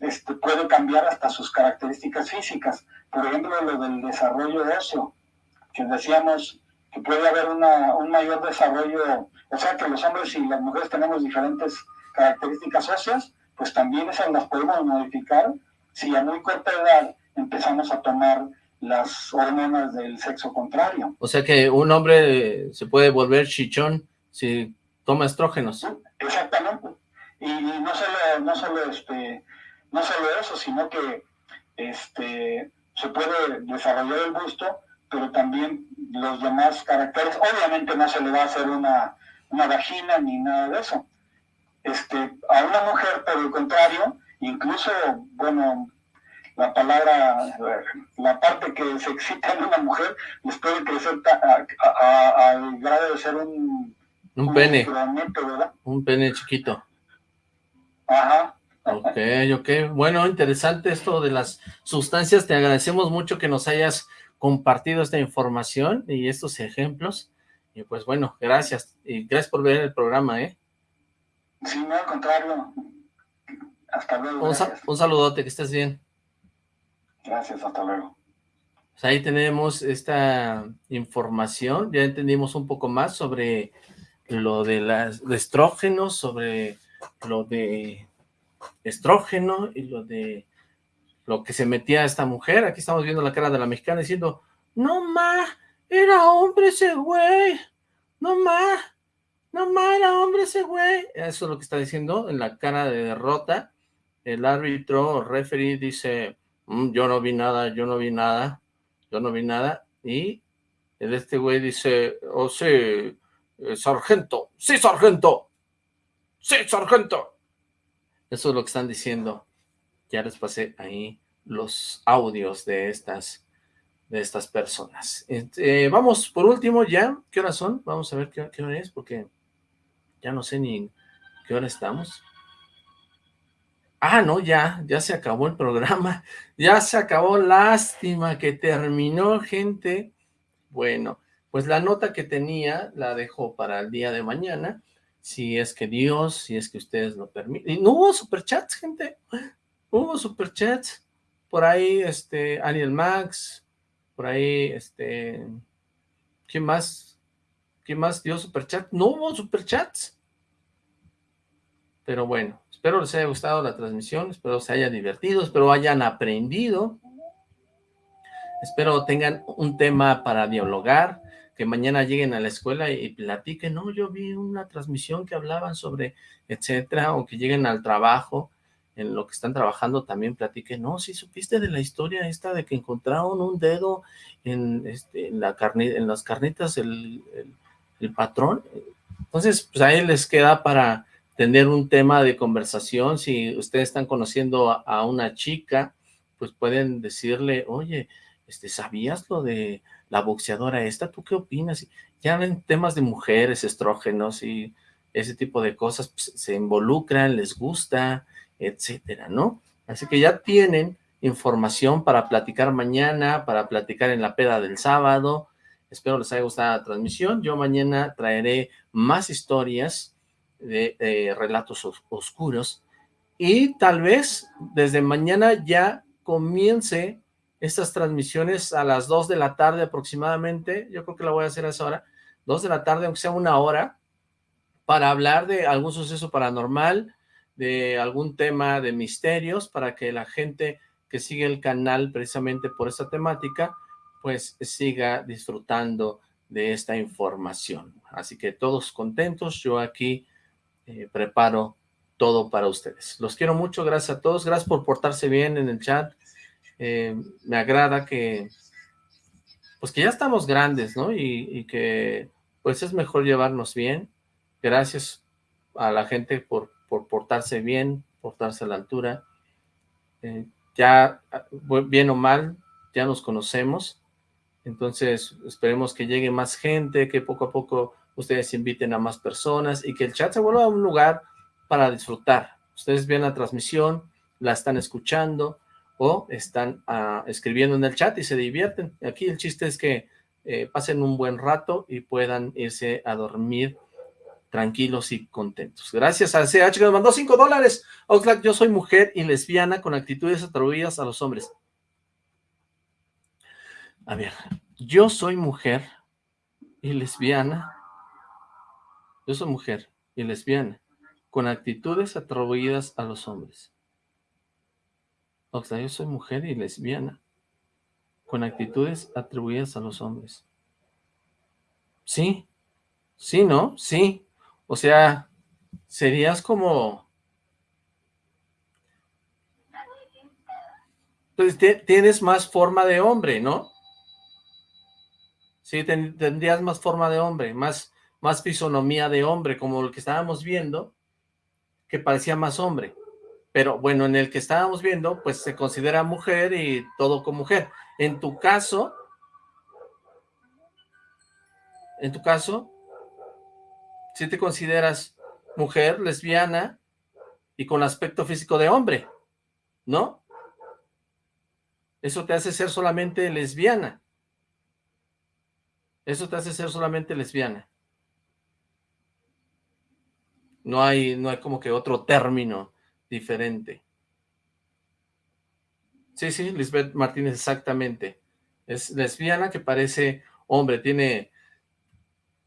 este, puede cambiar hasta sus características físicas. Por ejemplo, lo del desarrollo óseo, que decíamos que puede haber una, un mayor desarrollo, o sea que los hombres y las mujeres tenemos diferentes características óseas, pues también esas las podemos modificar si a muy corta edad empezamos a tomar las hormonas del sexo contrario. O sea que un hombre se puede volver chichón si toma estrógenos. Exactamente. Y, y no solo, no solo este, no solo eso, sino que este se puede desarrollar el busto, pero también los demás caracteres. Obviamente no se le va a hacer una, una vagina ni nada de eso. Este, a una mujer, por el contrario, incluso, bueno, la palabra, la parte que se excita en una mujer, les puede crecer al grado de ser un... Un pene, un pene chiquito. Ajá. Ok, ok. Bueno, interesante esto de las sustancias. Te agradecemos mucho que nos hayas compartido esta información y estos ejemplos. Y pues bueno, gracias. Y gracias por ver el programa, ¿eh? Sí, no, al contrario. Hasta luego. Un, sa- Gracias, un saludote, que estés bien. gracias hasta luego. Pues ahí tenemos esta información, ya entendimos un poco más sobre lo de las de estrógenos, sobre lo de estrógeno y lo de lo que se metía esta mujer. Aquí estamos viendo la cara de la mexicana diciendo, no ma, era hombre ese güey, no ma, no ma, era hombre ese güey. Eso es lo que está diciendo en la cara de derrota. El árbitro o referee dice, "Mm, yo no vi nada, yo no vi nada yo no vi nada, y el este güey dice, oh sí, eh, sargento, sí sargento, sí sargento. Eso es lo que están diciendo. Ya les pasé ahí los audios de estas, de estas personas. Este, vamos, por último ya, ¿qué horas son? Vamos a ver qué, qué hora es, porque ya no sé ni qué hora estamos. Ah, no, ya, ya se acabó el programa, <laughs> ya se acabó, lástima que terminó, gente. Bueno, pues la nota que tenía la dejo para el día de mañana, si es que Dios, si es que ustedes lo permiten. Y no hubo superchats, gente, <gasps> hubo superchats, por ahí, este, Ariel Max, por ahí, este, ¿quién más? ¿Quién más dio superchat? No hubo superchats. Pero bueno, espero les haya gustado la transmisión, espero se haya divertido, espero hayan aprendido, espero tengan un tema para dialogar, que mañana lleguen a la escuela y platiquen, no, yo vi una transmisión que hablaban sobre, etcétera, o que lleguen al trabajo, en lo que están trabajando también platiquen, no, si supiste de la historia esta de que encontraron un dedo en, este, la en las carnitas el, el, patrón, entonces pues ahí les queda para tener un tema de conversación, si ustedes están conociendo a, una chica, pues pueden decirle, oye, este, ¿sabías lo de la boxeadora esta? ¿Tú qué opinas? Ya en temas de mujeres, estrógenos y ese tipo de cosas, pues, se involucran, les gusta, etcétera, ¿no? Así que ya tienen información para platicar mañana, para platicar en la peda del sábado, espero les haya gustado la transmisión, yo mañana traeré más historias, de relatos os oscuros y tal vez desde mañana ya comience estas transmisiones a las 2 de la tarde aproximadamente, yo creo que la voy a hacer a esa hora, 2 de la tarde, aunque sea una hora, para hablar de algún suceso paranormal, de algún tema de misterios, para que la gente que sigue el canal precisamente por esta temática, pues siga disfrutando de esta información. Así que todos contentos, yo aquí eh, preparo todo para ustedes. Los quiero mucho, gracias a todos, gracias por portarse bien en el chat, eh, me agrada que, pues que ya estamos grandes, ¿no? Y, y, que pues es mejor llevarnos bien, gracias a la gente por, por portarse bien, portarse a la altura, eh, ya bien o mal, ya nos conocemos, entonces esperemos que llegue más gente, que poco a poco ustedes inviten a más personas y que el chat se vuelva un lugar para disfrutar. Ustedes ven la transmisión, la están escuchando o están uh, escribiendo en el chat y se divierten. Aquí el chiste es que eh, pasen un buen rato y puedan irse a dormir tranquilos y contentos. Gracias a CH que nos mandó 5 dólares. Oxlack, yo soy mujer y lesbiana con actitudes atribuidas a los hombres. A ver, yo soy mujer y lesbiana yo soy mujer y lesbiana, con actitudes atribuidas a los hombres. O sea, yo soy mujer y lesbiana, con actitudes atribuidas a los hombres. Sí, sí, ¿no? Sí. O sea, serías como... Pues tienes más forma de hombre, ¿no? Sí, ten, tendrías más forma de hombre, más más fisonomía de hombre, como el que estábamos viendo, que parecía más hombre. Pero bueno, en el que estábamos viendo, pues se considera mujer y todo con mujer. En tu caso, en tu caso, si te consideras mujer, lesbiana y con aspecto físico de hombre, ¿no? Eso te hace ser solamente lesbiana. Eso te hace ser solamente lesbiana. No hay, no hay como que otro término diferente. Sí, sí, Lisbeth Martínez, exactamente. Es lesbiana que parece hombre, tiene,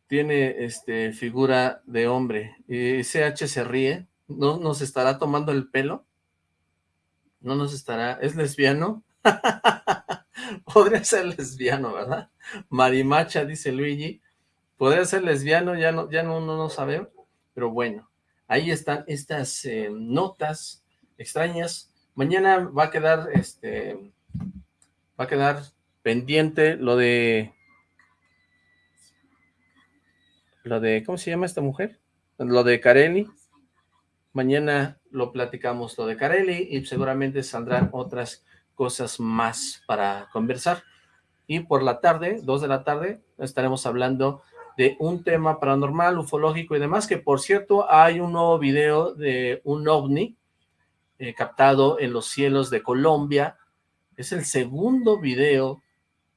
tiene este, figura de hombre. Y CH se ríe, ¿no nos estará tomando el pelo? ¿No nos estará? ¿Es lesbiano? <laughs> Podría ser lesbiano, ¿verdad? Marimacha, dice Luigi. Podría ser lesbiano, ya no, ya no, no, no sabemos. Pero bueno, ahí están estas eh, notas extrañas. Mañana va a quedar, este, va a quedar pendiente lo de, lo de, ¿cómo se llama esta mujer? Lo de Carelli. Mañana lo platicamos lo de Carelli y seguramente saldrán otras cosas más para conversar. Y por la tarde, dos de la tarde, estaremos hablando de un tema paranormal, ufológico y demás, que por cierto hay un nuevo video de un ovni eh, captado en los cielos de Colombia. Es el segundo video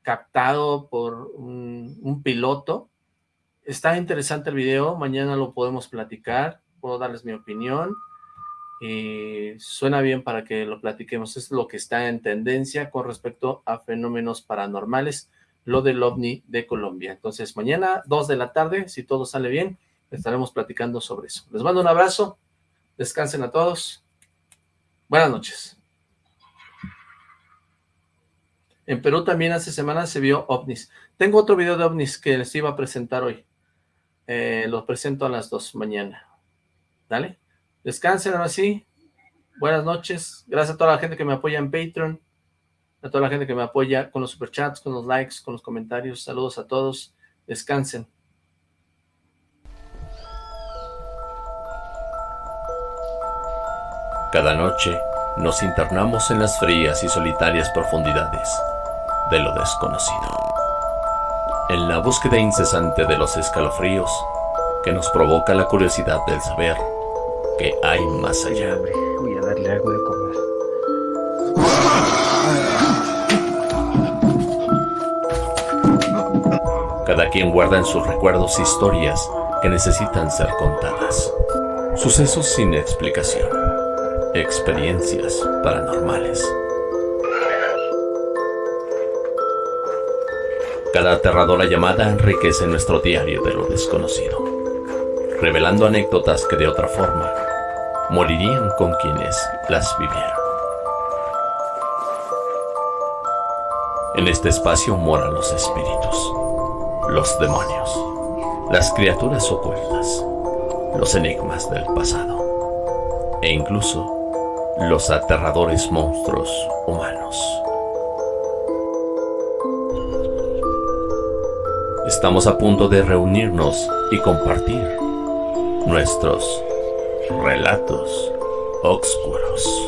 captado por un piloto. Está interesante el video, mañana lo podemos platicar, puedo darles mi opinión. Y suena bien para que lo platiquemos, es lo que está en tendencia con respecto a fenómenos paranormales lo del OVNI de Colombia. Entonces, mañana, 2 de la tarde, si todo sale bien, estaremos platicando sobre eso. Les mando un abrazo, descansen a todos. Buenas noches. En Perú también hace semanas se vio ovnis. Tengo otro video de ovnis que les iba a presentar hoy. Eh, los presento a las 2 mañana. ¿Dale? Descansen ahora sí. Buenas noches. Gracias a toda la gente que me apoya en Patreon a toda la gente que me apoya con los superchats, con los likes, con los comentarios. Saludos a todos. Descansen. Cada noche nos internamos en las frías y solitarias profundidades de lo desconocido. En la búsqueda incesante de los escalofríos que nos provoca la curiosidad del saber que hay más allá. Voy a darle algo de comer. Cada quien guarda en sus recuerdos historias que necesitan ser contadas. Sucesos sin explicación. Experiencias paranormales. Cada aterradora llamada enriquece nuestro diario de lo desconocido, revelando anécdotas que de otra forma morirían con quienes las vivieron. En este espacio moran los espíritus, los demonios, las criaturas ocultas, los enigmas del pasado e incluso los aterradores monstruos humanos. Estamos a punto de reunirnos y compartir nuestros relatos oscuros.